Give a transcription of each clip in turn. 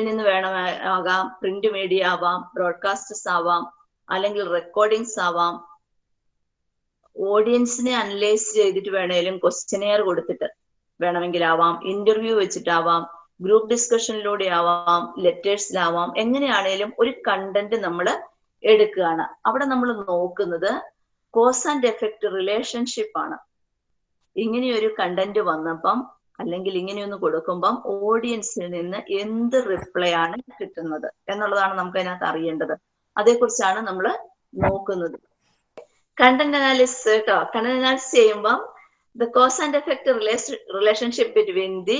മീഡിയയിൽ നിന്ന് വേണം ആകാം പ്രിന്റ് മീഡിയ ആവാം ബ്രോഡ്കാസ്റ്റേഴ്സ് ആവാം അല്ലെങ്കിൽ റെക്കോർഡിങ്സ് ആവാം. ഓഡിയൻസിനെ അനലൈസ് ചെയ്തിട്ട് വേണേലും ക്വസ്റ്റ്യനെയർ കൊടുത്തിട്ട് വേണമെങ്കിലാവാം ഇന്റർവ്യൂ വെച്ചിട്ടാവാം ഗ്രൂപ്പ് ഡിസ്കഷനിലൂടെ ആവാം ലെറ്റേഴ്സിലാവാം എങ്ങനെയാണേലും ഒരു കണ്ടന്റ് നമ്മൾ എടുക്കുകയാണ്. അവിടെ നമ്മൾ നോക്കുന്നത് കോസ് ആൻഡ് എഫക്റ്റ് റിലേഷൻഷിപ്പ് ആണ്. ഇങ്ങനെയൊരു കണ്ടന്റ് വന്നപ്പം അല്ലെങ്കിൽ ഇങ്ങനെയൊന്ന് കൊടുക്കുമ്പം ഓഡിയൻസിൽ നിന്ന് എന്ത് റിപ്ലൈ ആണ് കിട്ടുന്നത് എന്നുള്ളതാണ് നമുക്ക് അതിനകത്ത് അറിയേണ്ടത്. അതേക്കുറിച്ചാണ് നമ്മൾ നോക്കുന്നത്. കണ്ടന്റ് അനാലിസിസ് കേട്ടോ കണ്ടന്റ് അനാലിസിസ് ചെയ്യുമ്പം the cause and effect relationship between the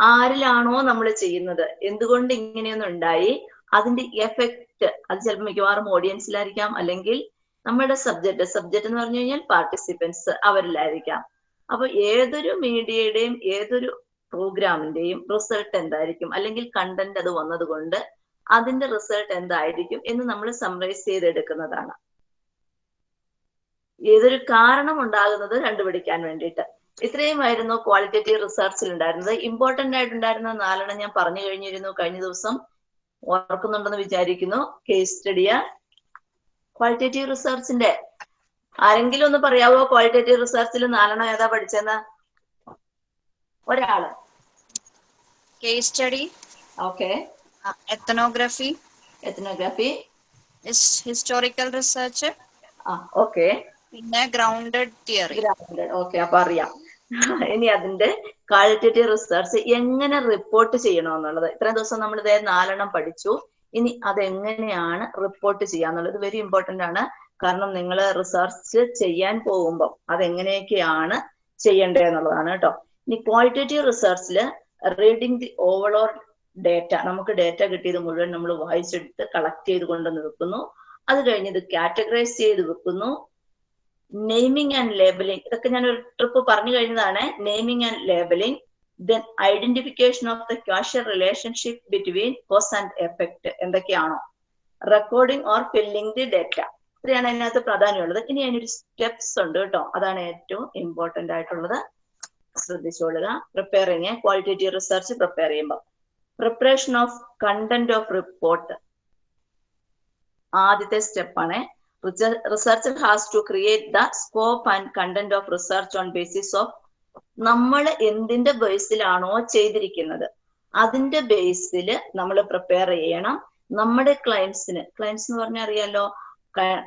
ആരിലാണോ നമ്മൾ ചെയ്യുന്നത്? എന്തുകൊണ്ട് ഇങ്ങനെയൊന്നും ഉണ്ടായി? അതിന്റെ എഫക്റ്റ് അത് ചിലപ്പോൾ മിക്കവാറും ഓഡിയൻസിലായിരിക്കാം അല്ലെങ്കിൽ നമ്മുടെ സബ്ജക്ട് സബ്ജക്ട് എന്ന് പറഞ്ഞു കഴിഞ്ഞാൽ പാർട്ടിസിപ്പൻസ് അവരിലായിരിക്കാം. അപ്പൊ ഏതൊരു മീഡിയയുടെയും ഏതൊരു പ്രോഗ്രാമിന്റെയും റിസൾട്ട് എന്തായിരിക്കും? അല്ലെങ്കിൽ കണ്ടന്റ് അത് വന്നതുകൊണ്ട് അതിന്റെ റിസൾട്ട് എന്തായിരിക്കും എന്ന് നമ്മൾ സമറൈസ് ചെയ്തെടുക്കുന്നതാണ്. ഏതൊരു കാരണം ഉണ്ടാകുന്നത് കണ്ടുപിടിക്കാൻ വേണ്ടിയിട്ട്. ഇത്രയുമായിരുന്നു ക്വാളിറ്റേറ്റീവ് റിസർച്ചിൽ ഉണ്ടായിരുന്നത്. ഇമ്പോർട്ടന്റ് ആയിട്ടുണ്ടായിരുന്ന നാലെണ്ണം ഞാൻ പറഞ്ഞു കഴിഞ്ഞിരുന്നു കഴിഞ്ഞ ദിവസം. ഓർക്കുന്നുണ്ടെന്ന് വിചാരിക്കുന്നു. കേസ് സ്റ്റഡിയ ക്വാളിറ്റേറ്റീവ് റിസർച്ചിന്റെ ആരെങ്കിലും ഒന്ന് പറയാവോ? ക്വാളിറ്റേറ്റീവ് റിസർച്ചിൽ നാലെണ്ണം ഏതാ പഠിച്ചെന്ന്? ഒരാൾ. Case study okay ethnography ethnography historical research ആ ഓക്കെ പിന്നെ ഗ്രൗണ്ടഡ് തിയറി ഓക്കെ അപ്പൊ അറിയാം. ഇനി അതിന്റെ ക്വാളിറ്റേറ്റീവ് റിസർച്ച് എങ്ങനെ റിപ്പോർട്ട് ചെയ്യണമെന്നുള്ളത്. ഇത്രയും ദിവസം നമ്മൾ ഇതേ നാലെണ്ണം പഠിച്ചു. ഇനി അതെങ്ങനെയാണ് റിപ്പോർട്ട് ചെയ്യാന്നുള്ളത്. വെരി ഇമ്പോർട്ടന്റ് ആണ്. കാരണം നിങ്ങൾ റിസർച്ച് ചെയ്യാൻ പോകുമ്പോൾ അതെങ്ങനെയൊക്കെയാണ് ചെയ്യേണ്ടത് എന്നുള്ളതാണ് കേട്ടോ. ഇനി ക്വാളിറ്റേറ്റീവ് റിസർച്ചിൽ റീഡിങ് ദി ഓവറോൾ ഡേറ്റ നമുക്ക് ഡേറ്റ കിട്ടിയത് മുഴുവൻ നമ്മൾ വായിച്ചെടുത്ത് കളക്ട് ചെയ്ത് കൊണ്ടുവന്ന് വെക്കുന്നു. അത് കഴിഞ്ഞ് ഇത് കാറ്റഗറൈസ് ചെയ്ത് വെക്കുന്നു. നെയ്മിങ് ആൻഡ് ലേബലിംഗ് ഇതൊക്കെ ഞാൻ ഒരു ട്രിപ്പ് പറഞ്ഞു കഴിഞ്ഞതാണ്. Naming and labelling then identification of the causal relationship between cause and effect എന്തൊക്കെയാണോ? Recording or filling the data ഇത്രയാണ് അതിനകത്ത് പ്രാധാന്യമുള്ളത്. ഇനി അതിനൊരു സ്റ്റെപ്സ് ഉണ്ട് കേട്ടോ. അതാണ് ഏറ്റവും ഇമ്പോർട്ടന്റ് ആയിട്ടുള്ളത്. ശ്രദ്ധിച്ചോളുക. പ്രിപ്പയറിങ് ക്വാളിറ്റേറ്റീവ് റിസർച്ച് പ്രിപ്പയർ ചെയ്യുമ്പോൾ. Preparation of content of report ആദ്യത്തെ സ്റ്റെപ്പാണ് research has to create the scope and content of research on basis of നമ്മൾ എന്തിന്റെ ബേസിലാണോ ചെയ്തിരിക്കുന്നത്. അതിന്റെ ബേസിൽ നമ്മൾ പ്രിപ്പയർ ചെയ്യണം. നമ്മുടെ ക്ലയൻസിന് ക്ലയൻസ് എന്ന് പറഞ്ഞാൽ അറിയാലോ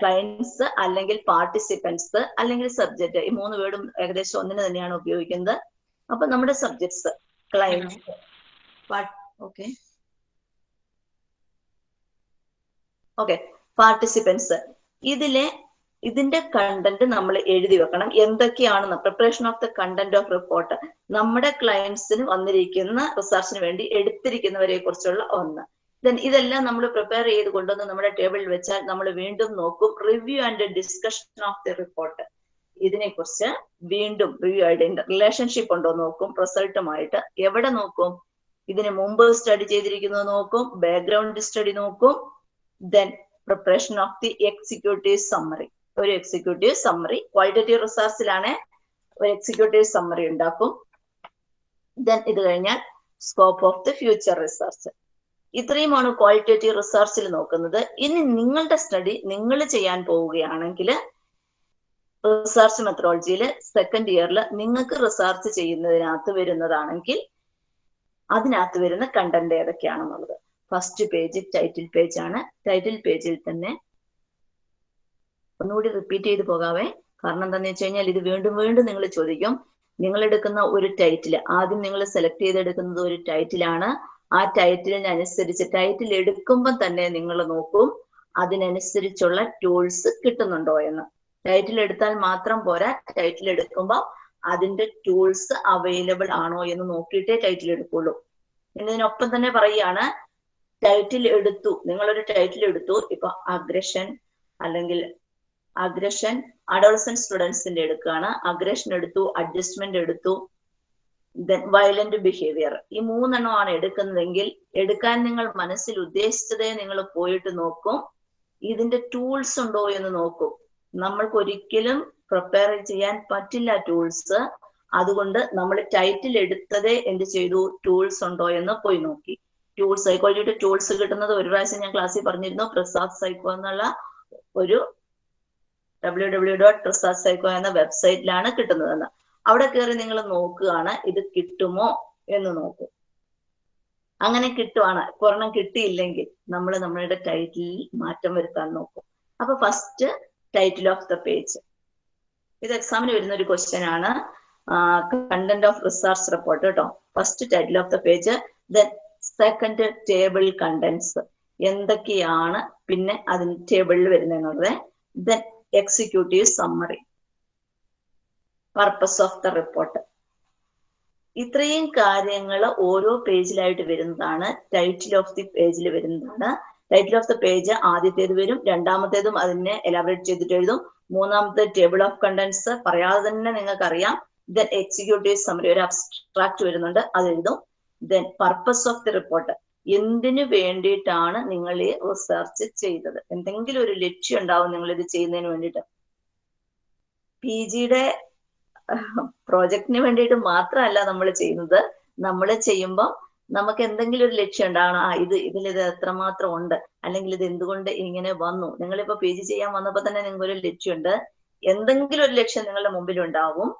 ക്ലയൻസ് അല്ലെങ്കിൽ പാർട്ടിസിപ്പൻസ് അല്ലെങ്കിൽ സബ്ജക്ട് ഈ മൂന്ന് വേർഡും ഏകദേശം ഒന്നിന് തന്നെയാണ് ഉപയോഗിക്കുന്നത്. അപ്പൊ നമ്മുടെ subjects clients okay okay participants ഇതിലെ ഇതിന്റെ കണ്ടന്റ് നമ്മൾ എഴുതി വെക്കണം. എന്തൊക്കെയാണ് preparation of the content of report നമ്മുടെ ക്ലയൻസിന് വന്നിരിക്കുന്ന റിസർച്ചിന് വേണ്ടി എടുത്തിരിക്കുന്നവരെ കുറിച്ചുള്ള ഒന്ന്. ദെൻ ഇതെല്ലാം നമ്മൾ പ്രിപ്പയർ ചെയ്ത് കൊണ്ടുവന്ന് നമ്മുടെ ടേബിളിൽ വെച്ചാൽ നമ്മൾ വീണ്ടും നോക്കും review and discussion of the report ഇതിനെ കുറിച്ച് വീണ്ടും റിവ്യൂ ആയിട്ട് റിലേഷൻഷിപ്പ് ഉണ്ടോ നോക്കും റിസൾട്ടുമായിട്ട് എവിടെ നോക്കും ഇതിന് മുമ്പ് സ്റ്റഡി ചെയ്തിരിക്കുന്നത് നോക്കും ബാക്ക്ഗ്രൗണ്ട് സ്റ്റഡി നോക്കും then preparation of the executive summary ഒരു എക്സിക്യൂട്ടീവ് സമ്മറി ക്വാളിറ്റേറ്റീവ് റിസർച്ചിലാണ് ഒരു എക്സിക്യൂട്ടീവ് സമ്മറി ഉണ്ടാക്കും. ദെൻ ഇത് കഴിഞ്ഞാൽ scope of the future research ഇത്രയുമാണ് ക്വാളിറ്റേറ്റീവ് റിസർച്ചിൽ നോക്കുന്നത്. ഇനി നിങ്ങളുടെ സ്റ്റഡി നിങ്ങൾ ചെയ്യാൻ പോവുകയാണെങ്കിൽ റിസർച്ച് മെത്തഡോളജിയിൽ സെക്കൻഡ് ഇയറിൽ നിങ്ങൾക്ക് റിസർച്ച് ചെയ്യുന്നതിനകത്ത് വരുന്നതാണെങ്കിൽ അതിനകത്ത് വരുന്ന കണ്ടന്റ് ഏതൊക്കെയാണെന്നുള്ളത്. ഫസ്റ്റ് പേജ് ടൈറ്റിൽ പേജ് ആണ്. ടൈറ്റിൽ പേജിൽ തന്നെ ഒന്നുകൂടി റിപ്പീറ്റ് ചെയ്ത് പോകാവേ. കാരണം എന്താണെന്ന് വെച്ച് കഴിഞ്ഞാൽ ഇത് വീണ്ടും വീണ്ടും നിങ്ങൾ ചോദിക്കും. നിങ്ങൾ എടുക്കുന്ന ഒരു ടൈറ്റിൽ ആദ്യം നിങ്ങൾ സെലക്ട് ചെയ്തെടുക്കുന്നത് ഒരു ടൈറ്റിലാണ് ആ ടൈറ്റിലിനനുസരിച്ച് ടൈറ്റിൽ എടുക്കുമ്പോൾ തന്നെ നിങ്ങൾ നോക്കും അതിനനുസരിച്ചുള്ള ടൂൾസ് കിട്ടുന്നുണ്ടോ എന്ന്. ടൈറ്റിൽ എടുത്താൽ മാത്രം പോരാ ടൈറ്റിൽ എടുക്കുമ്പോൾ അതിന്റെ ടൂൾസ് അവൈലബിൾ ആണോ എന്ന് നോക്കിയിട്ടേ ടൈറ്റിൽ എടുക്കുള്ളൂ. ഇതിനൊപ്പം തന്നെ പറയുകയാണ് ടൈറ്റിൽ എടുത്തു നിങ്ങളൊരു ടൈറ്റിൽ എടുത്തു ഇപ്പൊ അഗ്രഷൻ അല്ലെങ്കിൽ അഗ്രഷൻ അഡോൾസൻ സ്റ്റുഡൻസിന്റെ എടുക്കുകയാണ്. അഗ്രഷൻ എടുത്തു അഡ്ജസ്റ്റ്മെന്റ് എടുത്തു വയലന്റ് ബിഹേവിയർ ഈ മൂന്നെണ്ണമാണ് എടുക്കുന്നതെങ്കിൽ എടുക്കാൻ നിങ്ങൾ മനസ്സിൽ ഉദ്ദേശിച്ചതേ നിങ്ങൾ പോയിട്ട് നോക്കും. ഇതിന്റെ ടൂൾസ് ഉണ്ടോ എന്ന് നോക്കും. നമ്മൾക്ക് ഒരിക്കലും പ്രിപ്പയർ ചെയ്യാൻ പറ്റില്ല ടൂൾസ് അതുകൊണ്ട് നമ്മൾ ടൈറ്റിൽ എടുത്തതേ എന്ത് ചെയ്തു? ടൂൾസ് ഉണ്ടോ എന്ന് പോയി നോക്കി. ടൂൾസ് സൈക്കോളജിയുടെ ടൂൾസ് കിട്ടുന്നത് ഒരു പ്രാവശ്യം ഞാൻ ക്ലാസ്സിൽ പറഞ്ഞിരുന്നു. പ്രസാദ് സൈക്കോ എന്നുള്ള ഒരു W W dot Prasad psycho എന്ന വെബ്സൈറ്റിലാണ് കിട്ടുന്നതെന്ന്. അവിടെ കയറി നിങ്ങൾ നോക്കുകയാണ് ഇത് കിട്ടുമോ എന്ന് നോക്കും. അങ്ങനെ കിട്ടുവാണ്. ഒരെണ്ണം കിട്ടിയില്ലെങ്കിൽ നമ്മൾ നമ്മളുടെ ടൈറ്റിലിൽ മാറ്റം വരുത്താൻ നോക്കും. അപ്പൊ first title of the page ഇത് എക്സാമിന് വരുന്ന ഒരു ക്വസ്റ്റ്യൻ ആണ് കണ്ടന്റ് ഓഫ് റിസർച്ച് റിപ്പോർട്ട് കേട്ടോ first title of the page then second table contents എന്തൊക്കെയാണ് പിന്നെ അതിന് ടേബിളിൽ വരുന്നത് then executive summary purpose of the report ഇത്രയും കാര്യങ്ങൾ ഓരോ പേജിലായിട്ട് വരുന്നതാണ്. ടൈറ്റിൽ ഓഫ് ദി പേജിൽ വരുന്നതാണ്. ടൈറ്റിൽ ഓഫ് ദ പേജ് ആദ്യത്തേത് വരും രണ്ടാമത്തേതും അതിനെ എലാബറേറ്റ് ചെയ്തിട്ട് എഴുതും. മൂന്നാമത്തെ ടേബിൾ ഓഫ് കണ്ടന്റ്സ് പറയാതെ തന്നെ നിങ്ങൾക്ക് അറിയാം ദെൻ എക്സിക്യൂട്ടീവ് സമറി ഒരു അബ്സ്ട്രാക്ട് വരുന്നുണ്ട് അത് എഴുതും. Then purpose of the report എന്തിനു വേണ്ടിയിട്ടാണ് നിങ്ങൾ ഈ റിസർച്ച് ചെയ്തത്? എന്തെങ്കിലും ഒരു ലക്ഷ്യം ഉണ്ടാവും നിങ്ങൾ ഇത് ചെയ്യുന്നതിന് വേണ്ടിയിട്ട്. പി ജിയുടെ പ്രോജക്റ്റിന് വേണ്ടിയിട്ട് മാത്രമല്ല നമ്മൾ ചെയ്യുന്നത്. നമ്മൾ ചെയ്യുമ്പോൾ നമുക്ക് എന്തെങ്കിലും ഒരു ലക്ഷ്യം ഉണ്ടാവണം. ആ ഇത് ഇതിൽ ഇത് എത്രമാത്രം ഉണ്ട്? അല്ലെങ്കിൽ ഇത് എന്തുകൊണ്ട് ഇങ്ങനെ വന്നു? നിങ്ങളിപ്പോ പി ജി ചെയ്യാൻ വന്നപ്പോ തന്നെ നിങ്ങൾക്ക് ഒരു ലക്ഷ്യമുണ്ട്. എന്തെങ്കിലും ഒരു ലക്ഷ്യം നിങ്ങളുടെ മുമ്പിൽ ഉണ്ടാവും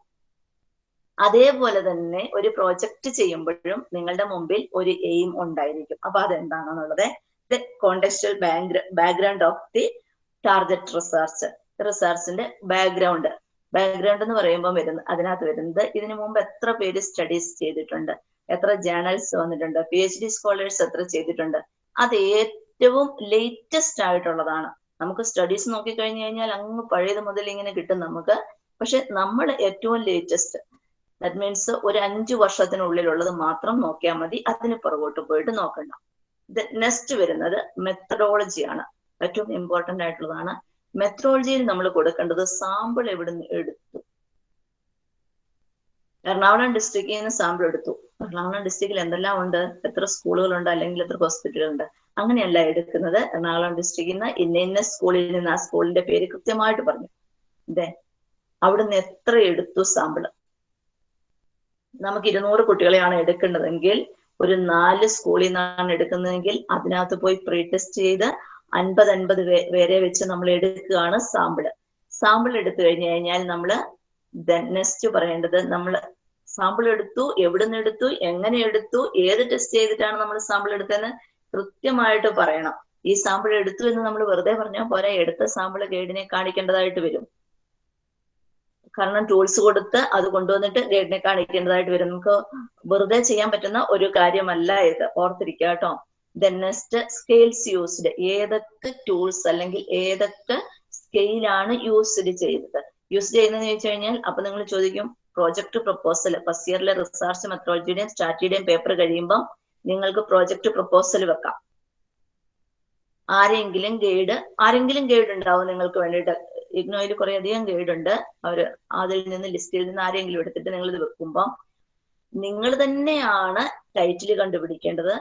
അതേപോലെ തന്നെ ഒരു പ്രോജക്റ്റ് ചെയ്യുമ്പോഴും നിങ്ങളുടെ മുമ്പിൽ ഒരു എയിം ഉണ്ടായിരിക്കും. അപ്പൊ അതെന്താണെന്നുള്ളത്? The background of the target research റിസർച്ചിന്റെ background background എന്ന് പറയുമ്പോൾ വരുന്ന അതിനകത്ത് വരുന്നത് ഇതിനു മുമ്പ് എത്ര പേര് സ്റ്റഡീസ് ചെയ്തിട്ടുണ്ട് എത്ര ജേണൽസ് വന്നിട്ടുണ്ട് പി എച്ച് ഡി സ്കോളേഴ്സ് എത്ര ചെയ്തിട്ടുണ്ട് അത് ഏറ്റവും ലേറ്റസ്റ്റ് ആയിട്ടുള്ളതാണ്. നമുക്ക് സ്റ്റഡീസ് നോക്കി കഴിഞ്ഞു കഴിഞ്ഞാൽ അങ്ങ് പഴയത് മുതൽ ഇങ്ങനെ കിട്ടും നമുക്ക്. പക്ഷെ നമ്മൾ ഏറ്റവും ലേറ്റസ്റ്റ് ദാറ്റ് മീൻസ് ഒരു അഞ്ചു വർഷത്തിനുള്ളിലുള്ളത് മാത്രം നോക്കിയാൽ മതി അതിന് പുറകോട്ട് പോയിട്ട് നോക്കണ്ട. നെക്സ്റ്റ് വരുന്നത് മെത്തഡോളജിയാണ് ഏറ്റവും ഇമ്പോർട്ടന്റ് ആയിട്ടുള്ളതാണ് മെത്തഡോളജിയിൽ നമ്മൾ കൊടുക്കേണ്ടത് സാമ്പിൾ എവിടുന്ന് എടുത്തു? എറണാകുളം ഡിസ്ട്രിക്റ്റിൽ നിന്ന് സാമ്പിൾ എടുത്തു. എറണാകുളം ഡിസ്ട്രിക്റ്റിൽ എന്തെല്ലാം ഉണ്ട്? എത്ര സ്കൂളുകളുണ്ട് അല്ലെങ്കിൽ എത്ര ഹോസ്പിറ്റലുകളുണ്ട് അങ്ങനെയല്ല എടുക്കുന്നത്. എറണാകുളം ഡിസ്ട്രിക്റ്റിൽ നിന്ന് ഇന്ന ഇന്ന സ്കൂളിൽ നിന്ന് ആ സ്കൂളിന്റെ പേര് കൃത്യമായിട്ട് പറഞ്ഞു. അതെ അവിടുന്ന് എത്ര എടുത്തു സാമ്പിൾ നമുക്ക് ഇരുന്നൂറ് കുട്ടികളെയാണ് എടുക്കേണ്ടതെങ്കിൽ ഒരു നാല് സ്കൂളിൽ നിന്നാണ് എടുക്കുന്നതെങ്കിൽ അതിനകത്ത് പോയി പ്രീ ടെസ്റ്റ് ചെയ്ത് അൻപത് അൻപത് പേരെ വെച്ച് നമ്മൾ എടുക്കുകയാണ് സാമ്പിൾ. സാമ്പിൾ എടുത്തു കഴിഞ്ഞു കഴിഞ്ഞാൽ നമ്മൾ നെക്സ്റ്റ് പറയേണ്ടത് നമ്മൾ സാമ്പിൾ എടുത്തു എവിടുന്ന് എടുത്തു എങ്ങനെ എടുത്തു ഏത് ടെസ്റ്റ് ചെയ്തിട്ടാണ് നമ്മൾ സാമ്പിൾ എടുത്തതെന്ന് കൃത്യമായിട്ട് പറയണം. ഈ സാമ്പിൾ എടുത്തു എന്ന് നമ്മൾ വെറുതെ പറഞ്ഞാൽ പോരാ എടുത്ത സാമ്പിൾ ഗൈഡിനെ കാണിക്കേണ്ടതായിട്ട് വരും. കാരണം ടൂൾസ് കൊടുത്ത് അത് കൊണ്ടുവന്നിട്ട് ഗൈഡിനെ കാണിക്കേണ്ടതായിട്ട് വരും. നമുക്ക് വെറുതെ ചെയ്യാൻ പറ്റുന്ന ഒരു കാര്യമല്ല ഇത്. ഓർത്തിരിക്കുക കേട്ടോ. ദെൻ നെക്സ്റ്റ് സ്കെയിൽസ് യൂസ്ഡ് ഏതൊക്കെ ടൂൾസ് അല്ലെങ്കിൽ ഏതൊക്കെ സ്കെയിലാണ് യൂസ്ഡ് ചെയ്തത്? യൂസ് ചെയ്യുന്നതെന്ന് ചോദിച്ചു കഴിഞ്ഞാൽ അപ്പൊ നിങ്ങൾ ചോദിക്കും പ്രോജക്ട് പ്രപ്പോസൽ ഫസ്റ്റ് ഇയറിലെ റിസർച്ച് മെത്തഡോളജിയുടെയും സ്ട്രാറ്റജിയുടെയും പേപ്പർ കഴിയുമ്പോൾ നിങ്ങൾക്ക് പ്രോജക്ട് പ്രപ്പോസൽ വെക്കാം. ആരെങ്കിലും ഗൈഡ് ആരെങ്കിലും ഗൈഡ് ഉണ്ടാവും നിങ്ങൾക്ക് വേണ്ടിയിട്ട്. ഇഗ്നോയിൽ കുറെ അധികം ഗൈഡ് ഉണ്ട്. അവർ അതിൽ നിന്ന് ലിസ്റ്റിൽ നിന്ന് ആരെങ്കിലും എടുത്തിട്ട് നിങ്ങൾ ഇത് വെക്കുമ്പോൾ നിങ്ങൾ തന്നെയാണ് ടൈറ്റിൽ കണ്ടുപിടിക്കേണ്ടത്.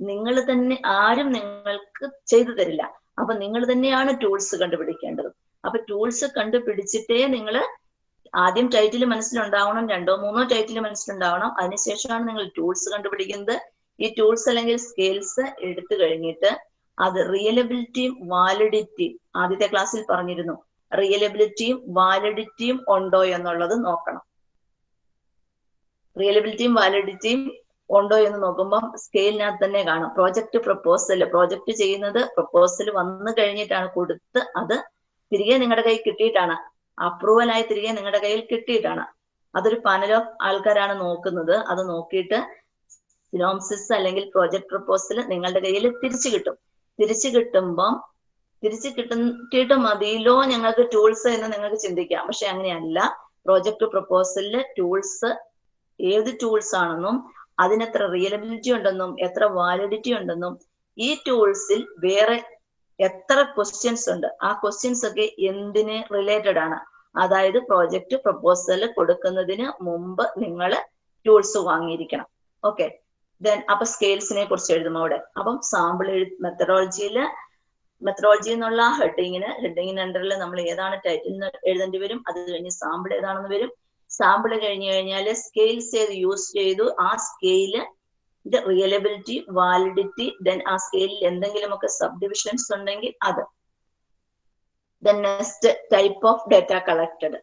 നിങ്ങൾ തന്നെ ആരും നിങ്ങൾക്ക് ചെയ്തു തരില്ല. അപ്പൊ നിങ്ങൾ തന്നെയാണ് ടൂൾസ് കണ്ടുപിടിക്കേണ്ടത്. അപ്പൊ ടൂൾസ് കണ്ടുപിടിച്ചിട്ടേ നിങ്ങൾ ആദ്യം ടൈറ്റിൽ മനസ്സിലുണ്ടാവണം രണ്ടോ മൂന്നോ ടൈറ്റിൽ മനസ്സിലുണ്ടാവണം. അതിനുശേഷമാണ് നിങ്ങൾ ടൂൾസ് കണ്ടുപിടിക്കുന്നത്. ഈ ടൂൾസ് അല്ലെങ്കിൽ സ്കെയിൽസ് എടുത്തു കഴിഞ്ഞിട്ട് അത് റിയലബിലിറ്റിയും വാലിഡിറ്റിയും ആദ്യത്തെ ക്ലാസ്സിൽ പറഞ്ഞിരുന്നു. റിയലബിലിറ്റിയും വാലിഡിറ്റിയും ഉണ്ടോ എന്നുള്ളത് നോക്കണം. റിയലബിലിറ്റിയും വാലിഡിറ്റിയും ഉണ്ടോ എന്ന് നോക്കുമ്പോൾ സ്കെയിലിനകത്ത് തന്നെ കാണും. പ്രോജക്റ്റ് പ്രപ്പോസൽ പ്രോജക്റ്റ് ചെയ്യുന്നത് പ്രപ്പോസൽ വന്നു കഴിഞ്ഞിട്ടാണ് കൊടുത്ത് അത് തിരികെ നിങ്ങളുടെ കയ്യിൽ കിട്ടിയിട്ടാണ്. അപ്രൂവൽ ആയി തിരികെ നിങ്ങളുടെ കയ്യിൽ കിട്ടിയിട്ടാണ്. അതൊരു പാനൽ ഓഫ് ആൾക്കാരാണ് നോക്കുന്നത്. അത് നോക്കിയിട്ട് സിനോംസിസ് അല്ലെങ്കിൽ പ്രോജക്ട് പ്രപ്പോസൽ നിങ്ങളുടെ കയ്യിൽ തിരിച്ചു കിട്ടും. തിരിച്ചു കിട്ടുമ്പം തിരിച്ചു കിട്ടിയിട്ട് മതിയിലോ ഞങ്ങൾക്ക് ടൂൾസ് എന്ന് നിങ്ങൾക്ക് ചിന്തിക്കാം. പക്ഷെ അങ്ങനെയല്ല. പ്രോജക്ട് പ്രപ്പോസലിൽ ടൂൾസ് ഏത് ടൂൾസ് ആണെന്നും അതിനെത്ര റിയലബിലിറ്റി ഉണ്ടെന്നും എത്ര വാലിഡിറ്റി ഉണ്ടെന്നും ഈ ടൂൾസിൽ വേറെ എത്ര ക്വസ്റ്റ്യൻസ് ഉണ്ട് ആ ക്വസ്റ്റ്യൻസ് ഒക്കെ എന്തിന് റിലേറ്റഡ് ആണ്? അതായത് പ്രോജക്റ്റ് പ്രപ്പോസൽ കൊടുക്കുന്നതിന് മുമ്പ് നിങ്ങൾ ടൂൾസ് വാങ്ങിയിരിക്കണം. ഓക്കെ ദെൻ അപ്പൊ സ്കെയിൽസിനെ കുറിച്ച് എഴുതും അവിടെ? അപ്പം സാമ്പിൾ എഴു മെത്തഡോളജിയിൽ മെത്തഡോളജി എന്നുള്ള ഹെഡിങ്ങിന് ഹെഡിങ്ങിന് അണ്ടറിൽ നമ്മൾ ഏതാണ് ടൈറ്റിൽ എഴുതേണ്ടി വരും അത് കഴിഞ്ഞ് സാമ്പിൾ ഏതാണെന്ന് വരും. സാമ്പിൾ കഴിഞ്ഞു കഴിഞ്ഞാൽ സ്കെയിൽസ് ഏത് യൂസ് ചെയ്തു. ആ സ്കെയിൽ റിയലബിലിറ്റി വാലിഡിറ്റി ദെൻ ആ സ്കെയിലിൽ എന്തെങ്കിലുമൊക്കെ സബ് ഡിവിഷൻസ് ഉണ്ടെങ്കിൽ അത്. Then next type of data collected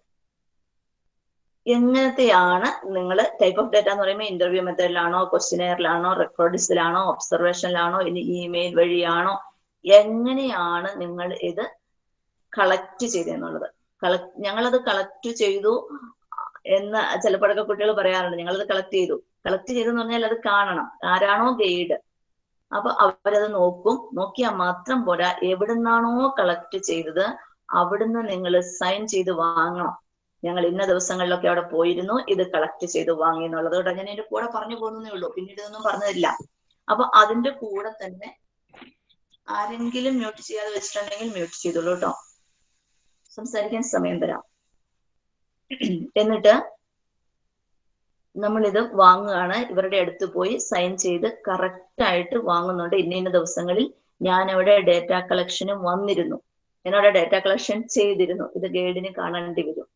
എങ്ങനത്തെയാണ് നിങ്ങൾ ടൈപ്പ് ഓഫ് ഡേറ്റ എന്ന് പറയുമ്പോൾ ഇന്റർവ്യൂ മെത്തേഡിലാണോ ക്വസ്റ്റിനെയറിലാണോ റെക്കോർഡിസിലാണോ ഒബ്സർവേഷനിലാണോ ഇനി ഇമെയിൽ വഴിയാണോ എങ്ങനെയാണ് നിങ്ങൾ ഇത് കളക്ട് ചെയ്തെന്നുള്ളത് കളക്ട് ഞങ്ങളത് കളക്ട് ചെയ്തു. എന്ന് ചിലപ്പോഴൊക്കെ കുട്ടികൾ പറയാറുണ്ട്. ഞങ്ങളത് കളക്ട് ചെയ്തു. കളക്ട് ചെയ്തെന്ന് പറഞ്ഞാൽ അത് കാണണം. ആരാണോ ഗൈഡ് അപ്പൊ അവരത് നോക്കും. നോക്കിയാൽ മാത്രം പോരാ. എവിടുന്നാണോ കളക്ട് ചെയ്തത് അവിടുന്ന് നിങ്ങൾ സൈൻ ചെയ്ത് വാങ്ങണം. ഞങ്ങൾ ഇന്ന ദിവസങ്ങളിലൊക്കെ അവിടെ പോയിരുന്നു. ഇത് കളക്ട് ചെയ്ത് വാങ്ങി എന്നുള്ളത്. കൊണ്ട് ഞാൻ എന്റെ കൂടെ പറഞ്ഞു പോകുന്നേ ഉള്ളൂ. പിന്നീട് ഇതൊന്നും പറഞ്ഞതില്ല അപ്പൊ അതിന്റെ കൂടെ തന്നെ ആരെങ്കിലും മ്യൂട്ട് ചെയ്യാതെ വെച്ചിട്ടുണ്ടെങ്കിൽ മ്യൂട്ട് ചെയ്തോളൂ കേട്ടോ. സംസാരിക്കാൻ സമയം തരാം. എന്നിട്ട് നമ്മളിത് വാങ്ങുകയാണ്. ഇവരുടെ അടുത്ത് പോയി സൈൻ ചെയ്ത് കറക്റ്റ് ആയിട്ട് വാങ്ങുന്നുണ്ട്. ഇന്ന ഇന്ന ദിവസങ്ങളിൽ ഞാൻ അവിടെ ഡേറ്റ കളക്ഷന് വന്നിരുന്നു. എന്നോട് ഡേറ്റ കളക്ഷൻ ചെയ്തിരുന്നു. ഇത് ഗൈഡിന് കാണേണ്ടി വരും.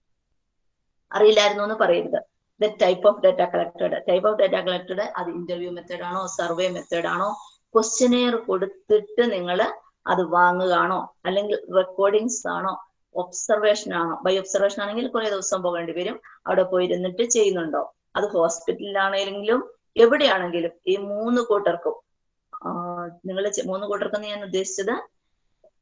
അറിയില്ലായിരുന്നു എന്ന് പറയരുത്. The type of data collected type of data collected അത് ഇന്റർവ്യൂ മെത്തേഡ് ആണോ സർവേ മെത്തേഡ് ആണോ? ക്വസ്റ്റ്യനെയർ കൊടുത്തിട്ട് നിങ്ങൾ അത് വാങ്ങുകയാണോ? അല്ലെങ്കിൽ റെക്കോർഡിങ്സ് ആണോ? ഒബ്സർവേഷൻ ആണോ. ബൈ ഒബ്സർവേഷൻ ആണെങ്കിൽ കുറെ ദിവസം പോകേണ്ടി വരും. അവിടെ പോയിരുന്നിട്ട് ചെയ്യുന്നുണ്ടോ? അത് ഹോസ്പിറ്റലിലാണെങ്കിലും എവിടെയാണെങ്കിലും ഈ മൂന്ന് കൂട്ടർക്കും നിങ്ങൾ മൂന്ന് കൂട്ടർക്കും ഞാൻ ഉദ്ദേശിച്ചത്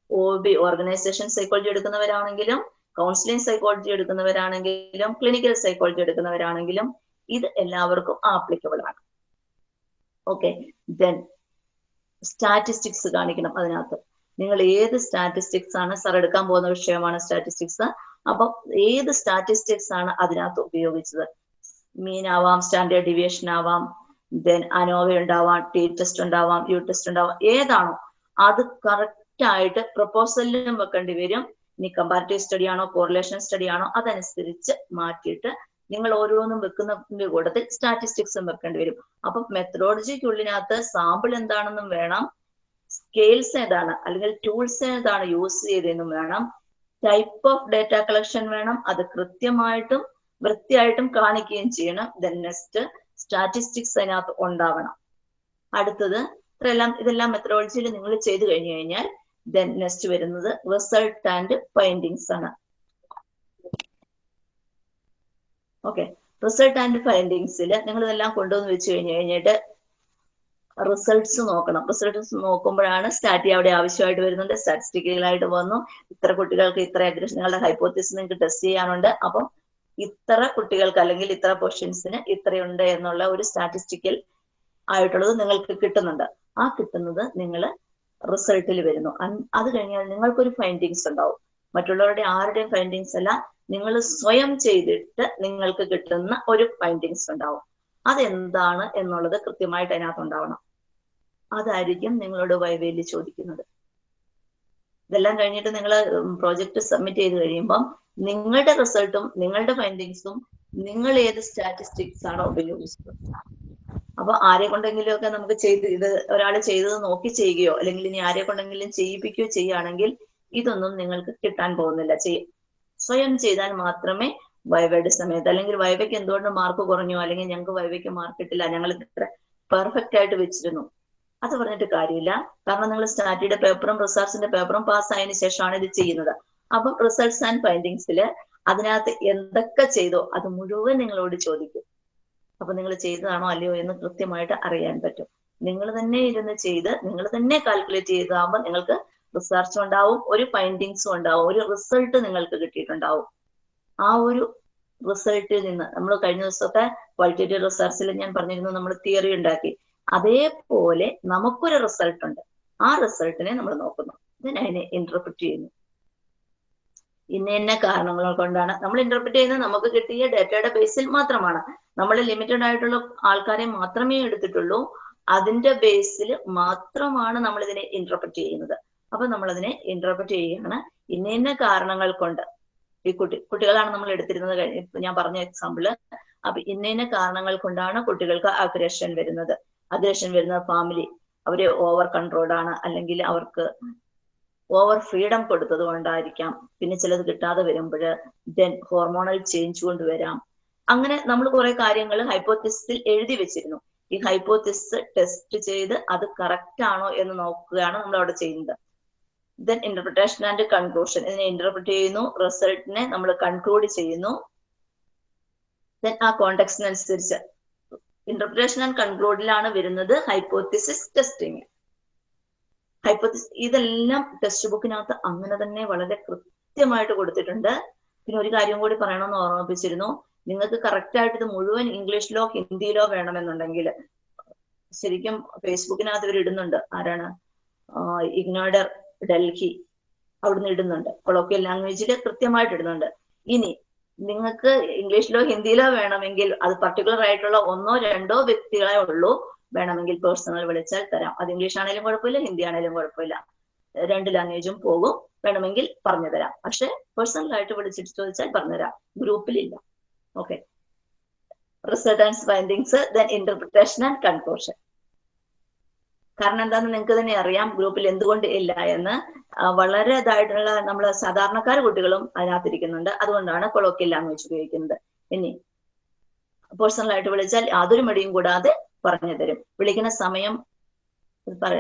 ഒ ബി ഓർഗനൈസേഷൻ സൈക്കോളജി എടുക്കുന്നവരാണെങ്കിലും കൗൺസിലിംഗ് സൈക്കോളജി എടുക്കുന്നവരാണെങ്കിലും ക്ലിനിക്കൽ സൈക്കോളജി എടുക്കുന്നവരാണെങ്കിലും ഇത് എല്ലാവർക്കും ആപ്ലിക്കബിൾ ആണ്. ഓക്കെ ദെൻ സ്റ്റാറ്റിസ്റ്റിക്സ് കാണിക്കണം അതിനകത്ത്. നിങ്ങൾ ഏത് സ്റ്റാറ്റിസ്റ്റിക്സ് ആണ് സാർ എടുക്കാൻ പോകുന്ന വിഷയമാണ് സ്റ്റാറ്റിസ്റ്റിക്സ് അപ്പം ഏത് സ്റ്റാറ്റിസ്റ്റിക്സ് ആണ് അതിനകത്ത് ഉപയോഗിച്ചത്? മീൻ ആവാം സ്റ്റാൻഡേർഡ് ഡിവിയേഷൻ ആവാം ദെൻ അനോവ ഉണ്ടാവാം ടി ടെസ്റ്റ് ഉണ്ടാവാം യു ടെസ്റ്റ് ഉണ്ടാവാം ഏതാണോ അത് കറക്റ്റ് ആയിട്ട് പ്രപ്പോസലിലും വെക്കേണ്ടി വരും. ഇനി കമ്പാരിറ്റീവ് സ്റ്റഡി ആണോ കോറിലേഷൻ സ്റ്റഡി ആണോ അതനുസരിച്ച് മാറ്റിയിട്ട് നിങ്ങൾ ഓരോന്നും വെക്കുന്നതിന്റെ കൂട്ടത്തിൽ സ്റ്റാറ്റിസ്റ്റിക്സും വെക്കേണ്ടി വരും. അപ്പൊ മെത്തഡോളജിക്കുള്ളിനകത്ത് സാമ്പിൾ എന്താണെന്നും വേണം. സ്കെയിൽസ് ഏതാണ്? അല്ലെങ്കിൽ ടൂൾസ് ഏതാണ് യൂസ് ചെയ്തതെന്നും വേണം. ടൈപ്പ് ഓഫ് ഡേറ്റ കളക്ഷൻ വേണം. അത് കൃത്യമായിട്ടും വൃത്തിയായിട്ടും കാണിക്കുകയും ചെയ്യണം. ദെൻ നെക്സ്റ്റ് സ്റ്റാറ്റിസ്റ്റിക്സ് അതിനകത്ത് ഉണ്ടാവണം. അടുത്തത് ഇത്രയെല്ലാം ഇതെല്ലാം മെത്തഡോളജിയിൽ നിങ്ങൾ ചെയ്തു കഴിഞ്ഞു കഴിഞ്ഞാൽ ദെൻ നെക്സ്റ്റ് വരുന്നത് റിസൾട്ട് ആൻഡ് ഫൈൻഡിങ്സ് ആണ്. ഓക്കെ റിസൾട്ട് ആൻഡ് ഫൈൻഡിങ്സിൽ നിങ്ങൾ ഇതെല്ലാം കൊണ്ടുവന്ന് വെച്ച് കഴിഞ്ഞു കഴിഞ്ഞിട്ട് റിസൾട്ട്സ് നോക്കണം. റിസൾട്ട്സ് നോക്കുമ്പോഴാണ് സ്റ്റാറ്റി അവിടെ ആവശ്യമായിട്ട് വരുന്നത്. സ്റ്റാറ്റിസ്റ്റിക്കലായിട്ട് വന്നു. ഇത്ര കുട്ടികൾക്ക് ഇത്ര അഗ്രഷൻ നിങ്ങളുടെ ഹൈപ്പോത്തിസ് നിങ്ങൾക്ക് ടെസ്റ്റ് ചെയ്യാനുണ്ട്. അപ്പം ഇത്ര കുട്ടികൾക്ക് അല്ലെങ്കിൽ ഇത്ര പൊസിഷൻസിന് ഇത്രയുണ്ട് എന്നുള്ള ഒരു സ്റ്റാറ്റിസ്റ്റിക്കൽ ആയിട്ടുള്ളത് നിങ്ങൾക്ക് കിട്ടുന്നുണ്ട്. ആ കിട്ടുന്നത് നിങ്ങൾ റിസൾട്ടിൽ വരുന്നു. അത് കഴിഞ്ഞാൽ നിങ്ങൾക്കൊരു ഫൈൻഡിങ്സ് ഉണ്ടാവും. മറ്റുള്ളവരുടെ ആരുടെയും ഫൈൻഡിങ്സ് അല്ല. നിങ്ങൾ സ്വയം ചെയ്തിട്ട് നിങ്ങൾക്ക് കിട്ടുന്ന ഒരു ഫൈൻഡിങ്സ് ഉണ്ടാവും. അതെന്താണ് എന്നുള്ളത് കൃത്യമായിട്ട് അതിനകത്ത് ഉണ്ടാവണം അതായിരിക്കും നിങ്ങളോട് വൈവേലി ചോദിക്കുന്നത്. ഇതെല്ലാം കഴിഞ്ഞിട്ട് നിങ്ങൾ പ്രോജക്റ്റ് സബ്മിറ്റ് ചെയ്ത് കഴിയുമ്പം നിങ്ങളുടെ റിസൾട്ടും നിങ്ങളുടെ ഫൈൻഡിങ്സും നിങ്ങൾ ഏത് സ്റ്റാറ്റിസ്റ്റിക്സ് ആണോ ഉപയോഗിച്ചത്. അപ്പൊ ആരെ കൊണ്ടെങ്കിലും ഒക്കെ നമുക്ക് ചെയ്ത് ഇത് ഒരാൾ ചെയ്തത് നോക്കി ചെയ്യുകയോ അല്ലെങ്കിൽ ഇനി ആരെ കൊണ്ടെങ്കിലും ചെയ്യിപ്പിക്കുകയോ ചെയ്യുകയാണെങ്കിൽ ഇതൊന്നും നിങ്ങൾക്ക് കിട്ടാൻ പോകുന്നില്ല. ചെയ്യും സ്വയം ചെയ്താൽ മാത്രമേ വൈവയുടെ സമയത്ത്. അല്ലെങ്കിൽ വൈവയ്ക്ക് എന്തുകൊണ്ട് മാർക്ക് കുറഞ്ഞു? അല്ലെങ്കിൽ ഞങ്ങൾക്ക് വൈവയ്ക്ക് മാർക്ക് കിട്ടില്ല. ഞങ്ങൾ ഇത്ര പെർഫെക്റ്റ് ആയിട്ട് വെച്ചിരുന്നു. അത് പറഞ്ഞിട്ട് കാര്യമില്ല. കാരണം നിങ്ങൾ സ്റ്റാറ്റിയുടെ പേപ്പറും റിസർച്ചിന്റെ പേപ്പറും പാസ് ആയതിനു ശേഷമാണ് ഇത് ചെയ്യുന്നത്. അപ്പം റിസൾട്ട്സ് ആൻഡ് ഫൈൻഡിങ്സിൽ അതിനകത്ത് എന്തൊക്കെ ചെയ്തോ അത് മുഴുവൻ നിങ്ങളോട് ചോദിക്കും. അപ്പൊ നിങ്ങൾ ചെയ്തതാണോ അല്ലയോ എന്ന് കൃത്യമായിട്ട് അറിയാൻ പറ്റും. നിങ്ങൾ തന്നെ ഇരുന്ന് ചെയ്ത് നിങ്ങൾ തന്നെ കാൽക്കുലേറ്റ് ചെയ്താകുമ്പോൾ നിങ്ങൾക്ക് റിസർച്ചും ഉണ്ടാവും ഒരു ഫൈൻഡിങ്സും ഉണ്ടാവും ഒരു റിസൾട്ട് നിങ്ങൾക്ക് കിട്ടിയിട്ടുണ്ടാവും. ആ ഒരു റിസൾട്ടിൽ നിന്ന് നമ്മൾ കഴിഞ്ഞ ദിവസമൊക്കെ ക്വാളിറ്റേറ്റീവ് റിസർച്ചിൽ ഞാൻ പറഞ്ഞിരുന്നു നമ്മൾ തിയറി ഉണ്ടാക്കി. അതേപോലെ നമുക്കൊരു റിസൾട്ട് ഉണ്ട്. ആ റിസൾട്ടിനെ നമ്മൾ നോക്കുന്നു. ഇതിനതിനെ ഇന്റർപ്രിറ്റ് ചെയ്യുന്നു. ഇന്ന ഇന്ന കാരണങ്ങൾ കൊണ്ടാണ്. നമ്മൾ ഇന്റർപ്രിറ്റ് ചെയ്യുന്നത് നമുക്ക് കിട്ടിയ ഡേറ്റയുടെ ബേസിൽ മാത്രമാണ്. നമ്മൾ ലിമിറ്റഡ് ആയിട്ടുള്ള ആൾക്കാരെ മാത്രമേ എടുത്തിട്ടുള്ളൂ. അതിന്റെ ബേസിൽ മാത്രമാണ് നമ്മൾ ഇതിനെ ഇന്റർപ്രിറ്റ് ചെയ്യുന്നത്. അപ്പൊ നമ്മൾ അതിനെ ഇന്റർപ്രിറ്റ് ചെയ്യുകയാണ് ഇന്ന ഇന്ന കാരണങ്ങൾ കൊണ്ട്. ഈ കുട്ടി കുട്ടികളാണ് നമ്മൾ എടുത്തിരുന്നത് ഞാൻ പറഞ്ഞ എക്സാമ്പിൾ അപ്പൊ ഇന്ന ഇന്ന കാരണങ്ങൾ കൊണ്ടാണ് കുട്ടികൾക്ക് അഗ്രഷൻ വരുന്നത്. അഗ്രഷൻ വരുന്നത് ഫാമിലി അവർ ഓവർ കൺട്രോൾഡാണ് അല്ലെങ്കിൽ അവർക്ക് ഓവർ ഫ്രീഡം കൊടുത്തത് കൊണ്ടായിരിക്കാം. പിന്നെ ചിലത് കിട്ടാതെ വരുമ്പോൾ ദെൻ ഹോർമോണൽ ചേഞ്ച് കൊണ്ടുവരാം അങ്ങനെ നമ്മൾ കുറെ കാര്യങ്ങൾ ഹൈപ്പോത്തിസിൽ എഴുതി വെച്ചിരുന്നു. ഈ ഹൈപ്പോത്തിസ് ടെസ്റ്റ് ചെയ്ത് അത് കറക്റ്റ് ആണോ എന്ന് നോക്കുകയാണ് നമ്മൾ അവിടെ ചെയ്യുന്നത്. ദെൻ ഇന്റർപ്രിട്ടേഷൻ ആൻഡ് കൺക്ലൂഷൻ ഇതിനെ ഇന്റർപ്രിറ്റ് ചെയ്യുന്നു റിസൾട്ടിനെ നമ്മൾ കൺക്ലൂഡ് ചെയ്യുന്നു. ദെൻ ആ കോണ്ടെക്സ്റ്റിനനുസരിച്ച് ഇന്റർപ്രിട്ടേഷൻ ആൻഡ് കൺക്ലൂഡിലാണ് വരുന്നത് ഹൈപ്പോത്തിസിസ് ടെസ്റ്റിംഗ് ഹൈപ്പോത്തിസ് ഇതെല്ലാം ടെക്സ്റ്റ് ബുക്കിനകത്ത് അങ്ങനെ തന്നെ വളരെ കൃത്യമായിട്ട് കൊടുത്തിട്ടുണ്ട്. പിന്നെ ഒരു കാര്യം കൂടി പറയണമെന്ന് ഓർമ്മിപ്പിച്ചിരുന്നു. നിങ്ങൾക്ക് കറക്റ്റ് ആയിട്ട് ഇത് മുഴുവൻ ഇംഗ്ലീഷിലോ ഹിന്ദിയിലോ വേണമെന്നുണ്ടെങ്കിൽ ശരിക്കും ഫേസ്ബുക്കിനകത്ത് ഇവർ ഇടുന്നുണ്ട്. ആരാണ്? ഇഗ്നോഡർ ഡൽഹി അവിടുന്ന് ഇടുന്നുണ്ട്. കൊളോക്കിയൽ ലാംഗ്വേജിൽ കൃത്യമായിട്ട് ഇടുന്നുണ്ട്. ഇനി നിങ്ങൾക്ക് ഇംഗ്ലീഷിലോ ഹിന്ദിയിലോ വേണമെങ്കിൽ അത് പർട്ടിക്കുലർ ആയിട്ടുള്ള ഒന്നോ രണ്ടോ വ്യക്തികളെ ഉള്ളൂ. വേണമെങ്കിൽ പേഴ്സണൽ വിളിച്ചാൽ തരാം. അത് ഇംഗ്ലീഷ് ആണെങ്കിലും കുഴപ്പമില്ല ഹിന്ദി ആണെങ്കിലും കുഴപ്പമില്ല. രണ്ട് ലാംഗ്വേജും പോകും. വേണമെങ്കിൽ പറഞ്ഞു തരാം. പക്ഷെ പേഴ്സണൽ ആയിട്ട് വിളിച്ചിട്ട് ചോദിച്ചാൽ പറഞ്ഞുതരാം ഗ്രൂപ്പിലില്ല okay result and findings then interpretation and conclusion കാരണം എന്താണെന്ന് നിങ്ങൾക്ക് തന്നെ അറിയാം ഗ്രൂപ്പിൽ എന്തുകൊണ്ട് ഇല്ല എന്ന്. വളരെ ഇതായിട്ടുള്ള നമ്മൾ സാധാരണക്കാർ കുട്ടികളും അതിനകത്തിരിക്കുന്നുണ്ട്. അതുകൊണ്ടാണ് കൊളോക്കിയൽ ലാംഗ്വേജ് ഉപയോഗിക്കുന്നത്. ഇനി പേഴ്സണലായിട്ട് വിളിച്ചാൽ യാതൊരു മടിയും കൂടാതെ പറഞ്ഞു തരും. വിളിക്കുന്ന സമയം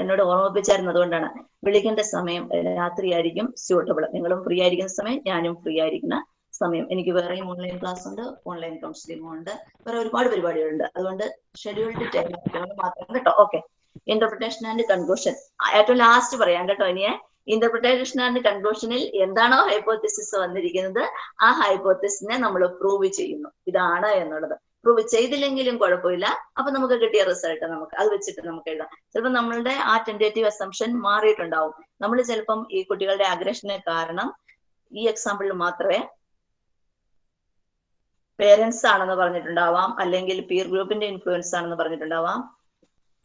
എന്നോട് ഓർമ്മിപ്പിച്ചായിരുന്നു അതുകൊണ്ടാണ്. വിളിക്കേണ്ട സമയം രാത്രി ആയിരിക്കും സ്യൂട്ടബിൾ നിങ്ങളും ഫ്രീ ആയിരിക്കുന്ന സമയം ഞാനും ഫ്രീ ആയിരിക്കുന്ന സമയം. എനിക്ക് വേറെയും ഓൺലൈൻ ക്ലാസ് ഉണ്ട് ഓൺലൈൻ കൗൺസിലിംഗും ഉണ്ട്. വേറെ ഒരുപാട് പരിപാടികളുണ്ട്. അതുകൊണ്ട് ഷെഡ്യൂൾഡ് ടൈം മാത്രം കേട്ടോ. ഓക്കെ ഇന്റർപ്രിട്ടേഷൻ ആൻഡ് കൺക്ലൂഷൻ ഏറ്റവും ലാസ്റ്റ് പറയാം കേട്ടോ ഇനിയെ. ഇന്റർപ്രിട്ടേഷൻ ആൻഡ് കൺക്ലൂഷനിൽ എന്താണോ ഹൈപ്പോത്തിസിസ് വന്നിരിക്കുന്നത് ആ ഹൈപ്പോത്തിസിനെ നമ്മൾ പ്രൂവ് ചെയ്യുന്നു. ഇതാണ് എന്നുള്ളത്. പ്രൂവ് ചെയ്തില്ലെങ്കിലും കുഴപ്പമില്ല. അപ്പൊ നമുക്ക് കിട്ടിയ റിസൾട്ട് നമുക്ക് അത് വെച്ചിട്ട് നമുക്ക് എഴുതാം. ചിലപ്പോൾ നമ്മളുടെ ആ ടെന്റേറ്റീവ് അസംഷൻ മാറിയിട്ടുണ്ടാവും. നമ്മൾ ചിലപ്പം ഈ കുട്ടികളുടെ അഗ്രഷന് കാരണം ഈ എക്സാമ്പിളിൽ മാത്രമേ പേരൻസ് ആണെന്ന് പറഞ്ഞിട്ടുണ്ടാവാം അല്ലെങ്കിൽ പീർ ഗ്രൂപ്പിന്റെ ഇൻഫ്ലുവൻസ് ആണെന്ന് പറഞ്ഞിട്ടുണ്ടാവാം.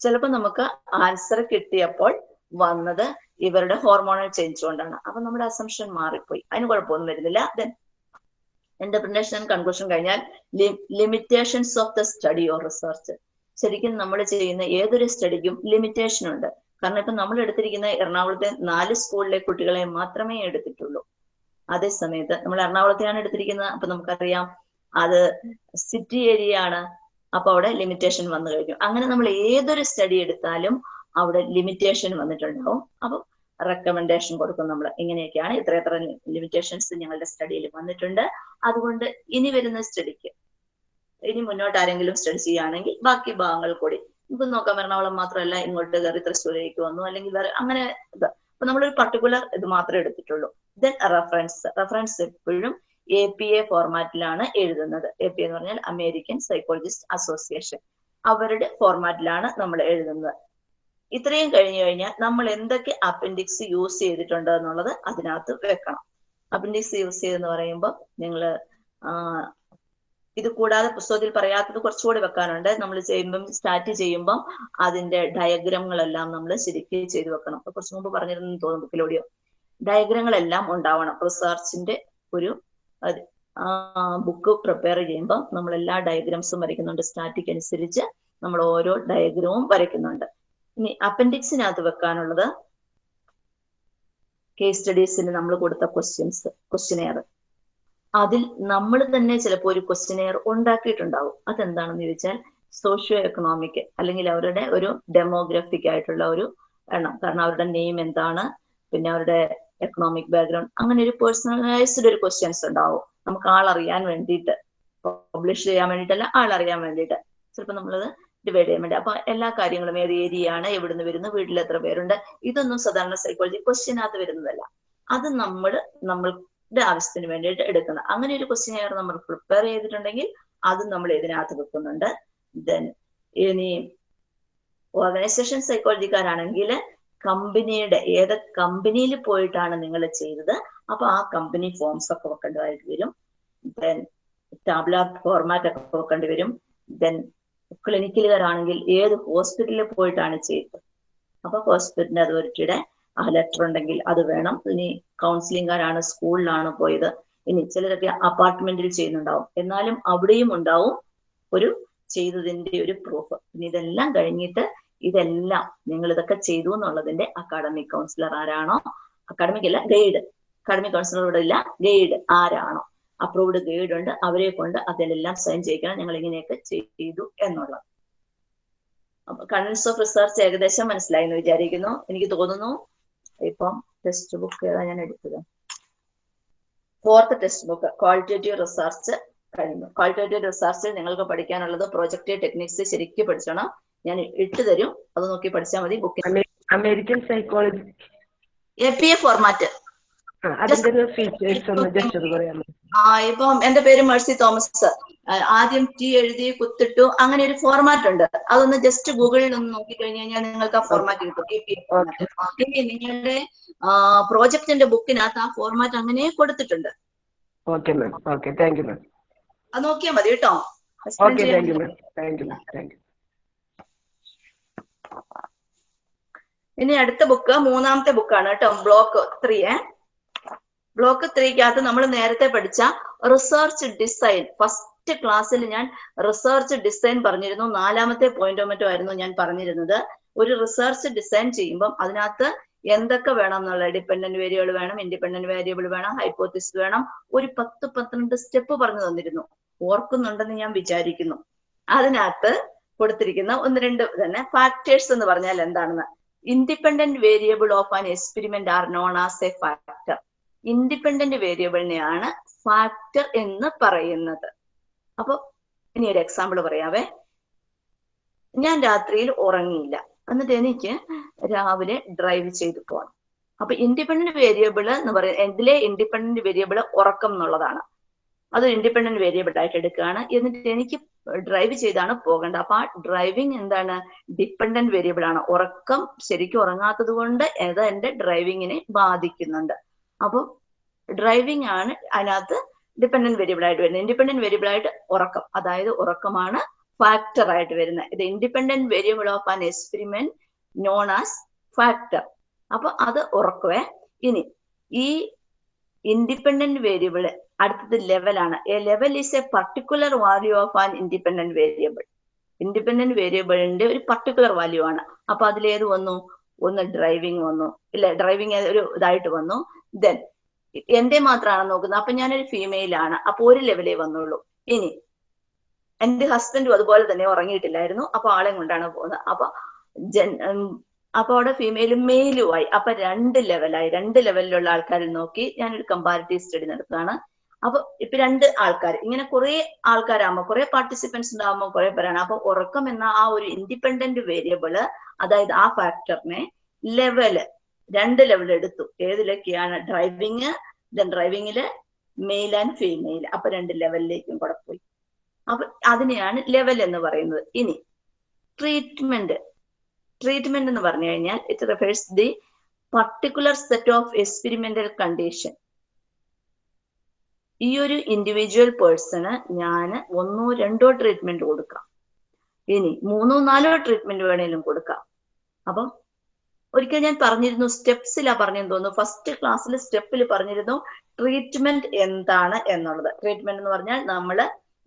ചിലപ്പോൾ നമുക്ക് ആൻസർ കിട്ടിയപ്പോൾ വന്നത് ഇവരുടെ ഹോർമോണൽ ചേഞ്ച് കൊണ്ടാണ്. അപ്പൊ നമ്മുടെ അസംഷൻ മാറിപ്പോയി. അതിന് കുഴപ്പമൊന്നും വരുന്നില്ല. ദെൻ ഇന്റർപ്രിനേഷൻ ആൻഡ് കൺക്ലൂഷൻ കഴിഞ്ഞാൽ limitations of the study or research ശരിക്കും നമ്മൾ ചെയ്യുന്ന ഏതൊരു സ്റ്റഡിക്കും ലിമിറ്റേഷൻ ഉണ്ട്. കാരണം ഇപ്പൊ നമ്മൾ എടുത്തിരിക്കുന്ന എറണാകുളത്തെ നാല് സ്കൂളിലെ കുട്ടികളെ മാത്രമേ എടുത്തിട്ടുള്ളൂ. അതേ സമയത്ത് നമ്മൾ എറണാകുളത്തെയാണ് എടുത്തിരിക്കുന്നത്. അപ്പൊ നമുക്കറിയാം അത് സിറ്റി ഏരിയ ആണ്. അപ്പൊ അവിടെ ലിമിറ്റേഷൻ വന്നു കഴിഞ്ഞു അങ്ങനെ നമ്മൾ ഏതൊരു സ്റ്റഡി എടുത്താലും അവിടെ ലിമിറ്റേഷൻ വന്നിട്ടുണ്ടാവും. അപ്പൊ റെക്കമെൻഡേഷൻ കൊടുക്കും നമ്മൾ. ഇങ്ങനെയൊക്കെയാണ് ഇത്ര എത്ര ലിമിറ്റേഷൻസ് ഞങ്ങളുടെ സ്റ്റഡിയിൽ വന്നിട്ടുണ്ട്. അതുകൊണ്ട് ഇനി വരുന്ന സ്റ്റഡിക്ക് ഇനി മുന്നോട്ട് ആരെങ്കിലും സ്റ്റഡി ചെയ്യുകയാണെങ്കിൽ ബാക്കി ഭാഗങ്ങൾ കൂടി. നമുക്ക് നോക്കാം എറണാകുളം മാത്രമല്ല ഇങ്ങോട്ട് കയറി തൃശ്ശൂരേക്ക് വന്നു അല്ലെങ്കിൽ വേറെ അങ്ങനെ ഇത്. അപ്പൊ നമ്മളൊരു പർട്ടിക്കുലർ ഇത് മാത്രമേ എടുത്തിട്ടുള്ളൂ. ദെൻ റെഫറൻസ് റെഫറൻസ് എപ്പോഴും എ പി എ ഫോർമാറ്റിലാണ് എഴുതുന്നത്. എ പി എന്ന് പറഞ്ഞാൽ അമേരിക്കൻ സൈക്കോളജിസ്റ്റ് അസോസിയേഷൻ അവരുടെ ഫോർമാറ്റിലാണ് നമ്മൾ എഴുതുന്നത്. ഇത്രയും കഴിഞ്ഞു കഴിഞ്ഞാൽ നമ്മൾ എന്തൊക്കെ അപ്പൻഡിക്സ് യൂസ് ചെയ്തിട്ടുണ്ട് എന്നുള്ളത് അതിനകത്ത് വെക്കണം. അപ്പൻഡിക്സ് യൂസ് ചെയ്തെന്ന് പറയുമ്പോൾ നിങ്ങൾ ഇത് കൂടാതെ പുസ്തകത്തിൽ പറയാത്തത് കുറച്ചുകൂടി വെക്കാനുണ്ട്. നമ്മൾ ചെയ്യുമ്പം സ്റ്റാർട്ട് ചെയ്യുമ്പം അതിന്റെ ഡയഗ്രമുകളെല്ലാം നമ്മൾ ശരിക്കും ചെയ്തു വെക്കണം. കുറച്ച് മുമ്പ് പറഞ്ഞിരുന്നു തോന്നുന്നു ഡയഗ്രാമുകളെല്ലാം ഉണ്ടാവണം. റിസർച്ചിന്റെ ഒരു ബുക്ക് പ്രിപ്പയർ ചെയ്യുമ്പോൾ നമ്മൾ എല്ലാ ഡയഗ്രാംസും വരയ്ക്കുന്നുണ്ട്. സ്റ്റാറ്റിക് അനുസരിച്ച് നമ്മൾ ഓരോ ഡയഗ്രവും വരയ്ക്കുന്നുണ്ട്. ഇനി അപ്പൻഡിക്സിനകത്ത് വെക്കാനുള്ളത് കേസ് സ്റ്റഡീസിന് നമ്മൾ കൊടുത്ത ക്വസ്റ്റ്യൻസ് ക്വസ്റ്റ്യനെയർ അതിൽ നമ്മൾ തന്നെ ചിലപ്പോൾ ഒരു ക്വസ്റ്റ്യനെയർ ഉണ്ടാക്കിയിട്ടുണ്ടാവും. അതെന്താണെന്ന് ചോദിച്ചാൽ സോഷ്യോ എക്കണോമിക് അല്ലെങ്കിൽ അവരുടെ ഒരു ഡെമോഗ്രഫിക് ആയിട്ടുള്ള ഒരു എണ്ണം. കാരണം അവരുടെ നെയിം എന്താണ്? പിന്നെ അവരുടെ എക്കണോമിക് ബാക്ക്ഗ്രൗണ്ട് അങ്ങനെ ഒരു പേഴ്സണലൈസ്ഡ് ഒരു ക്വസ്റ്റ്യൻസ് ഉണ്ടാവും. നമുക്ക് ആളറിയാൻ വേണ്ടിയിട്ട് പബ്ലിഷ് ചെയ്യാൻ വേണ്ടിയിട്ടല്ല ആളറിയാൻ വേണ്ടിയിട്ട്. ചിലപ്പോൾ നമ്മളത് ഡിവൈഡ് ചെയ്യാൻ വേണ്ടി. അപ്പൊ എല്ലാ കാര്യങ്ങളും ഏത് ഏരിയ ആണ് എവിടുന്ന് വരുന്നു വീട്ടിൽ എത്ര പേരുണ്ട് ഇതൊന്നും സാധാരണ സൈക്കോളജി ക്വസ്റ്റ്യനകത്ത് വരുന്നതല്ല. അത് നമ്മൾ നമ്മളുടെ ആവശ്യത്തിന് വേണ്ടിയിട്ട് എടുക്കുന്നത്. അങ്ങനെ ഒരു ക്വസ്റ്റ്യൻ ആയിരുന്നു നമ്മൾ പ്രിപ്പയർ ചെയ്തിട്ടുണ്ടെങ്കിൽ അത് നമ്മൾ ഇതിനകത്ത് വെക്കുന്നുണ്ട്. ദെൻ ഇനി ഓർഗനൈസേഷൻ സൈക്കോളജിക്കാരാണെങ്കിൽ കമ്പനിയുടെ ഏത് കമ്പനിയിൽ പോയിട്ടാണ് നിങ്ങൾ ചെയ്തത്? അപ്പൊ ആ കമ്പനി ഫോംസ് ഒക്കെ വെക്കേണ്ടതായിട്ട് വരും. ദെൻ ടാബ്ല ഫോർമാറ്റ് ഒക്കെ വെക്കേണ്ടി വരും. ദെൻ ക്ലിനിക്കലുകാരാണെങ്കിൽ ഏത് ഹോസ്പിറ്റലിൽ പോയിട്ടാണ് ചെയ്തത്? അപ്പൊ ഹോസ്പിറ്റലിന്റെ അതോറിറ്റിയുടെ ആ ലെറ്റർ ഉണ്ടെങ്കിൽ അത് വേണം. ഇനി കൗൺസിലിംഗുകാരാണ് സ്കൂളിലാണ് പോയത്. ഇനി ചിലരൊക്കെ അപ്പാർട്ട്മെന്റിൽ ചെയ്യുന്നുണ്ടാവും. എന്നാലും അവിടെയും ഉണ്ടാവും ഒരു ചെയ്തതിന്റെ ഒരു പ്രൂഫ് ഇനി ഇതെല്ലാം കഴിഞ്ഞിട്ട് ഇതെല്ലാം നിങ്ങൾ ഇതൊക്കെ ചെയ്തു എന്നുള്ളതിന്റെ അക്കാഡമിക് കൗൺസിലർ ആരാണോ? അക്കാഡമിക് അല്ല ഗൈഡ് അക്കാഡമിക് കൗൺസിലർ ഇവിടെ ഇല്ല ഗൈഡ് ആരാണോ? അപ്രൂവ്ഡ് ഗൈഡ് ഉണ്ട് അവരെ കൊണ്ട് അതിലെല്ലാം സൈൻ ചെയ്യിക്കണം ഞങ്ങൾ ഇങ്ങനെയൊക്കെ ചെയ്തു എന്നുള്ളത്. കണ്ടൻസ് ഓഫ് റിസർച്ച് ഏകദേശം മനസ്സിലായി എന്ന് വിചാരിക്കുന്നു. എനിക്ക് തോന്നുന്നു ഇപ്പം ടെക്സ്റ്റ് ബുക്ക് ഏതാ ഞാൻ എടുത്തത്? Fourth text book qualitative research കഴിഞ്ഞു. ക്വാളിറ്റേറ്റീവ് റിസർച്ചിൽ നിങ്ങൾക്ക് പഠിക്കാനുള്ളത് പ്രോജക്റ്റ് ടെക്നിക്സ് ശരിക്കും പഠിച്ചോണം. ഞാൻ ഇട്ട് തരും. അത് നോക്കി പഠിച്ചാൽ മതി. Book American psychology A P A format ആ ഇപ്പം എന്റെ പേര് മേഴ്സി തോമസ് ആദ്യം ടി എഴുതി കുത്തിട്ടു. അങ്ങനെ ഒരു ഫോർമാറ്റ് ഉണ്ട്. അതൊന്ന് ജസ്റ്റ് ഗൂഗിളിൽ ഒന്ന് നോക്കി കഴിഞ്ഞു കഴിഞ്ഞാൽ നിങ്ങൾക്ക് ആ ഫോർമാറ്റ് കിട്ടും. എ പി എ ഫോർമാറ്റ് ഇനി നിങ്ങളുടെ പ്രോജക്റ്റിന്റെ ബുക്കിനകത്ത് ആ ഫോർമാറ്റ് അങ്ങനെ കൊടുത്തിട്ടുണ്ട്. Okay ma'am okay thank you ma'am അത് നോക്കിയാൽ മതി കേട്ടോ. Okay thank you ma'am thank you ma'am thank you ഇനി അടുത്ത ബുക്ക് മൂന്നാമത്തെ ബുക്കാണ് കേട്ടോ ബ്ലോക്ക് ത്രീ ബ്ലോക്ക് ത്രീക്കകത്ത് നമ്മൾ നേരത്തെ പഠിച്ച റിസർച്ച് ഡിസൈൻ ഫസ്റ്റ് ക്ലാസ്സിൽ ഞാൻ റിസർച്ച് ഡിസൈൻ പറഞ്ഞിരുന്നു. നാലാമത്തെ പോയിന്റോ മറ്റോ ആയിരുന്നു ഞാൻ പറഞ്ഞിരുന്നത്. ഒരു റിസർച്ച് ഡിസൈൻ ചെയ്യുമ്പം അതിനകത്ത് എന്തൊക്കെ വേണം എന്നുള്ള ഡിപെൻഡന്റ് വേരിയബിൾ വേണം ഇൻഡിപെൻഡന്റ് വേരിയബിൾ വേണം ഹൈപ്പോത്തിസ് വേണം. ഒരു പത്ത് പന്ത്രണ്ട് സ്റ്റെപ്പ് പറഞ്ഞു തന്നിരുന്നു. ഓർക്കുന്നുണ്ടെന്ന് ഞാൻ വിചാരിക്കുന്നു. അതിനകത്ത് കൊടുത്തിരിക്കുന്ന ഒന്ന് രണ്ട് തന്നെ ഫാക്ടേഴ്സ് എന്ന് പറഞ്ഞാൽ എന്താണെന്ന്. Independent variable of an experiment are known as a factor independent വേരിയബിളിനെയാണ് factor എന്ന് പറയുന്നത്. അപ്പൊ ഇനി ഒരു എക്സാമ്പിൾ പറയാവേ. ഞാൻ രാത്രിയിൽ ഉറങ്ങിയില്ല. എന്നിട്ട് എനിക്ക് രാവിലെ ഡ്രൈവ് ചെയ്തു പോകണം അപ്പൊ ഇൻഡിപെൻഡന്റ് വേരിയബിൾ എന്ന് പറയുന്നത് ഇതിലെ ഇൻഡിപെൻഡന്റ് വേരിയബിൾ ഉറക്കം എന്നുള്ളതാണ്. അത് ഇൻഡിപെൻഡന്റ് വേരിയബിൾ ആയിട്ട് എടുക്കുകയാണ്. എന്നിട്ട് എനിക്ക് ഡ്രൈവ് ചെയ്താണ് പോകേണ്ടത്. അപ്പൊ ആ ഡ്രൈവിംഗ് എന്താണ്? ഡിപ്പെൻഡന്റ് വേരിയബിൾ ആണ്. ഉറക്കം ശരിക്കും ഉറങ്ങാത്തത് കൊണ്ട് അത് എന്റെ ഡ്രൈവിങ്ങിനെ ബാധിക്കുന്നുണ്ട്. അപ്പൊ ഡ്രൈവിംഗ് ആണ് അതിനകത്ത് ഡിപ്പെൻഡന്റ് വേരിയബിൾ ആയിട്ട് വരുന്നത്. ഇൻഡിപെൻഡന്റ് വേരിയബിൾ ആയിട്ട് ഉറക്കം അതായത് ഉറക്കമാണ് ഫാക്ടർ ആയിട്ട് വരുന്നത്. ഇത് independent variable of an experiment known as factor അപ്പൊ അത് ഉറക്കുവേ. ഇനി ഈ ഇൻഡിപെൻഡന്റ് വേരിയബിൾ അടുത്തത് ലെവലാണ് a level is a particular value of an independent variable independent വേരിയബിളിന്റെ ഒരു പർട്ടിക്കുലർ വാല്യൂ ആണ്. അപ്പൊ അതിലേത് വന്നു? ഒന്ന് ഡ്രൈവിംഗ് വന്നു. ഇല്ല ഡ്രൈവിംഗ് ഒരു ഇതായിട്ട് വന്നു. ദെൻ എന്റെ മാത്രമാണ് നോക്കുന്നത്? അപ്പൊ ഞാനൊരു ഫീമെയിൽ ആണ്. അപ്പൊ ഒരു ലെവലേ വന്നുള്ളൂ. ഇനി എന്റെ ഹസ്ബൻഡും അതുപോലെ തന്നെ ഉറങ്ങിയിട്ടില്ലായിരുന്നു. അപ്പൊ ആളെ കൊണ്ടാണ് പോകുന്നത്. അപ്പൊ അപ്പൊ അവിടെ ഫീമെയിലും മെയിലുമായി അപ്പൊ രണ്ട് ലെവലായി രണ്ട് ലെവലിലുള്ള ആൾക്കാരെ നോക്കി ഞാനൊരു കമ്പാരിറ്റീവ് സ്റ്റഡി നടത്തുകയാണ്. അപ്പൊ ഇപ്പൊ രണ്ട് ആൾക്കാർ ഇങ്ങനെ കുറെ ആൾക്കാരാകുമ്പോൾ കുറെ പാർട്ടിസിപ്പൻസ് ഉണ്ടാകുമ്പോൾ കുറെ പേരാണ്. അപ്പൊ ഉറക്കം എന്ന ആ ഒരു ഇൻഡിപെൻഡന്റ് വേരിയബിൾ അതായത് ആ ഫാക്ടറിനെ ലെവൽ രണ്ട് ലെവൽ എടുത്തു. ഏതിലൊക്കെയാണ്? ഡ്രൈവിങ് ദെൻ ഡ്രൈവിങ്ങിൽ മെയിൽ ആൻഡ് ഫീമെയിൽ അപ്പൊ രണ്ട് ലെവലിലേക്കും കൂടെ പോയി. അപ്പൊ അതിനെയാണ് ലെവൽ എന്ന് പറയുന്നത്. ഇനി ട്രീറ്റ്മെന്റ് ട്രീറ്റ്മെന്റ് എന്ന് പറഞ്ഞു കഴിഞ്ഞാൽ it refers the particular set of experimental condition ഈ ഒരു ഇൻഡിവിജ്വൽ പേഴ്സണ് ഞാൻ ഒന്നോ രണ്ടോ ട്രീറ്റ്മെന്റ് കൊടുക്കാം. ഇനി മൂന്നോ നാലോ ട്രീറ്റ്മെന്റ് വേണേലും കൊടുക്കാം. അപ്പം ഒരിക്കൽ ഞാൻ പറഞ്ഞിരുന്നു സ്റ്റെപ്സിലാ പറഞ്ഞെന്ന് തോന്നുന്നു. ഫസ്റ്റ് ക്ലാസ്സിൽ സ്റ്റെപ്പിൽ പറഞ്ഞിരുന്നു ട്രീറ്റ്മെന്റ് എന്താണ് എന്നുള്ളത്. ട്രീറ്റ്മെന്റ് എന്ന് പറഞ്ഞാൽ നമ്മൾ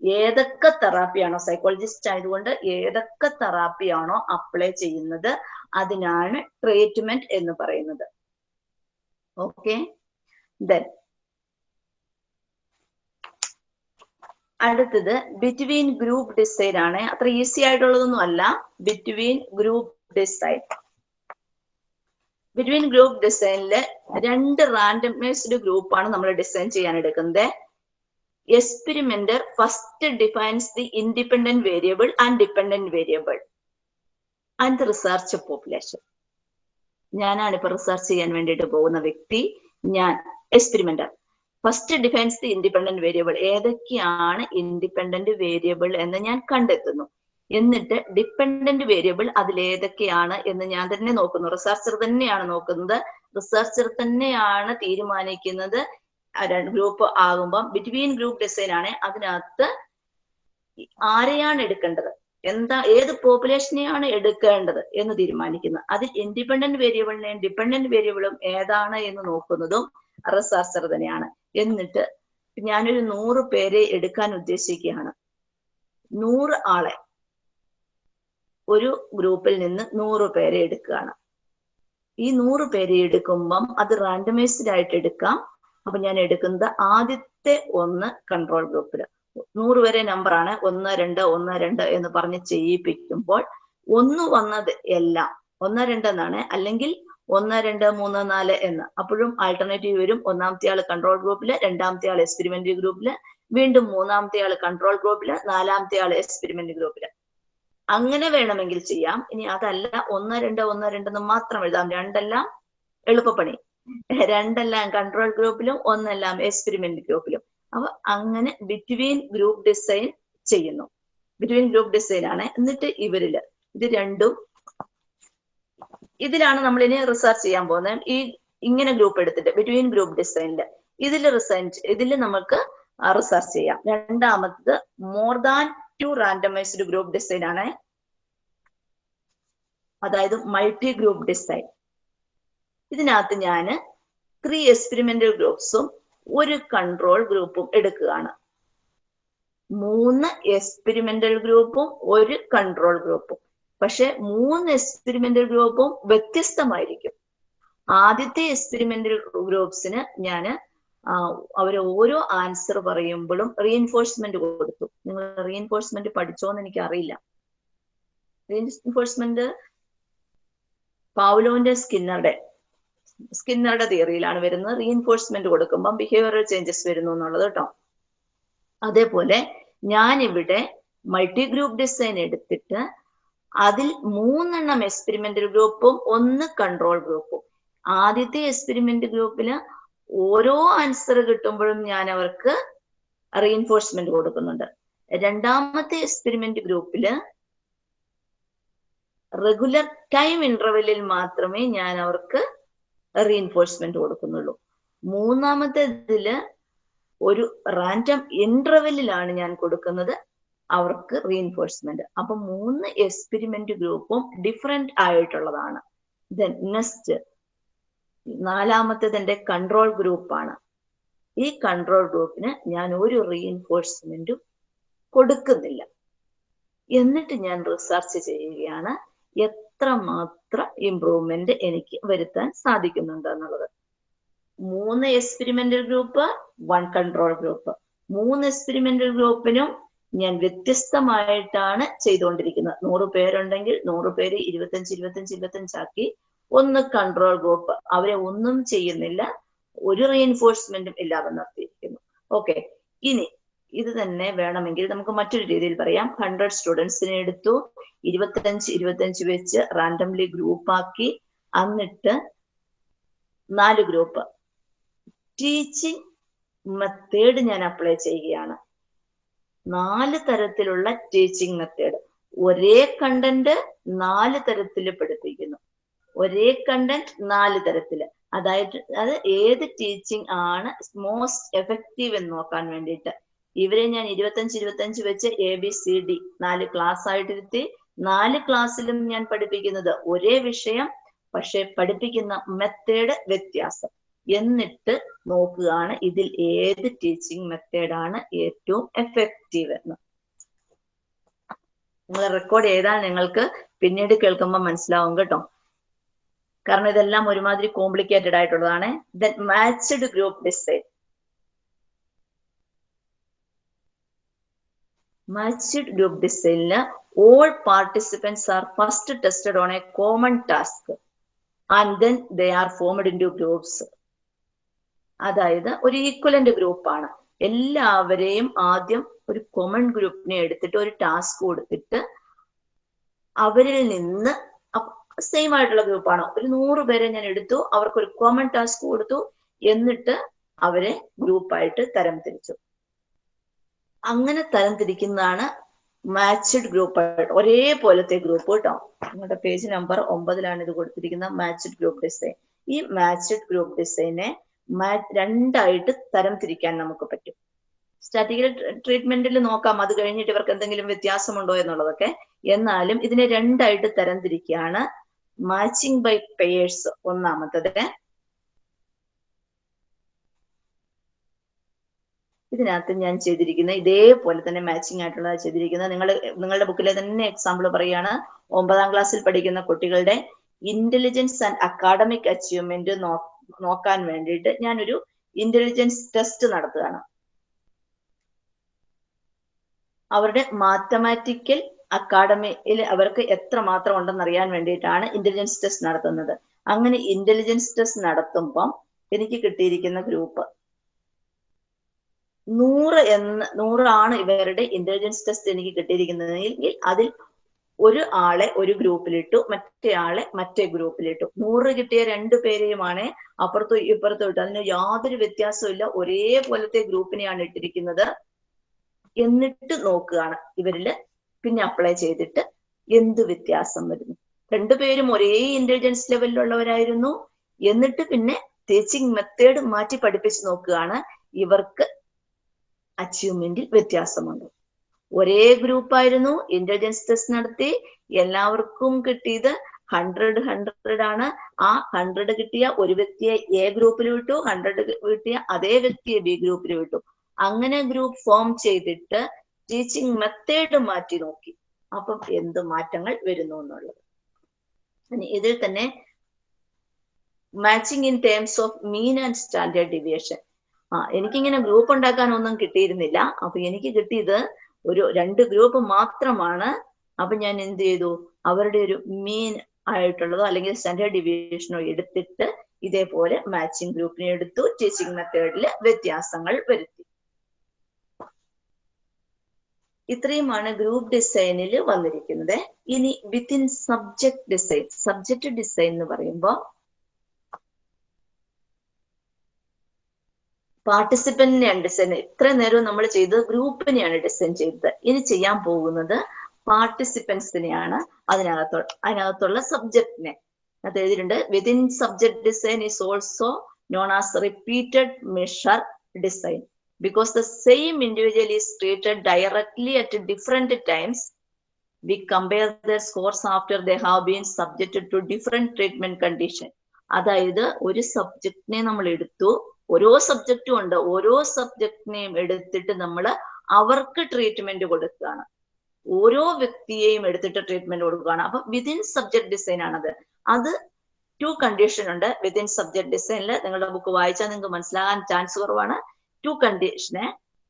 ഏതൊക്കെ തെറാപ്പിയാണോ സൈക്കോളജിസ്റ്റ് ആയതുകൊണ്ട് ഏതൊക്കെ തെറാപ്പിയാണോ അപ്ലൈ ചെയ്യുന്നത് അതിനാണ് ട്രീറ്റ്മെന്റ് എന്ന് പറയുന്നത്. ഓക്കെ ദെൻ അടുത്തത് ബിറ്റ്വീൻ ഗ്രൂപ്പ് ഡിസൈൻ ആണ്. അത്ര ഈസി ആയിട്ടുള്ളതൊന്നും അല്ല. Between group design between group ഡിസൈനിൽ രണ്ട് റാൻഡമൈസ്ഡ് ഗ്രൂപ്പാണ് നമ്മൾ ഡിസൈൻ ചെയ്യാൻ എടുക്കുന്നത്. Experimenter first defines the independent variable and dependent variable and research population ഞാനാണ് ഇപ്പൊ റിസർച്ച് ചെയ്യാൻ വേണ്ടിയിട്ട് പോകുന്ന വ്യക്തി. ഞാൻ experimenter first defines the independent variable ഏതൊക്കെയാണ് ഇൻഡിപെൻഡന്റ് വേരിയബിൾ എന്ന് ഞാൻ കണ്ടെത്തുന്നു. എന്നിട്ട് ഡിപ്പെൻഡന്റ് വേരിയബിൾ അതിലേതൊക്കെയാണ് എന്ന് ഞാൻ തന്നെ നോക്കുന്നു. റിസർച്ചർ തന്നെയാണ് നോക്കുന്നത്. റിസർച്ചർ തന്നെയാണ് തീരുമാനിക്കുന്നത്. ഗ്രൂപ്പ് ആകുമ്പം ബിറ്റ്വീൻ ഗ്രൂപ്പ് ഡിസൈൻ ആണ് അതിനകത്ത് ആരെയാണ് എടുക്കേണ്ടത്? എന്താ ഏത് പോപ്പുലേഷനെയാണ് എടുക്കേണ്ടത് എന്ന് തീരുമാനിക്കുന്നത് അതിൽ ഇൻഡിപെൻഡന്റ് വേരിയബിളിനെയും ഡിപെൻഡന്റ് വേരിയബിളും ഏതാണ് എന്ന് നോക്കുന്നതും റിസർച്ചർ തന്നെയാണ്. എന്നിട്ട് ഞാനൊരു നൂറ് പേരെ എടുക്കാൻ ഉദ്ദേശിക്കുകയാണ്. നൂറ് ആളെ ഒരു ഗ്രൂപ്പിൽ നിന്ന് നൂറ് പേരെ എടുക്കുകയാണ്. ഈ നൂറ് പേരെ എടുക്കുമ്പം അത് റാൻഡമൈസ്ഡ് ആയിട്ട് എടുക്കാം. അപ്പൊ ഞാൻ എടുക്കുന്നത് ആദ്യത്തെ ഒന്ന് കൺട്രോൾ ഗ്രൂപ്പിൽ നൂറ് വരെ നമ്പറാണ് ഒന്ന് രണ്ട് ഒന്ന് രണ്ട് എന്ന് പറഞ്ഞ് ചെയ്യിപ്പിക്കുമ്പോൾ ഒന്ന് വന്നത് എല്ലാം. ഒന്ന് രണ്ട് എന്നാണ്. അല്ലെങ്കിൽ ഒന്ന് രണ്ട് മൂന്ന് നാല് എന്ന്. അപ്പോഴും ആൾട്ടർനേറ്റീവ് വരും. ഒന്നാമത്തെ ആൾ കൺട്രോൾ ഗ്രൂപ്പിൽ രണ്ടാമത്തെ ആൾ എക്സ്പെരിമെന്റ് ഗ്രൂപ്പിൽ വീണ്ടും മൂന്നാമത്തെ ആൾ കൺട്രോൾ ഗ്രൂപ്പിൽ നാലാമത്തെ ആൾ എക്സ്പെരിമെന്റ് ഗ്രൂപ്പിൽ അങ്ങനെ വേണമെങ്കിൽ ചെയ്യാം. ഇനി അതല്ല ഒന്ന് രണ്ട് ഒന്ന് രണ്ടെന്ന് മാത്രം എഴുതാം. രണ്ടെല്ലാം എളുപ്പപ്പണി. രണ്ടെല്ലാം കൺട്രോൾ ഗ്രൂപ്പിലും ഒന്നെല്ലാം എക്സ്പെരിമെന്റ് ഗ്രൂപ്പിലും അപ്പൊ അങ്ങനെ ബിറ്റ്വീൻ ഗ്രൂപ്പ് ഡിസൈൻ ചെയ്യുന്നു. ബിറ്റ്വീൻ ഗ്രൂപ്പ് ഡിസൈൻ ആണ്. എന്നിട്ട് ഇവരിൽ ഇത് രണ്ടും ഇതിലാണ് നമ്മൾ ഇനി റിസർച്ച് ചെയ്യാൻ പോകുന്നത്. ഈ ഇങ്ങനെ ഗ്രൂപ്പ് എടുത്തിട്ട് ബിറ്റ്വീൻ ഗ്രൂപ്പ് ഡിസൈനിൽ ഇതിൽ റിസർച്ച് ഇതിൽ നമുക്ക് റിസർച്ച് ചെയ്യാം. രണ്ടാമത്തത് more than two randomised group design ആണ്. അതായത് മൾട്ടി ഗ്രൂപ്പ് ഡിസൈൻ ഇതിനകത്ത് ഞാൻ ത്രീ എക്സ്പെരിമെന്റൽ ഗ്രൂപ്പ്സും ഒരു കൺട്രോൾ ഗ്രൂപ്പും എടുക്കുകയാണ്. മൂന്ന് എക്സ്പെരിമെന്റൽ ഗ്രൂപ്പും ഒരു കൺട്രോൾ ഗ്രൂപ്പും പക്ഷെ മൂന്ന് എക്സ്പെരിമെന്റൽ ഗ്രൂപ്പും വ്യത്യസ്തമായിരിക്കും. ആദ്യത്തെ എക്സ്പെരിമെന്റൽ ഗ്രൂപ്പ്സിന് ഞാൻ അവർ ഓരോ ആൻസർ പറയുമ്പോഴും റീഎൻഫോഴ്സ്മെന്റ് കൊടുത്തു. നിങ്ങൾ റീഎൻഫോഴ്സ്മെന്റ് പഠിച്ചോന്ന് എനിക്ക് അറിയില്ല റീഎൻഫോഴ്സ്മെന്റ് പാവലോന്റെ സ്കിന്നറുടെ സ്കിന്നറുടെ തിയറിയിലാണ് വരുന്നത്. റീഎൻഫോഴ്സ്മെന്റ് കൊടുക്കുമ്പോൾ ബിഹേവിയറൽ ചേഞ്ചസ് വരുന്നു എന്നുള്ളത് കേട്ടോ. അതേപോലെ ഞാൻ ഇവിടെ മൾട്ടി ഗ്രൂപ്പ് ഡിസൈൻ എടുത്തിട്ട് അതിൽ മൂന്നെണ്ണം എക്സ്പെരിമെന്റൽ ഗ്രൂപ്പും ഒന്ന് കൺട്രോൾ ഗ്രൂപ്പും. ആദ്യത്തെ എക്സ്പെരിമെന്റ് ഗ്രൂപ്പിൽ ഓരോ ആൻസർ കിട്ടുമ്പോഴും ഞാൻ അവർക്ക് റീഎൻഫോഴ്സ്മെന്റ് കൊടുക്കുന്നുണ്ട്. രണ്ടാമത്തെ എക്സ്പെരിമെന്റ് ഗ്രൂപ്പിൽ റെഗുലർ ടൈം ഇന്റർവെല്ലിൽ മാത്രമേ ഞാൻ അവർക്ക് റീഎൻഫോഴ്സ്മെന്റ് കൊടുക്കുന്നുള്ളൂ. മൂന്നാമത്തെ ഇതിൽ ഒരു റാൻഡം ഇന്റർവെല്ലിലാണ് ഞാൻ കൊടുക്കുന്നത്. അവർക്ക് റീഎൻഫോഴ്സ്മെന്റ് അപ്പൊ മൂന്ന് എക്സ്പെരിമെന്റ് ഗ്രൂപ്പും ഡിഫറെന്റ് ആയിട്ടുള്ളതാണ്. ദെൻ നെക്സ്റ്റ് നാലാമത്തേത് എന്റെ കൺട്രോൾ ഗ്രൂപ്പാണ് ഈ കൺട്രോൾ ഗ്രൂപ്പിന് ഞാൻ ഒരു റീഎൻഫോഴ്സ്മെന്റും കൊടുക്കുന്നില്ല. എന്നിട്ട് ഞാൻ റിസർച്ച് ചെയ്യുകയാണ്. എത്രമാത്രം ഇമ്പ്രൂവ്മെന്റ് എനിക്ക് വരുത്താൻ സാധിക്കുന്നുണ്ട് എന്നുള്ളത്. മൂന്ന് experimental group one control group മൂന്ന് എക്സ്പെരിമെന്റൽ ഗ്രൂപ്പിനും ഞാൻ വ്യത്യസ്തമായിട്ടാണ് ചെയ്തുകൊണ്ടിരിക്കുന്നത്. നൂറ് പേരുണ്ടെങ്കിൽ നൂറ് പേര് ഇരുപത്തഞ്ച് ഇരുപത്തഞ്ച് ഇരുപത്തഞ്ചാക്കി ഒന്ന് കൺട്രോൾ ഗ്രൂപ്പ് അവരെ ഒന്നും ചെയ്യുന്നില്ല. ഒരു റീഎൻഫോഴ്സ്മെന്റും ഇല്ലാതെ നിർത്തിയിരിക്കുന്നു. ഓക്കെ ഇനി ഇത് തന്നെ വേണമെങ്കിൽ നമുക്ക് മറ്റൊരു രീതിയിൽ പറയാം. ഹൺഡ്രഡ് സ്റ്റുഡൻസിനെ എടുത്തു ഇരുപത്തഞ്ച് ഇരുപത്തഞ്ച് വെച്ച് റാൻഡംലി ഗ്രൂപ്പാക്കി എന്നിട്ട് നാല് ഗ്രൂപ്പ് ടീച്ചിങ് മെത്തേഡ് ഞാൻ അപ്ലൈ ചെയ്യുകയാണ്. നാല് തരത്തിലുള്ള ടീച്ചിങ് മെത്തേഡ് ഒരേ കണ്ടന്റ് നാല് തരത്തിൽ പഠിപ്പിക്കുന്നു ഒരേ കണ്ടന്റ് നാല് തരത്തിൽ അതായത് അത് ഏത് ടീച്ചിങ് ആണ് മോസ്റ്റ് എഫക്റ്റീവ് എന്ന് നോക്കാൻ വേണ്ടിയിട്ട്. ഇവരെ ഞാൻ ഇരുപത്തഞ്ച് ഇരുപത്തഞ്ച് വെച്ച് എ ബി സി ഡി നാല് ക്ലാസ് ആയിട്ടിരുത്തി. നാല് ക്ലാസ്സിലും ഞാൻ പഠിപ്പിക്കുന്നത് ഒരേ വിഷയം പക്ഷെ പഠിപ്പിക്കുന്ന മെത്തേഡ് വ്യത്യാസം. എന്നിട്ട് നോക്കുകയാണ് ഇതിൽ ഏത് ടീച്ചിങ് മെത്തേഡാണ് ഏറ്റവും എഫക്റ്റീവ് എന്ന്. നിങ്ങൾ റെക്കോർഡ് ചെയ്താൽ നിങ്ങൾക്ക് പിന്നീട് കേൾക്കുമ്പോൾ മനസ്സിലാവും കേട്ടോ. കാരണം ഇതെല്ലാം ഒരുമാതിരി കോംപ്ലിക്കേറ്റഡ് ആയിട്ടുള്ളതാണ്. Then matched group design group ഡിസൈനിൽ all participants are first tested on a common task and then they are formed in two groups അതായത് ഒരു ഈക്വലന്റ് ഗ്രൂപ്പാണ് എല്ലാവരെയും ആദ്യം ഒരു കോമൺ ഗ്രൂപ്പിനെ എടുത്തിട്ട് ഒരു ടാസ്ക് കൊടുത്തിട്ട് അവരിൽ നിന്ന് സെയിം ആയിട്ടുള്ള ഗ്രൂപ്പാണ് ഒരു നൂറ് പേരെ ഞാൻ എടുത്തു അവർക്ക് ഒരു കോമൺ ടാസ്ക് കൊടുത്തു എന്നിട്ട് അവരെ ഗ്രൂപ്പായിട്ട് തരം തിരിച്ചു അങ്ങനെ തരം തിരിക്കുന്നതാണ് മാച്ച്ഡ് ഗ്രൂപ്പ് ഒരേപോലത്തെ ഗ്രൂപ്പ് കേട്ടോ. നിങ്ങളുടെ പേജ് നമ്പർ ഒമ്പതിലാണ് ഇത് കൊടുത്തിരിക്കുന്ന മാച്ച്ഡ് ഗ്രൂപ്പ് ഡിസൈൻ. ഈ മാച്ച്ഡ് ഗ്രൂപ്പ് ഡിസൈനെ രണ്ടായിട്ട് തരം തിരിക്കാൻ നമുക്ക് പറ്റും. സ്റ്റാറ്റിക്കൽ ട്രീറ്റ്മെന്റിൽ നോക്കാം. അത് കഴിഞ്ഞിട്ട് ഇവർക്ക് എന്തെങ്കിലും വ്യത്യാസമുണ്ടോ എന്നുള്ളതൊക്കെ. എന്നാലും ഇതിനെ രണ്ടായിട്ട് തരം തിരിക്കുകയാണ് മാച്ചിങ് ബൈ പെയേഴ്സ് ഒന്നാമത്തത്. ഇതിനകത്ത് ഞാൻ ചെയ്തിരിക്കുന്ന ഇതേപോലെ തന്നെ മാച്ചിങ് ആയിട്ടുള്ള ചെയ്തിരിക്കുന്നത്. നിങ്ങൾ നിങ്ങളുടെ ബുക്കിലെ തന്നെ എക്സാമ്പിൾ പറയുകയാണ്. ഒമ്പതാം ക്ലാസ്സിൽ പഠിക്കുന്ന കുട്ടികളുടെ ഇന്റലിജൻസ് ആൻഡ് അക്കാഡമിക് അച്ചീവ്മെന്റ് നോക്കാൻ വേണ്ടിയിട്ട് ഞാനൊരു ഇന്റലിജൻസ് ടെസ്റ്റ് നടത്തുകയാണ്. അവരുടെ മാത്തമാറ്റിക്കൽ അക്കാഡമിയിൽ അവർക്ക് എത്ര മാത്രം ഉണ്ടെന്ന് അറിയാൻ വേണ്ടിയിട്ടാണ് ഇന്റലിജൻസ് ടെസ്റ്റ് നടത്തുന്നത്. അങ്ങനെ ഇന്റലിജൻസ് ടെസ്റ്റ് നടത്തുമ്പം എനിക്ക് കിട്ടിയിരിക്കുന്ന ഗ്രൂപ്പ് നൂറ് എന്ന് നൂറാണ് ഇവരുടെ ഇന്റലിജൻസ് ടെസ്റ്റ് എനിക്ക് കിട്ടിയിരിക്കുന്നതെങ്കിൽ അതിൽ ഒരു ആളെ ഒരു ഗ്രൂപ്പിലിട്ടു മറ്റേ ആളെ മറ്റേ ഗ്രൂപ്പിലിട്ടു. നൂറ് കിട്ടിയ രണ്ടു പേരെയുമാണ് അപ്പുറത്തും ഇപ്പുറത്തും ഇട്ടു. അതിന് യാതൊരു വ്യത്യാസവും ഇല്ല ഒരേപോലത്തെ ഗ്രൂപ്പിനെയാണ് ഇട്ടിരിക്കുന്നത്. എന്നിട്ട് നോക്കുകയാണ് ഇവരിൽ. പിന്നെ അപ്ലൈ ചെയ്തിട്ട് എന്ത് വ്യത്യാസം വരുന്നു. രണ്ടുപേരും ഒരേ ഇന്റലിജൻസ് ലെവലിലുള്ളവരായിരുന്നു എന്നിട്ട് പിന്നെ ടീച്ചിങ് മെത്തേഡ് മാറ്റി പഠിപ്പിച്ച് നോക്കുകയാണ്. ഇവർക്ക് അച്ചീവ്മെന്റിൽ വ്യത്യാസമുണ്ട്. ഒരേ ഗ്രൂപ്പായിരുന്നു ഇന്റലിജൻസ് ടെസ്റ്റ് നടത്തി. എല്ലാവർക്കും കിട്ടിയത് ഹൺഡ്രഡ് ഹൺഡ്രഡ് ആണ്. ആ ഹൺഡ്രഡ് കിട്ടിയ ഒരു വ്യക്തിയെ എ ഗ്രൂപ്പിൽ വിട്ടു. ഹൺഡ്രഡ് കിട്ടിയ അതേ വ്യക്തിയെ ബി ഗ്രൂപ്പിൽ വിട്ടു. അങ്ങനെ ഗ്രൂപ്പ് ഫോം ചെയ്തിട്ട് ടീച്ചിങ് മെത്തേഡ് മാറ്റി നോക്കി. അപ്പം എന്ത് മാറ്റങ്ങൾ വരുന്നു എന്നുള്ളത്. ഇതിൽ തന്നെ matching in terms of mean and standard deviation ആ എനിക്കിങ്ങനെ ഗ്രൂപ്പ് ഉണ്ടാക്കാനൊന്നും കിട്ടിയിരുന്നില്ല. അപ്പൊ എനിക്ക് കിട്ടിയത് ഒരു രണ്ട് ഗ്രൂപ്പ് മാത്രമാണ്. അപ്പൊ ഞാൻ എന്ത് ചെയ്തു? അവരുടെ ഒരു മീൻ ആയിട്ടുള്ളതോ അല്ലെങ്കിൽ സ്റ്റാൻഡേർഡ് ഡിവിഷനോ എടുത്തിട്ട് ഇതേപോലെ മാച്ചിങ് ഗ്രൂപ്പിനെ എടുത്തു. ടീച്ചിങ് മെത്തേഡിൽ വ്യത്യാസങ്ങൾ വരുത്തി. ഇത്രയുമാണ് ഗ്രൂപ്പ് ഡിസൈനിൽ വന്നിരിക്കുന്നത്. ഇനി within subject design subject design എന്ന് പറയുമ്പോൾ പാർട്ടിസിപ്പന്റിനെയാണ് ഡിസൈൻ ഇത്ര നേരവും നമ്മൾ ചെയ്തത് ഗ്രൂപ്പിനെയാണ് ഡിസൈൻ ചെയ്തത്. ഇനി ചെയ്യാൻ പോകുന്നത് പാർട്ടിസിപ്പൻസിനെയാണ് അതിനകത്തോ അതിനകത്തുള്ള സബ്ജക്റ്റിനെ അത് എഴുതിയിട്ടുണ്ട്. Within subject design is also known as repeated measure design because the same individual is treated directly at different times we compare their scores after they have been subjected to different treatment condition അതായത് ഒരു സബ്ജക്റ്റിനെ നമ്മൾ എടുത്തു. ഓരോ സബ്ജക്റ്റും ഉണ്ട്. ഓരോ സബ്ജക്റ്റിനെയും എടുത്തിട്ട് നമ്മൾ അവർക്ക് ട്രീറ്റ്മെന്റ് കൊടുക്കുകയാണ്. ഓരോ വ്യക്തിയെയും എടുത്തിട്ട് ട്രീറ്റ്മെന്റ് കൊടുക്കുകയാണ്. അപ്പൊ വിതിൻ സബ്ജക്ട് ഡിസൈൻ ആണത്. അത് ടു കണ്ടീഷൻ ഉണ്ട്. വിതിൻ സബ്ജക്ട് ഡിസൈനിൽ നിങ്ങളുടെ ബുക്ക് വായിച്ചാൽ നിങ്ങൾക്ക് മനസ്സിലാകാൻ ചാൻസ് കുറവാണ്. ടു കണ്ടീഷന്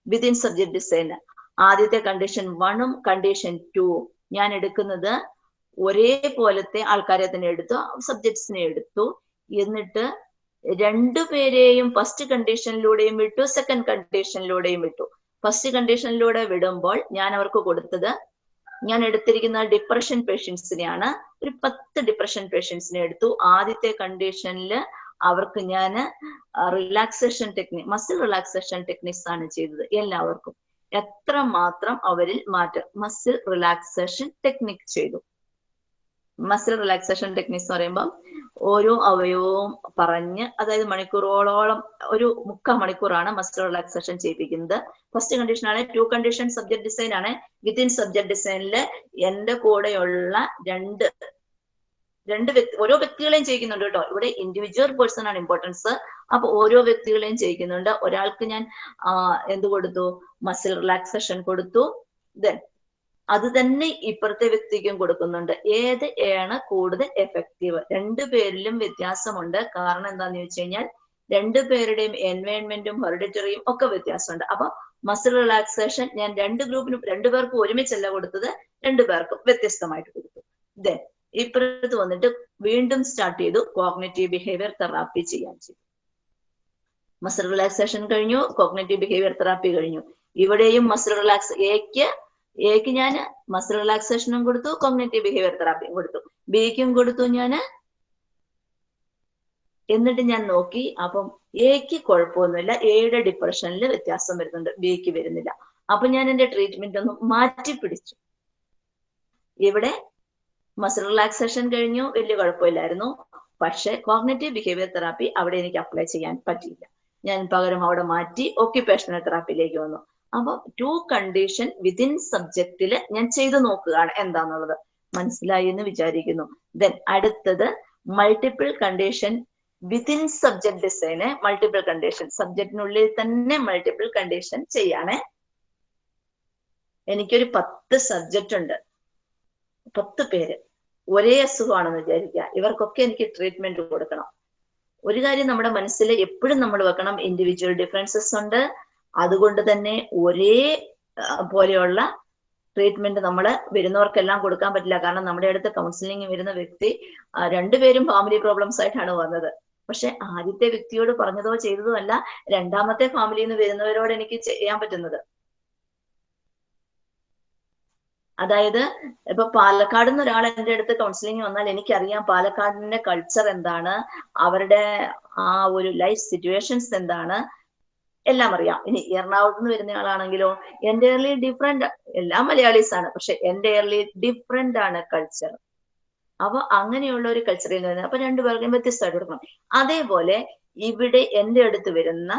വിതിൻ സബ്ജക്ട് ഡിസൈന് ആദ്യത്തെ കണ്ടീഷൻ വണ്ണും കണ്ടീഷൻ ടു ഞാൻ എടുക്കുന്നത് ഒരേ പോലത്തെ ആൾക്കാരെ തന്നെ എടുത്തു സബ്ജക്ട്സിനെ എടുത്തു. എന്നിട്ട് രണ്ടുപേരെയും ഫസ്റ്റ് കണ്ടീഷനിലൂടെയും വിട്ടു സെക്കൻഡ് കണ്ടീഷനിലൂടെയും വിട്ടു. ഫസ്റ്റ് കണ്ടീഷനിലൂടെ വിടുമ്പോൾ ഞാൻ അവർക്ക് കൊടുത്തത് ഞാൻ എടുത്തിരിക്കുന്ന ഡിപ്രഷൻ പേഷ്യൻസിനെയാണ് ഒരു പത്ത് ഡിപ്രഷൻ പേഷ്യൻസിനെ എടുത്തു. ആദ്യത്തെ കണ്ടീഷനിൽ അവർക്ക് ഞാൻ relaxation technique muscle relaxation techniques ആണ് ചെയ്തത് എല്ലാവർക്കും. എത്ര മാത്രം അവരിൽ മാറ്റം മസിൽ റിലാക്സേഷൻ ടെക്നിക് ചെയ്തു. മസിൽ റിലാക്സേഷൻ ടെക്നിക്സ് എന്ന് പറയുമ്പോൾ ഓരോ അവയവവും പറഞ്ഞ് അതായത് മണിക്കൂറോളം ഒരു മുക്കാൽ മണിക്കൂറാണ് മസിൽ റിലാക്സേഷൻ ചെയ്യിപ്പിക്കുന്നത്. ഫസ്റ്റ് കണ്ടീഷൻ ആണ് ടു കണ്ടീഷൻ സബ്ജക്ട് ഡിസൈൻ ആണ്. വിത്തിൻ സബ്ജക്ട് ഡിസൈനിൽ എന്റെ കൂടെയുള്ള രണ്ട് രണ്ട് വ്യക്തി ഓരോ വ്യക്തികളെയും ചെയ്യിക്കുന്നുണ്ട് കേട്ടോ. ഇവിടെ ഇൻഡിവിജ്വൽ പേഴ്സൺ ആണ് ഇമ്പോർട്ടൻസ് അപ്പൊ ഓരോ വ്യക്തികളെയും ചെയ്യിക്കുന്നുണ്ട്. ഒരാൾക്ക് ഞാൻ എന്ത് കൊടുത്തു? മസിൽ റിലാക്സേഷൻ കൊടുത്തു. ദെൻ അത് തന്നെ ഇപ്പുറത്തെ വ്യക്തിക്കും കൊടുക്കുന്നുണ്ട്. ഏത് ആണ് കൂടുതൽ എഫക്റ്റീവ് രണ്ടു പേരിലും വ്യത്യാസമുണ്ട്. കാരണം എന്താന്ന് ചോദിച്ചു കഴിഞ്ഞാൽ രണ്ടു പേരുടെയും എൻവയോൺമെന്റും ഹെറിഡിറ്ററിയും ഒക്കെ വ്യത്യാസമുണ്ട്. അപ്പൊ മസിൽ റിലാക്സേഷൻ ഞാൻ രണ്ട് ഗ്രൂപ്പിനും രണ്ടു പേർക്കും ഒരുമിച്ചല്ല കൊടുത്തത് രണ്ടു പേർക്കും വ്യത്യസ്തമായിട്ട് കൊടുത്തു. ദെൻ ഇപ്പുറത്ത് വന്നിട്ട് വീണ്ടും സ്റ്റാർട്ട് ചെയ്തു കോഗ്നേറ്റീവ് ബിഹേവിയർ തെറാപ്പി ചെയ്യാൻ ചെയ്തു. മസിൽ റിലാക്സേഷൻ കഴിഞ്ഞു കോഗ്നേറ്റീവ് ബിഹേവിയർ തെറാപ്പി കഴിഞ്ഞു. ഇവിടെയും മസിൽ റിലാക്സ് എക്ക് എക്ക് ഞാൻ മസിൽ റിലാക്സേഷനും കൊടുത്തു കോഗ്നേറ്റീവ് ബിഹേവിയർ തെറാപ്പിയും കൊടുത്തു. ബിക്കും കൊടുത്തു ഞാൻ എന്നിട്ട് ഞാൻ നോക്കി അപ്പം എക്ക് കുഴപ്പമൊന്നുമില്ല. എയുടെ ഡിപ്രഷനിൽ വ്യത്യാസം വരുന്നുണ്ട്. ബിക്ക് വരുന്നില്ല. അപ്പൊ ഞാൻ എന്റെ ട്രീറ്റ്മെന്റ് ഒന്ന് മാറ്റി പിടിച്ചു. ഇവിടെ മസിൽ റിലാക്സേഷൻ കഴിഞ്ഞു. വലിയ കുഴപ്പമില്ലായിരുന്നു. പക്ഷെ കോഗ്നേറ്റീവ് ബിഹേവിയർ തെറാപ്പി അവിടെ എനിക്ക് അപ്ലൈ ചെയ്യാൻ പറ്റിയില്ല. ഞാൻ പകരം അവിടെ മാറ്റി ഓക്യുപേഷണൽ തെറാപ്പിയിലേക്ക് വന്നു. അപ്പൊ ടു കണ്ടീഷൻ വിതിൻ സബ്ജക്റ്റിൽ ഞാൻ ചെയ്തു നോക്കുകയാണ് എന്താന്നുള്ളത്. മനസ്സിലായി എന്ന് വിചാരിക്കുന്നു. ദെൻ അടുത്തത് multiple condition within subject design multiple condition സബ്ജക്റ്റിനുള്ളിൽ തന്നെ മൾട്ടിപ്പിൾ കണ്ടീഷൻ ചെയ്യാണ്. എനിക്കൊരു പത്ത് സബ്ജക്റ്റ് ഉണ്ട്. പത്ത് പേര്. ഒരേ അസുഖമാണെന്ന് വിചാരിക്കുക. ഇവർക്കൊക്കെ എനിക്ക് ട്രീറ്റ്മെന്റ് കൊടുക്കണം. ഒരു കാര്യം നമ്മുടെ മനസ്സിൽ എപ്പോഴും നമ്മൾ വെക്കണം. ഇൻഡിവിജ്വൽ ഡിഫറൻസസ് ഉണ്ട്. അതുകൊണ്ട് തന്നെ ഒരേ പോലെയുള്ള ട്രീറ്റ്മെന്റ് നമ്മൾ വരുന്നവർക്കെല്ലാം കൊടുക്കാൻ പറ്റില്ല. കാരണം നമ്മുടെ അടുത്ത് കൗൺസിലിംഗ് വരുന്ന വ്യക്തി രണ്ടുപേരും ഫാമിലി പ്രോബ്ലംസ് ആയിട്ടാണ് വന്നത്. പക്ഷെ ആദ്യത്തെ വ്യക്തിയോട് പറഞ്ഞതോ ചെയ്തതോ അല്ല രണ്ടാമത്തെ ഫാമിലിയിൽ നിന്ന് വരുന്നവരോട് എനിക്ക് ചെയ്യാൻ പറ്റുന്നത്. അതായത് ഇപ്പൊ പാലക്കാട് നിന്ന് ഒരാൾ എന്റെ അടുത്ത് കൗൺസിലിംഗ് വന്നാൽ എനിക്കറിയാം പാലക്കാടിന്റെ കൾച്ചർ എന്താണ് അവരുടെ ആ ഒരു ലൈഫ് സിറ്റുവേഷൻസ് എന്താണ് എല്ലാം അറിയാം. ഇനി എറണാകുളത്ത് നിന്ന് വരുന്ന ആളാണെങ്കിലോ എന്റയർലി ഡിഫറെന്റ് എല്ലാം മലയാളീസ് ആണ് പക്ഷെ എന്റയർലി ഡിഫറെന്റ് ആണ് കൾച്ചർ അപ്പൊ അങ്ങനെയുള്ള ഒരു കൾച്ചറിൽ നിന്ന് അപ്പൊ രണ്ടുപേർക്കും വ്യത്യസ്തമായിട്ട് കൊടുക്കണം. അതേപോലെ ഇവിടെ എന്റെ അടുത്ത് വരുന്ന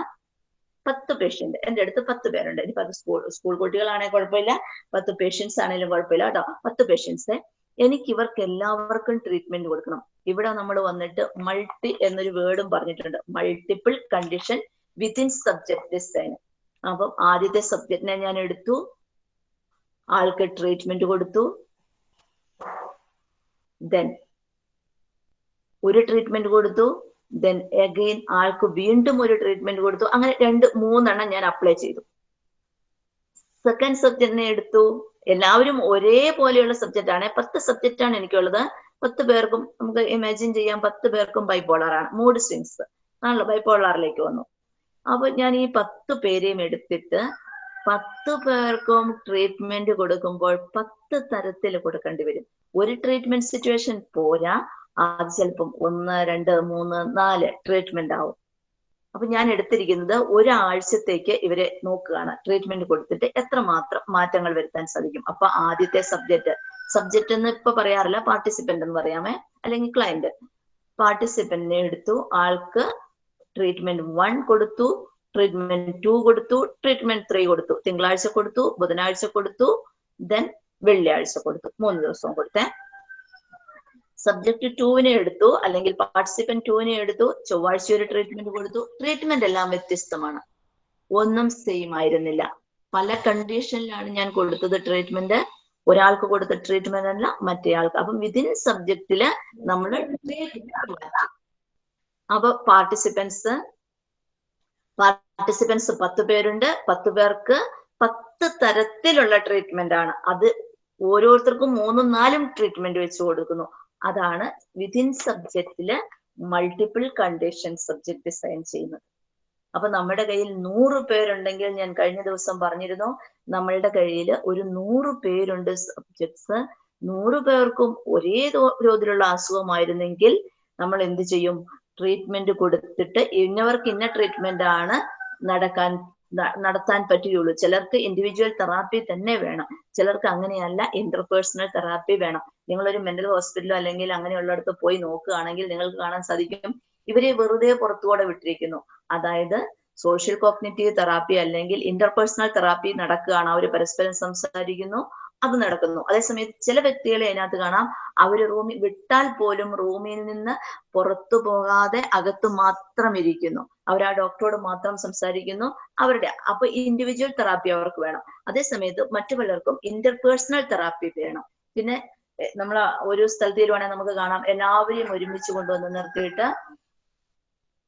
പത്ത് പേഷ്യന്റ് എന്റെ അടുത്ത് പത്ത് പേരുണ്ട്. ഇനി പത്ത് സ്കൂൾ സ്കൂൾ കുട്ടികളാണെങ്കിൽ കുഴപ്പമില്ല. പത്ത് പേഷ്യൻസ് ആണെങ്കിലും കുഴപ്പമില്ല കേട്ടോ. പത്ത് പേഷ്യൻസ് എനിക്ക് ഇവർക്ക് എല്ലാവർക്കും ട്രീറ്റ്മെന്റ് കൊടുക്കണം. ഇവിടെ നമ്മൾ വന്നിട്ട് മൾട്ടി എന്നൊരു വേർഡും പറഞ്ഞിട്ടുണ്ട്. Multiple condition within subject design അപ്പം ആദ്യത്തെ സബ്ജക്റ്റിനെ ഞാൻ എടുത്തു. ആൾക്ക് ട്രീറ്റ്മെന്റ് കൊടുത്തു. ദെൻ ഒരു ട്രീറ്റ്മെന്റ് കൊടുത്തു. ദെൻ അഗെയിൻ ആൾക്ക് വീണ്ടും ഒരു ട്രീറ്റ്മെന്റ് കൊടുത്തു. അങ്ങനെ രണ്ട് മൂന്നെണ്ണം ഞാൻ അപ്ലൈ ചെയ്തു. സെക്കൻഡ് സബ്ജക്റ്റിനെ എടുത്തു. എല്ലാവരും ഒരേപോലെയുള്ള സബ്ജക്റ്റ് ആണ്. പത്ത് സബ്ജക്റ്റ് ആണ് എനിക്കുള്ളത്. പത്ത് പേർക്കും നമുക്ക് ഇമാജിൻ ചെയ്യാം. പത്ത് പേർക്കും ബൈപോളർ ആണ്. മൂഡ് സ്വിങ്സ് ആണല്ലോ. ബൈപോളറിലേക്ക് വന്നു. അപ്പൊ ഞാൻ ഈ പത്ത് പേരെയും എടുത്തിട്ട് പത്ത് പേർക്കും ട്രീറ്റ്മെന്റ് കൊടുക്കുമ്പോൾ പത്ത് തരത്തിൽ കൊടുക്കേണ്ടി വരും. ഒരു ട്രീറ്റ്മെന്റ് സിറ്റുവേഷൻ പോരാ അത് ചിലപ്പം ഒന്ന് രണ്ട് മൂന്ന് നാല് ട്രീറ്റ്മെന്റ് ആവും. അപ്പൊ ഞാൻ എടുത്തിരിക്കുന്നത് ഒരാഴ്ചത്തേക്ക് ഇവരെ നോക്കുകയാണ്. ട്രീറ്റ്മെന്റ് കൊടുത്തിട്ട് എത്ര മാത്രം മാറ്റങ്ങൾ വരുത്താൻ സാധിക്കും. അപ്പൊ ആദ്യത്തെ സബ്ജക്റ്റ് സബ്ജക്റ്റ് എന്ന് ഇപ്പൊ പറയാറില്ല പാർട്ടിസിപ്പന്റ് എന്ന് പറയാമേ അല്ലെങ്കിൽ ക്ലയന്റ് പാർട്ടിസിപ്പന്റിനെ എടുത്തു ആൾക്ക് ട്രീറ്റ്മെന്റ് വൺ കൊടുത്തു ട്രീറ്റ്മെന്റ് ടു കൊടുത്തു ട്രീറ്റ്മെന്റ് ത്രീ കൊടുത്തു. തിങ്കളാഴ്ച കൊടുത്തു ബുധനാഴ്ച കൊടുത്തു ദെൻ വെള്ളിയാഴ്ച കൊടുത്തു. മൂന്ന് ദിവസവും കൊടുത്തേ. സബ്ജക്ട് ടുവിനെ എടുത്തു അല്ലെങ്കിൽ പാർട്ടിസിപ്പന്റ് ടുവിനെ എടുത്തു ചൊവ്വാഴ്ച ഒരു ട്രീറ്റ്മെന്റ് കൊടുത്തു. ട്രീറ്റ്മെന്റ് എല്ലാം വ്യത്യസ്തമാണ്. ഒന്നും സെയിം ആയിരുന്നില്ല. പല കണ്ടീഷനിലാണ് ഞാൻ കൊടുത്തത് ട്രീറ്റ്മെന്റ് ഒരാൾക്ക് കൊടുത്ത ട്രീറ്റ്മെന്റ് അല്ല മറ്റേയാൾക്ക്. അപ്പം വിതിൻ സബ്ജക്റ്റിൽ നമ്മൾ അപ്പൊ പാർട്ടിസിപ്പൻസ് പാർട്ടിസിപ്പൻസ് പത്ത് പേരുണ്ട്. പത്ത് പേർക്ക് പത്ത് തരത്തിലുള്ള ട്രീറ്റ്മെന്റ് ആണ്. അത് ഓരോരുത്തർക്കും മൂന്നും നാലും ട്രീറ്റ്മെന്റ് വെച്ച് കൊടുക്കുന്നു. അതാണ് വിതിൻ സബ്ജക്റ്റിൽ മൾട്ടിപ്പിൾ കണ്ടീഷൻ സബ്ജക്ട് ഡിസൈൻ ചെയ്യുന്നത്. അപ്പൊ നമ്മുടെ കയ്യിൽ നൂറ് പേരുണ്ടെങ്കിൽ ഞാൻ കഴിഞ്ഞ ദിവസം പറഞ്ഞിരുന്നു നമ്മളുടെ കയ്യിൽ ഒരു നൂറ് പേരുണ്ട് സബ്ജക്ട്സ് നൂറ് പേർക്കും ഒരേ തോതിലുള്ള അസുഖമായിരുന്നെങ്കിൽ നമ്മൾ എന്ത് ചെയ്യും? ട്രീറ്റ്മെന്റ് കൊടുത്തിട്ട് ഇന്നവർക്ക് ഇന്ന ട്രീറ്റ്മെന്റ് ആണ് നടക്കാൻ നടത്താൻ പറ്റുകയുള്ളൂ. ചിലർക്ക് ഇൻഡിവിജ്വൽ തെറാപ്പി തന്നെ വേണം. ചിലർക്ക് അങ്ങനെയല്ല ഇന്റർപേഴ്സണൽ തെറാപ്പി വേണം. നിങ്ങളൊരു മെന്റൽ ഹോസ്പിറ്റലോ അല്ലെങ്കിൽ അങ്ങനെയുള്ളിടത്ത് പോയി നോക്കുകയാണെങ്കിൽ നിങ്ങൾക്ക് കാണാൻ സാധിക്കും. ഇവരെ വെറുതെ പുറത്തുകൂടെ വിട്ടിരിക്കുന്നു. അതായത് സോഷ്യൽ കോഗ്നിറ്റീവ് തെറാപ്പി അല്ലെങ്കിൽ ഇന്റർപേഴ്സണൽ തെറാപ്പി നടക്കുകയാണ്. അവർ പരസ്പരം സംസാരിക്കുന്നു. അത് നടക്കുന്നു. അതേസമയത്ത് ചില വ്യക്തികളെ അതിനകത്ത് കാണാം. അവർ റൂമിൽ വിട്ടാൽ പോലും റൂമിൽ നിന്ന് പുറത്തു പോകാതെ അകത്ത് മാത്രം ഇരിക്കുന്നു. അവർ ആ ഡോക്ടറോട് മാത്രം സംസാരിക്കുന്നു. അവരുടെ അപ്പൊ ഇൻഡിവിജ്വൽ തെറാപ്പി അവർക്ക് വേണം. അതേസമയത്ത് മറ്റു പലർക്കും ഇന്റർപേഴ്സണൽ തെറാപ്പി വേണം. പിന്നെ നമ്മൾ ഒരു സ്ഥലത്ത് വരുവാണെങ്കിൽ നമുക്ക് കാണാം. എല്ലാവരെയും ഒരുമിച്ച് കൊണ്ടുവന്ന് നിർത്തിയിട്ട്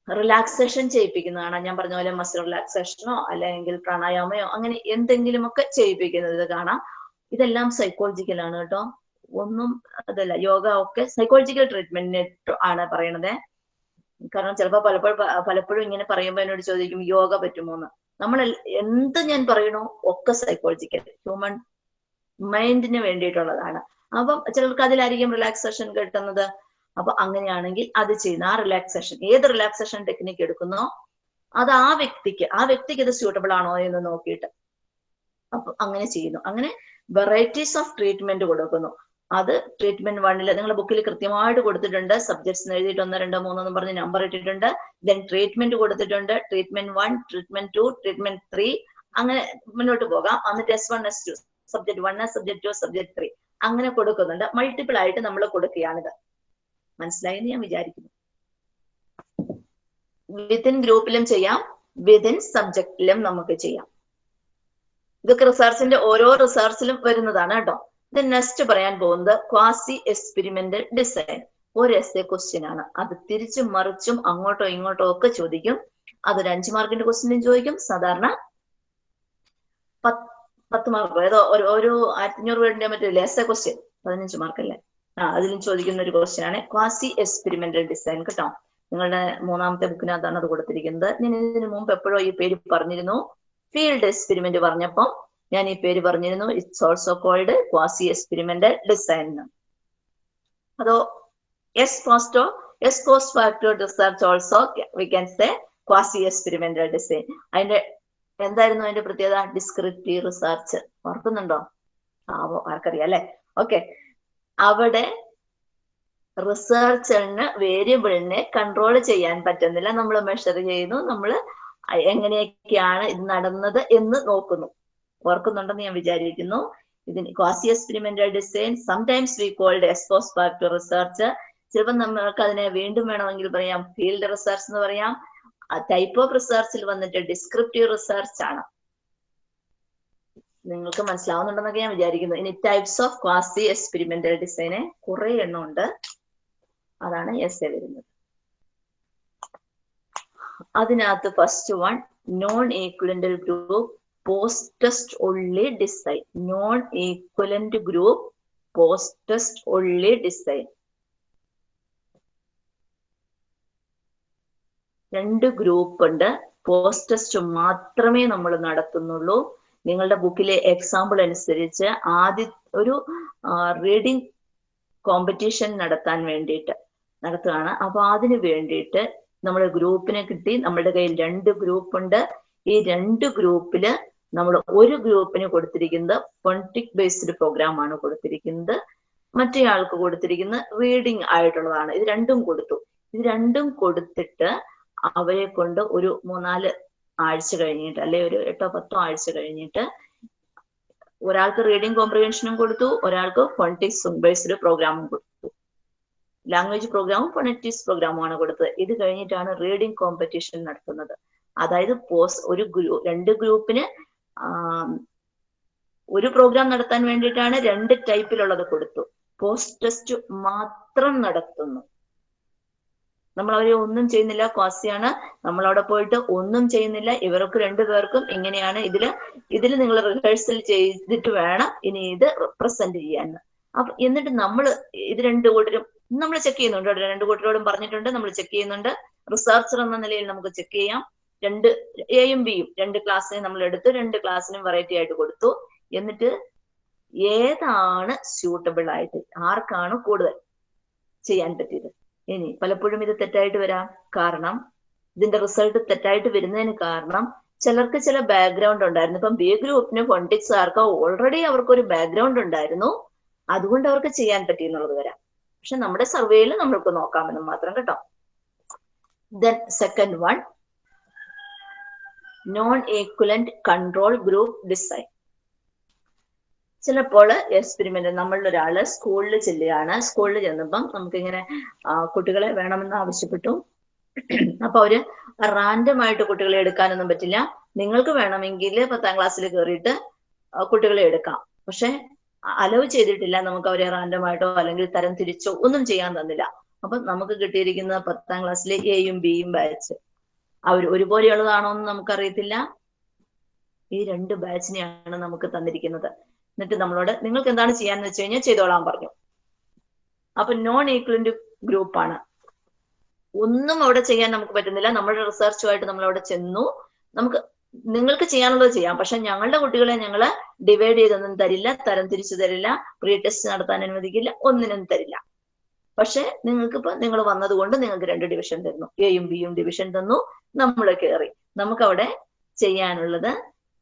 റിലാക്സേഷൻ ചെയ്യിപ്പിക്കുന്നതാണ്. ഞാൻ പറഞ്ഞ പോലെ മസിൽ റിലാക്സേഷനോ അല്ലെങ്കിൽ പ്രാണായാമയോ അങ്ങനെ എന്തെങ്കിലുമൊക്കെ ചെയ്യിപ്പിക്കുന്നത് കാണാം. ഇതെല്ലാം സൈക്കോളജിക്കൽ ആണ് കേട്ടോ. ഒന്നും അതല്ല യോഗ ഒക്കെ സൈക്കോളജിക്കൽ ട്രീറ്റ്മെന്റ് ആണ് പറയണത്. കാരണം ചിലപ്പോൾ പലപ്പോഴും പലപ്പോഴും ഇങ്ങനെ പറയുമ്പോൾ എന്നോട് ചോദിക്കും യോഗ പറ്റുമോന്ന്? നമ്മൾ എന്ത് ഞാൻ പറയണോ ഒക്കെ സൈക്കോളജിക്കൽ ഹ്യൂമൻ മൈൻഡിന് വേണ്ടിയിട്ടുള്ളതാണ്. അപ്പം ചിലർക്ക് അതിലായിരിക്കും റിലാക്സേഷൻ കിട്ടുന്നത്. അപ്പൊ അങ്ങനെയാണെങ്കിൽ അത് ചെയ്യുന്ന ആ റിലാക്സേഷൻ ഏത് റിലാക്സേഷൻ ടെക്നിക്ക് എടുക്കുന്നോ അത് ആ വ്യക്തിക്ക് ആ വ്യക്തിക്ക് ഇത് സ്യൂട്ടബിൾ ആണോ എന്ന് നോക്കിയിട്ട്. അപ്പൊ അങ്ങനെ ചെയ്യുന്നു. അങ്ങനെ വെറൈറ്റീസ് ഓഫ് ട്രീറ്റ്മെന്റ് കൊടുക്കുന്നു. അത് ട്രീറ്റ്മെന്റ് വണ്ണിൽ നിങ്ങളുടെ ബുക്കിൽ കൃത്യമായിട്ട് കൊടുത്തിട്ടുണ്ട്. സബ്ജക്ട്സ് എഴുതിയിട്ട് ഒന്ന് രണ്ടോ മൂന്നെന്ന് പറഞ്ഞ് നമ്പർ ഇട്ടിട്ടുണ്ട്. ദെൻ ട്രീറ്റ്മെന്റ് കൊടുത്തിട്ടുണ്ട്. Treatment one treatment two treatment three അങ്ങനെ മുന്നോട്ട് പോകാം. എന്നിട്ട് S one S two subject one subject two subject three അങ്ങനെ കൊടുക്കുന്നുണ്ട്. മൾട്ടിപ്പിൾ ആയിട്ട് നമ്മൾ കൊടുക്കുകയാണിത് മനസ്സിലായെന്ന് ഞാൻ വിചാരിക്കുന്നു. വിത്തിൻ ഗ്രൂപ്പിലും ചെയ്യാം. വിതിൻ സബ്ജക്റ്റിലും നമുക്ക് ചെയ്യാം. ഇതൊക്കെ റിസർച്ചിന്റെ ഓരോ റിസർച്ചിലും വരുന്നതാണ് കേട്ടോ. ഇത് നെക്സ്റ്റ് പറയാൻ പോകുന്നത് ക്വാസി എക്സ്പെരിമെന്റൽ ഡിസൈൻ ഒരു എസ് എ ക്വസ്റ്റ്യൻ ആണ്. അത് തിരിച്ചും മറിച്ചും അങ്ങോട്ടോ ഇങ്ങോട്ടോ ഒക്കെ ചോദിക്കും. അതൊരു അഞ്ച് മാർക്കിന്റെ ക്വസ്റ്റ്യനും ചോദിക്കും. സാധാരണ പത്ത് മാർക്ക് ഏതോ ഒരു ഒരു അഞ്ഞൂറ് വേർഡിന്റെ മറ്റേ എസ് എ ക്വസ്റ്റ്യൻ പതിനഞ്ച് മാർക്കല്ലേ ആ അതിലും ചോദിക്കുന്ന ഒരു ക്വസ്റ്റ്യൻ ആണ് ക്വാസി എക്സ്പെരിമെന്റൽ ഡിസൈൻ കേട്ടോ. നിങ്ങളുടെ മൂന്നാമത്തെ ബുക്കിനകത്താണ് അത് കൊടുത്തിരിക്കുന്നത്. ഞാൻ ഇതിനു മുമ്പ് എപ്പോഴോ ഈ പേര് പറഞ്ഞിരുന്നു. ഫീൽഡ് എക്സ്പെരിമെന്റ് പറഞ്ഞപ്പോൾ ഞാൻ ഈ പേര് പറഞ്ഞിരുന്നു. It's also called quasi experimental design അതോ എസ് പോസ്റ്റോ ex cos facto research also we can say quasi experimental design അതിന്റെ എന്തായിരുന്നു അതിന്റെ പ്രത്യേകത? ഡിസ്ക്രിപ്റ്റീവ് റിസർച്ച് ഓർക്കുന്നുണ്ടോ? ആവോ ആർക്കറിയാം അല്ലെ? ഓക്കെ അവിടെ റിസർച്ചറിന് വേരിയബിളിനെ കൺട്രോൾ ചെയ്യാൻ പറ്റുന്നില്ല. നമ്മൾ മെഷർ ചെയ്യുന്നു. നമ്മൾ എങ്ങനെയൊക്കെയാണ് ഇത് നടന്നത് എന്ന് നോക്കുന്നു. ഓർക്കുന്നുണ്ടെന്ന് ഞാൻ വിചാരിക്കുന്നു. ഇതിന് quasi experimental design sometimes we called ex post to research ചിലപ്പോൾ നമ്മൾക്ക് അതിനെ വീണ്ടും വേണമെങ്കിൽ പറയാം. ഫീൽഡ് റിസർച്ച് എന്ന് പറയാം. ടൈപ്പ് ഓഫ് റിസർച്ചിൽ വന്നിട്ട് ഡിസ്ക്രിപ്റ്റീവ് റിസർച്ച് ആണ്. നിങ്ങൾക്ക് മനസ്സിലാവുന്നുണ്ടെന്നൊക്കെ ഞാൻ വിചാരിക്കുന്നു. ഇനി ടൈപ്സ് ഓഫ് ക്വാസി എക്സ്പെരിമെന്റൽ ഡിസൈന് കുറെ എണ്ണം ഉണ്ട്. അതാണ് എസ് എ വരുന്നത്. അതിനകത്ത് first one non equivalent group post test only design non equivalent group post test only design രണ്ട് ഗ്രൂപ്പ് ഉണ്ട്. പോസ്റ്റ് ടെസ്റ്റ് മാത്രമേ നമ്മൾ നടത്തുന്നുള്ളൂ. നിങ്ങളുടെ ബുക്കിലെ എക്സാമ്പിൾ അനുസരിച്ച് ആദ്യ ഒരു റീഡിംഗ് കോമ്പറ്റീഷൻ നടത്താൻ വേണ്ടിയിട്ട് നടത്തുകയാണ്. അപ്പൊ അതിന് വേണ്ടിയിട്ട് നമ്മൾ ഗ്രൂപ്പിനെ കിട്ടി. നമ്മുടെ കയ്യിൽ രണ്ട് ഗ്രൂപ്പ് ഉണ്ട്. ഈ രണ്ട് ഗ്രൂപ്പിൽ നമ്മൾ ഒരു ഗ്രൂപ്പിന് കൊടുത്തിരിക്കുന്നത് പൊളിറ്റിക് ബേസ്ഡ് പ്രോഗ്രാം ആണ് കൊടുത്തിരിക്കുന്നത്. മറ്റേ ആൾക്ക് കൊടുത്തിരിക്കുന്നത് റീഡിംഗ് ആയിട്ടുള്ളതാണ്. ഇത് രണ്ടും കൊടുത്തു. ഇത് രണ്ടും കൊടുത്തിട്ട് അവരെ കൊണ്ട് ഒരു മൂന്നാൽ ആഴ്ച കഴിഞ്ഞിട്ട് അല്ലെ ഒരു എട്ടോ പത്തോ ആഴ്ച കഴിഞ്ഞിട്ട് ഒരാൾക്ക് റീഡിംഗ് കോംപ്രിഹെൻഷനും കൊടുത്തു. ഒരാൾക്ക് ഫോണറ്റിക്സ് ബേസ്ഡ് പ്രോഗ്രാമും കൊടുത്തു. ലാംഗ്വേജ് പ്രോഗ്രാമും ഫോണറ്റിക്സ് പ്രോഗ്രാമുമാണ് കൊടുത്തത്. ഇത് കഴിഞ്ഞിട്ടാണ് റീഡിംഗ് കോമ്പറ്റീഷൻ നടത്തുന്നത്. അതായത് പോസ് ഒരു ഗ്രൂ രണ്ട് ഗ്രൂപ്പിന് ഒരു പ്രോഗ്രാം നടത്താൻ വേണ്ടിയിട്ടാണ് രണ്ട് ടൈപ്പിലുള്ളത് കൊടുത്തു. പോസ്റ്റ് ടെസ്റ്റ് മാത്രം നടത്തുന്നു. നമ്മൾ അവരെ ഒന്നും ചെയ്യുന്നില്ല. ക്വാസിയാണ്. നമ്മൾ അവിടെ പോയിട്ട് ഒന്നും ചെയ്യുന്നില്ല. ഇവർക്ക് രണ്ടുപേർക്കും ഇങ്ങനെയാണ് ഇതിൽ ഇതിൽ നിങ്ങൾ റിഹേഴ്സൽ ചെയ്തിട്ട് വേണം ഇനി ഇത് പ്രസന്റ് ചെയ്യാൻ. അപ്പൊ എന്നിട്ട് നമ്മൾ ഇത് രണ്ടു കൂട്ടരും നമ്മൾ ചെക്ക് ചെയ്യുന്നുണ്ട് കേട്ടോ. രണ്ടു കൂട്ടരോടും പറഞ്ഞിട്ടുണ്ട്. നമ്മൾ ചെക്ക് ചെയ്യുന്നുണ്ട്. റിസർച്ചർ എന്ന നിലയിൽ നമുക്ക് ചെക്ക് ചെയ്യാം. രണ്ട് എയും ബിയും രണ്ട് ക്ലാസ്സിനെ നമ്മൾ എടുത്തു. രണ്ട് ക്ലാസ്സിനും വെറൈറ്റി ആയിട്ട് കൊടുത്തു. എന്നിട്ട് ഏതാണ് സ്യൂട്ടബിൾ ആയിട്ട്? ആർക്കാണ് കൂടുതൽ ചെയ്യാൻ പറ്റിയത്? ഇനി പലപ്പോഴും ഇത് തെറ്റായിട്ട് വരാം. കാരണം ഇതിന്റെ റിസൾട്ട് തെറ്റായിട്ട് വരുന്നതിന് കാരണം ചിലർക്ക് ചില ബാക്ക്ഗ്രൗണ്ട് ഉണ്ടായിരുന്നു. ഇപ്പം ബി ഗ്രൂപ്പിന് ഫോണ്ടിക്സ് ആർക്ക്? ഓൾറെഡി അവർക്കൊരു ബാക്ക്ഗ്രൗണ്ട് ഉണ്ടായിരുന്നു. അതുകൊണ്ട് അവർക്ക് ചെയ്യാൻ പറ്റി എന്നുള്ളത് വരാം. പക്ഷെ നമ്മുടെ സർവേയിൽ നമ്മൾക്ക് നോക്കാമെന്ന് മാത്രം കേട്ടോ. Then second one non equivalent control group design ചിലപ്പോൾ എക്സ്പെരിമെന്റ് നമ്മളിൽ ഒരാൾ സ്കൂളിൽ ചെല്ലുകയാണ്. സ്കൂളിൽ ചെന്നപ്പം നമുക്കിങ്ങനെ കുട്ടികളെ വേണമെന്ന് ആവശ്യപ്പെട്ടു. അപ്പൊ അവർ റാൻഡം ആയിട്ട് കുട്ടികളെ എടുക്കാനൊന്നും പറ്റില്ല. നിങ്ങൾക്ക് വേണമെങ്കിൽ പത്താം ക്ലാസ്സിൽ കയറിയിട്ട് കുട്ടികളെ എടുക്കാം. പക്ഷെ അലവ് ചെയ്തിട്ടില്ല നമുക്ക് അവരെ റാൻഡം ആയിട്ടോ അല്ലെങ്കിൽ തരം തിരിച്ചോ ഒന്നും ചെയ്യാൻ തന്നില്ല. അപ്പൊ നമുക്ക് കിട്ടിയിരിക്കുന്ന പത്താം ക്ലാസ്സിലെ എയും ബിയും ബാച്ച് അവർ ഒരുപോലെയുള്ളതാണോ എന്ന് നമുക്കറിയത്തില്ല. ഈ രണ്ട് ബാച്ചിനെയാണ് നമുക്ക് തന്നിരിക്കുന്നത്. എന്നിട്ട് നമ്മളോട് നിങ്ങൾക്ക് എന്താണ് ചെയ്യാന്ന് വെച്ച് കഴിഞ്ഞാൽ ചെയ്തോളാൻ പറഞ്ഞു. അപ്പൊ നോൺ ഈക്വലന്റ് ഗ്രൂപ്പാണ്. ഒന്നും അവിടെ ചെയ്യാൻ നമുക്ക് പറ്റുന്നില്ല. നമ്മുടെ റിസർച്ചുമായിട്ട് നമ്മൾ അവിടെ ചെന്നു. നമുക്ക് നിങ്ങൾക്ക് ചെയ്യാനുള്ളത് ചെയ്യാം. പക്ഷെ ഞങ്ങളുടെ കുട്ടികളെ ഞങ്ങൾ ഡിവൈഡ് ചെയ്തൊന്നും തരില്ല തരം തിരിച്ചു തരില്ല പ്രീ ടെസ്റ്റ് നടത്താൻ അനുവദിക്കില്ല ഒന്നിനും തരില്ല. പക്ഷെ നിങ്ങൾക്ക് ഇപ്പൊ നിങ്ങൾ വന്നതുകൊണ്ട് നിങ്ങൾക്ക് രണ്ട് ഡിവിഷൻ തരുന്നു. എയും ബിയും ഡിവിഷൻ തന്നു നമ്മൾ കയറി നമുക്കവിടെ ചെയ്യാനുള്ളത്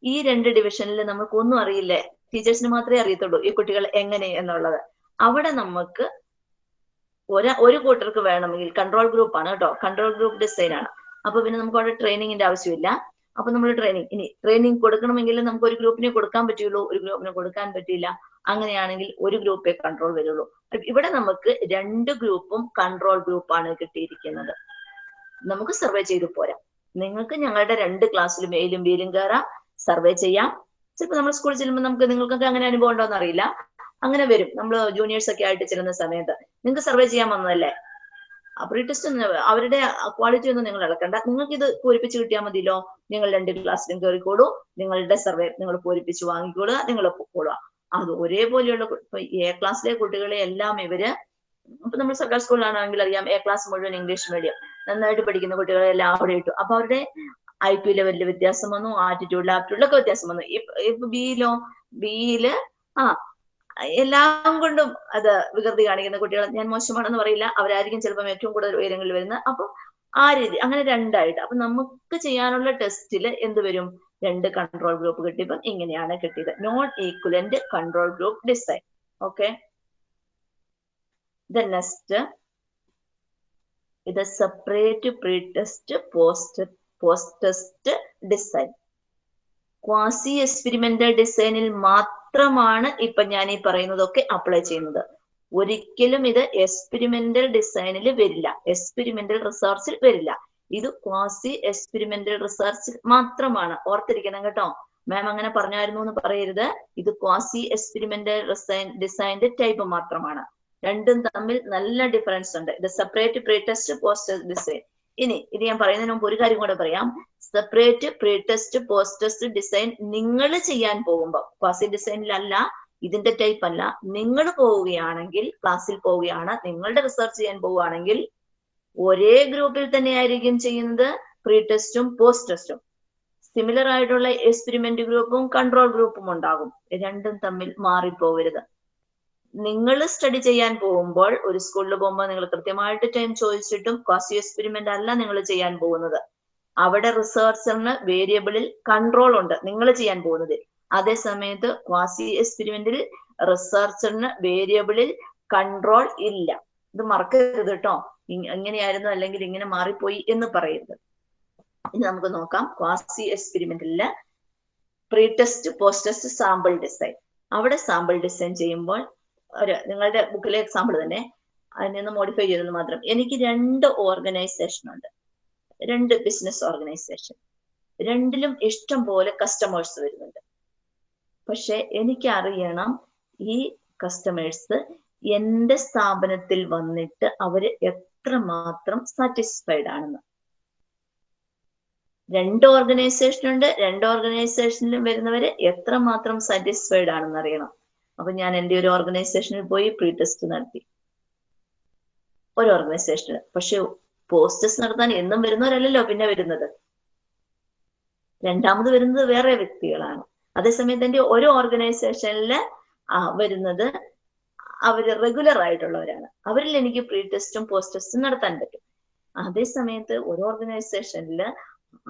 ഈ രണ്ട് ഡിവിഷനിൽ നമുക്ക് ഒന്നും അറിയില്ലേ? ടീച്ചേഴ്സിന് മാത്രമേ അറിയത്തുള്ളൂ ഈ കുട്ടികൾ എങ്ങനെ എന്നുള്ളത്. അവിടെ നമുക്ക് ഒരു ഒരു കൂട്ടർക്ക് വേണമെങ്കിൽ കൺട്രോൾ ഗ്രൂപ്പ് ആണ് കേട്ടോ. കൺട്രോൾ ഗ്രൂപ്പ് ഡിസൈൻ ആണ്. അപ്പൊ പിന്നെ നമുക്ക് അവിടെ ട്രെയിനിങ്ങിന്റെ ആവശ്യമില്ല. അപ്പൊ നമ്മൾ ട്രെയിനിങ് ഇനി ട്രെയിനിങ് കൊടുക്കണമെങ്കിൽ നമുക്ക് ഒരു ഗ്രൂപ്പിനെ കൊടുക്കാൻ പറ്റുള്ളൂ ഒരു ഗ്രൂപ്പിനെ കൊടുക്കാൻ പറ്റില്ല അങ്ങനെയാണെങ്കിൽ ഒരു ഗ്രൂപ്പേ കൺട്രോൾ വരുള്ളൂ. ഇവിടെ നമുക്ക് രണ്ട് ഗ്രൂപ്പും കൺട്രോൾ ഗ്രൂപ്പാണ് കിട്ടിയിരിക്കുന്നത്. നമുക്ക് സർവേ ചെയ്തു പോരാം. നിങ്ങൾക്ക് ഞങ്ങളുടെ രണ്ട് ക്ലാസ്സിലും എയിലും ബിയിലും കയറാം സർവേ ചെയ്യാം. ചിലപ്പോൾ നമ്മൾ സ്കൂളിൽ ചെല്ലുമ്പോൾ നമുക്ക് നിങ്ങൾക്കൊക്കെ അങ്ങനെ അനുഭവം ഉണ്ടോ എന്ന് അറിയില്ല. അങ്ങനെ വരും. നമ്മൾ ജൂനിയേഴ്സ് ഒക്കെ ആയിട്ട് ചെല്ലുന്ന സമയത്ത്. നിങ്ങൾക്ക് സർവേ ചെയ്യാൻ വന്നതല്ലേ? ടെസ്റ്റ് അവരുടെ ക്വാളിറ്റി ഒന്നും നിങ്ങൾ ഇളക്കണ്ട. നിങ്ങൾക്ക് ഇത് പൂരിപ്പിച്ച് കിട്ടിയാൽ മതിയല്ലോ. നിങ്ങൾ രണ്ട് ക്ലാസ്സിലും കയറിക്കോളൂ നിങ്ങളുടെ സർവേ നിങ്ങൾ പൂരിപ്പിച്ച് വാങ്ങിക്കോളുക. നിങ്ങൾ പൊക്കോളുക അത് ഒരേപോലെയുള്ള എ ക്ലാസ്സിലെ കുട്ടികളെ എല്ലാം ഇവർ ഇപ്പൊ നമ്മൾ സർക്കാർ സ്കൂളിലാണെങ്കിൽ അറിയാം. എ ക്ലാസ് മുഴുവൻ ഇംഗ്ലീഷ് മീഡിയം നന്നായിട്ട് പഠിക്കുന്ന കുട്ടികളെ എല്ലാം അവിടെ ഇട്ടു. അപ്പൊ അവരുടെ ഐ പി ലെവലിൽ വ്യത്യാസം വന്നു. ആറ്റിറ്റ്യൂഡിൽ ആപ്റ്റിറ്റ്യൂഡിലൊക്കെ വ്യത്യാസം വന്നു. ഇപ്പൊ ബിയിലോ ബിയിൽ ആ എല്ലാം കൊണ്ടും അത് വികൃതി കാണിക്കുന്ന കുട്ടികൾ ഞാൻ മോശമാണെന്ന് പറയില്ല. അവരായിരിക്കും ചിലപ്പോൾ ഏറ്റവും കൂടുതൽ ഉയരങ്ങളിൽ വരുന്നത്. അപ്പൊ ആ രീതി അങ്ങനെ രണ്ടായിട്ട്. അപ്പൊ നമുക്ക് ചെയ്യാനുള്ള ടെസ്റ്റിൽ എന്ത് വരും? രണ്ട് കൺട്രോൾ ഗ്രൂപ്പ് കിട്ടിയപ്പം ഇങ്ങനെയാണ് കിട്ടിയത്. Non equivalent control group design okay the next ഇത് separate pre test post post test design quasi experimental ഡിസൈനിൽ മാത്രമാണ് ഇപ്പൊ ഞാൻ ഈ പറയുന്നതൊക്കെ അപ്ലൈ ചെയ്യുന്നത്. ഒരിക്കലും ഇത് എക്സ്പെരിമെന്റൽ ഡിസൈനിൽ വരില്ല. എക്സ്പെരിമെന്റൽ റിസർച്ചിൽ വരില്ല. ഇത് ക്വാസി എക്സ്പെരിമെന്റൽ റിസർച്ചിൽ മാത്രമാണ്. ഓർത്തിരിക്കണം കേട്ടോ. മാം അങ്ങനെ പറഞ്ഞായിരുന്നു എന്ന് പറയരുത്. ഇത് ക്വാസി എക്സ്പെരിമെന്റൽ റിസൈൻ ടൈപ്പ് മാത്രമാണ്. രണ്ടും തമ്മിൽ നല്ല ഡിഫറൻസ് ഉണ്ട്. ഇത് separate pre test post design ഇനി ഇത് ഞാൻ പറയുന്നതിന് മുമ്പ് ഒരു കാര്യം കൂടെ പറയാം. Separate pre test post test design നിങ്ങൾ ചെയ്യാൻ പോകുമ്പോൾ ക്വാസി ഡിസൈനിലല്ല ഇതിന്റെ ടൈപ്പ് അല്ല നിങ്ങൾ പോവുകയാണെങ്കിൽ ക്ലാസ്സിൽ പോവുകയാണ് നിങ്ങളുടെ റിസർച്ച് ചെയ്യാൻ പോവുകയാണെങ്കിൽ ഒരേ ഗ്രൂപ്പിൽ തന്നെ ആയിരിക്കും ചെയ്യുന്നത് പ്രീ ടെസ്റ്റും പോസ്റ്റ് ടെസ്റ്റും സിമിലർ ആയിട്ടുള്ള എക്സ്പെരിമെന്റ് ഗ്രൂപ്പും കൺട്രോൾ ഗ്രൂപ്പും ഉണ്ടാകും. രണ്ടും തമ്മിൽ മാറിപ്പോകരുത്. നിങ്ങൾ സ്റ്റഡി ചെയ്യാൻ പോകുമ്പോൾ ഒരു സ്കൂളിൽ പോകുമ്പോൾ നിങ്ങൾ കൃത്യമായിട്ട് ടൈം ചോദിച്ചിട്ടും ക്വാസി എക്സ്പെരിമെന്റ് അല്ല നിങ്ങൾ ചെയ്യാൻ പോകുന്നത്. അവിടെ റിസർച്ചറിന് വേരിയബിളിൽ കൺട്രോൾ ഉണ്ട് നിങ്ങൾ ചെയ്യാൻ പോകുന്നത്. അതേ സമയത്ത് ക്വാസി എക്സ്പെരിമെന്റിൽ റിസർച്ചറിന് വേരിയബിളിൽ കൺട്രോൾ ഇല്ല. ഇത് മറക്കരുത് കേട്ടോ എങ്ങനെയായിരുന്നു അല്ലെങ്കിൽ ഇങ്ങനെ മാറിപ്പോയി എന്ന് പറയരുത്. ഇനി നമുക്ക് നോക്കാം. Quasi എക്സ്പെരിമെന്റിൽ pre test post test sample design അവിടെ സാമ്പിൾ ഡിസൈൻ ചെയ്യുമ്പോൾ ഒരു നിങ്ങളുടെ ബുക്കിലെ എക്സാമ്പിൾ തന്നെ അതിൽ നിന്ന് മോഡിഫൈ ചെയ്തത് മാത്രം. എനിക്ക് രണ്ട് ഓർഗനൈസേഷൻ ഉണ്ട്. രണ്ട് ബിസിനസ് ഓർഗനൈസേഷൻ രണ്ടിലും ഇഷ്ടം പോലെ കസ്റ്റമേഴ്സ് വരുന്നുണ്ട്. പക്ഷെ എനിക്ക് അറിയണം ഈ കസ്റ്റമേഴ്സ് എന്റെ സ്ഥാപനത്തിൽ വന്നിട്ട് അവർ എത്രമാത്രം സാറ്റിസ്ഫൈഡ് ആണെന്ന്. രണ്ട് ഓർഗനൈസേഷൻ ഉണ്ട്. രണ്ട് ഓർഗനൈസേഷനിലും വരുന്നവര് എത്രമാത്രം സാറ്റിസ്ഫൈഡ് ആണെന്ന് അറിയണം. അപ്പൊ ഞാൻ എന്റെ ഒരു ഓർഗനൈസേഷനിൽ പോയി പ്രീ ടെസ്റ്റ് നടത്തി. ഒരു ഓർഗനൈസേഷന് പക്ഷെ പോസ്റ്റ് ടെസ്റ്റ് നടത്താൻ എന്നും വരുന്നവരല്ലല്ലോ പിന്നെ വരുന്നത്. രണ്ടാമത് വരുന്നത് വേറെ വ്യക്തികളാണ്. അതേസമയത്ത് എന്റെ ഒരു ഓർഗനൈസേഷനിൽ വരുന്നത് അവർ റെഗുലർ ആയിട്ടുള്ളവരാണ്. അവരിൽ എനിക്ക് പ്രീ ടെസ്റ്റും പോസ്റ്റ് ടെസ്റ്റും നടത്താൻ പറ്റും. അതേ സമയത്ത് ഒരു ഓർഗനൈസേഷനിൽ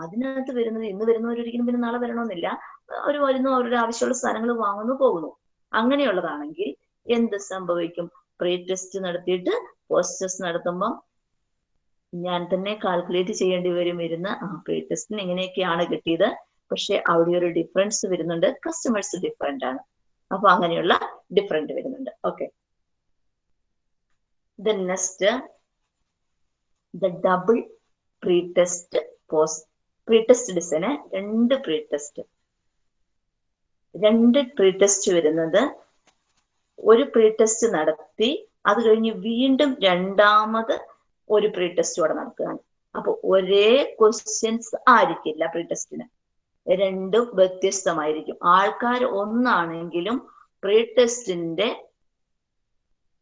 അതിനകത്ത് വരുന്നത് ഇന്ന് വരുന്നവരൊരിക്കലും പിന്നെ നാളെ വരണമെന്നില്ല. അവർ വരുന്നു അവരുടെ ആവശ്യമുള്ള സാധനങ്ങൾ വാങ്ങുന്നു പോകുന്നു. അങ്ങനെയുള്ളതാണെങ്കിൽ എന്ത് സംഭവിക്കും? പ്രീ ടെസ്റ്റ് നടത്തിയിട്ട് പോസ്റ്റ് ടെസ്റ്റ് നടത്തുമ്പോൾ ഞാൻ തന്നെ കാൽക്കുലേറ്റ് ചെയ്യേണ്ടി വരും. ഇരുന്ന് ആ പ്രീ ടെസ്റ്റിന് ഇങ്ങനെയൊക്കെയാണ് കിട്ടിയത്. പക്ഷെ അവിടെ ഒരു ഡിഫറൻസ് വരുന്നുണ്ട്. കസ്റ്റമേഴ്സ് ഡിഫറെന്റ് ആണ്. അപ്പൊ അങ്ങനെയുള്ള ഡിഫറെന്റ് വരുന്നുണ്ട്. Okay the next the double pre test post pre test design രണ്ട് പ്രീ ടെസ്റ്റ് രണ്ട് പ്രീ ടെസ്റ്റ് വരുന്നത്. ഒരു പ്രീ ടെസ്റ്റ് നടത്തി അത് കഴിഞ്ഞ് വീണ്ടും രണ്ടാമത് ഒരു പ്രീ ടെസ്റ്റ് ഇവിടെ നടക്കുകയാണ്. അപ്പൊ ഒരേ ക്വസ്റ്റ്യൻസ് ആയിരിക്കില്ല പ്രീ ടെസ്റ്റിന് രണ്ടും വ്യത്യസ്തമായിരിക്കും. ആൾക്കാർ ഒന്നാണെങ്കിലും പ്രീ ടെസ്റ്റിന്റെ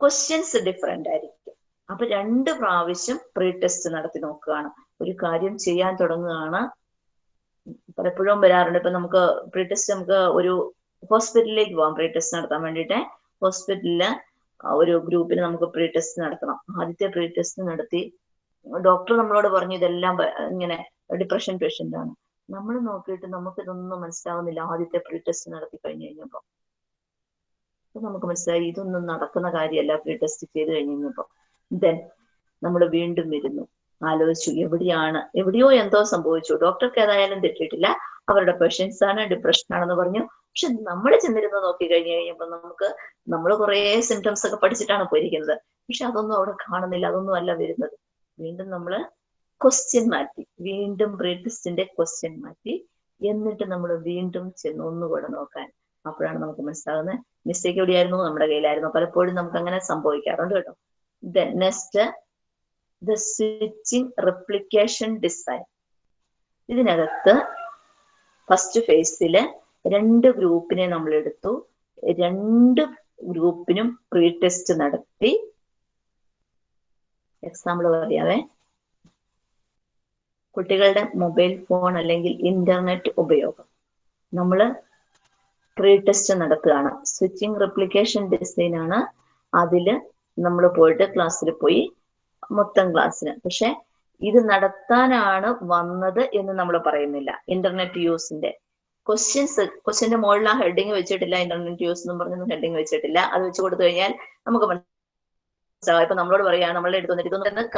ക്വസ്റ്റ്യൻസ് ഡിഫറെന്റ് ആയിരിക്കും. അപ്പൊ രണ്ട് പ്രാവശ്യം പ്രീ ടെസ്റ്റ് നടത്തി നോക്കുകയാണ്. ഒരു കാര്യം ചെയ്യാൻ തുടങ്ങുകയാണ്. പലപ്പോഴും വരാറുണ്ട്. ഇപ്പൊ നമുക്ക് പ്രീ ടെസ്റ്റ് നമുക്ക് ഒരു ഹോസ്പിറ്റലിലേക്ക് പോകാം. പ്രീ ടെസ്റ്റ് നടത്താൻ വേണ്ടിയിട്ട്. ഹോസ്പിറ്റലിൽ ഒരു ഗ്രൂപ്പിന് നമുക്ക് പ്രീ ടെസ്റ്റ് നടത്തണം. ആദ്യത്തെ പ്രീ ടെസ്റ്റ് നടത്തി ഡോക്ടർ നമ്മളോട് പറഞ്ഞു ഇതെല്ലാം ഇങ്ങനെ ഡിപ്രഷൻ പേഷ്യന്റ് ആണ്. നമ്മൾ നോക്കിയിട്ട് നമുക്ക് ഇതൊന്നും മനസ്സിലാവുന്നില്ല. ആദ്യത്തെ പ്രീ ടെസ്റ്റ് നടത്തി കഴിഞ്ഞു കഴിഞ്ഞപ്പോ. അപ്പൊ നമുക്ക് മനസ്സിലായി ഇതൊന്നും നടക്കുന്ന കാര്യമല്ല. പ്രീ ടെസ്റ്റ് ചെയ്ത് കഴിഞ്ഞപ്പോ. ദെൻ നമ്മൾ വീണ്ടും വരുന്നു. ആലോചിച്ചു എവിടെയാണ് എവിടെയോ എന്തോ സംഭവിച്ചു. ഡോക്ടർക്ക് ഏതായാലും തെറ്റിട്ടില്ല അവരുടെ പേഷ്യൻസ് ആണ് ഡിപ്രഷൻ ആണെന്ന് പറഞ്ഞു. പക്ഷെ നമ്മൾ ചെന്നിരുന്ന് നോക്കി കഴിഞ്ഞു കഴിഞ്ഞപ്പോൾ നമുക്ക് നമ്മൾ കുറെ സിംറ്റംസ് ഒക്കെ പഠിച്ചിട്ടാണ് പോയിരിക്കുന്നത്. പക്ഷെ അതൊന്നും അവിടെ കാണുന്നില്ല അതൊന്നും അല്ല വരുന്നത്. വീണ്ടും നമ്മൾ ക്വസ്റ്റ്യൻ മാറ്റി വീണ്ടും പ്രീ ക്വസ്റ്റ്യൻ മാറ്റി എന്നിട്ട് നമ്മൾ വീണ്ടും ചെന്ന് ഒന്നുകൂടെ നോക്കാൻ. അപ്പോഴാണ് നമുക്ക് മനസ്സിലാകുന്നത് മിസ്റ്റേക്ക് എവിടെയായിരുന്നു? നമ്മുടെ കയ്യിലായിരുന്നു. പലപ്പോഴും നമുക്ക് അങ്ങനെ സംഭവിക്കാറുണ്ട് കേട്ടോ. Next the switching replication design ഇതിനകത്ത് ഫസ്റ്റ് ഫേസിൽ രണ്ട് ഗ്രൂപ്പിനെ നമ്മൾ എടുത്തു രണ്ട് ഗ്രൂപ്പിനും പ്രീ ടെസ്റ്റ് നടത്തി. എക്സാമ്പിൾ പറയാവേ. കുട്ടികളുടെ മൊബൈൽ ഫോൺ അല്ലെങ്കിൽ ഇന്റർനെറ്റ് ഉപയോഗം. നമ്മൾ പ്രീ ടെസ്റ്റ് നടത്തുകയാണ്. സ്വിച്ചിങ് റെപ്ലിക്കേഷൻ ഡിസൈൻ ആണ്. അതിൽ നമ്മൾ പോയിട്ട് ക്ലാസ്സിൽ പോയി മൊത്തം ക്ലാസ്സിന്. പക്ഷെ ഇത് നടത്താനാണ് വന്നത് എന്ന് നമ്മൾ പറയുന്നില്ല. ഇന്റർനെറ്റ് യൂസിന്റെ ക്വസ്റ്റ്യൻസ് ക്വസ്റ്റ്യന്റെ മുകളിൽ ആ ഹെഡിങ് വെച്ചിട്ടില്ല ഇന്റർനെറ്റ് യൂസ് എന്ന് പറഞ്ഞൊന്നും ഹെഡിങ് വെച്ചിട്ടില്ല. അത് വെച്ച് കൊടുത്തു കഴിഞ്ഞാൽ നമുക്ക് മനസ്സിലാവും. ഇപ്പൊ നമ്മളോട് പറയാ നമ്മളെ അടുത്ത് വന്നിട്ട് ഇതൊന്നും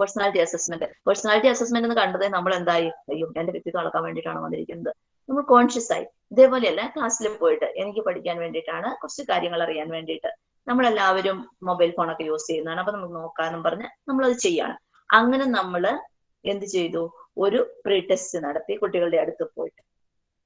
പേഴ്സണാലിറ്റി അസസ്മെന്റ് പേഴ്സണാലിറ്റി അസസ്മെന്റ് എന്ന് കണ്ടത് നമ്മൾ എന്തായി? അയ്യോ എന്റെ വ്യക്തിത്വം അളക്കാൻ വേണ്ടിയിട്ടാണ് വന്നിരിക്കുന്നത്. നമ്മൾ കോൺഷ്യസ് ആയി. ഇതേപോലെയല്ല ക്ലാസ്സിൽ പോയിട്ട് എനിക്ക് പഠിക്കാൻ വേണ്ടിയിട്ടാണ് കുറച്ച് കാര്യങ്ങൾ അറിയാൻ വേണ്ടിയിട്ട്. നമ്മളെല്ലാവരും മൊബൈൽ ഫോണൊക്കെ യൂസ് ചെയ്യുന്നതാണ്. അപ്പൊ നമുക്ക് നോക്കാന്നും പറഞ്ഞ് നമ്മളത് ചെയ്യാണ്. അങ്ങനെ നമ്മൾ എന്ത് ചെയ്തു? ഒരു പ്രീ ടെസ്റ്റ് നടത്തി കുട്ടികളുടെ അടുത്ത് പോയിട്ട്.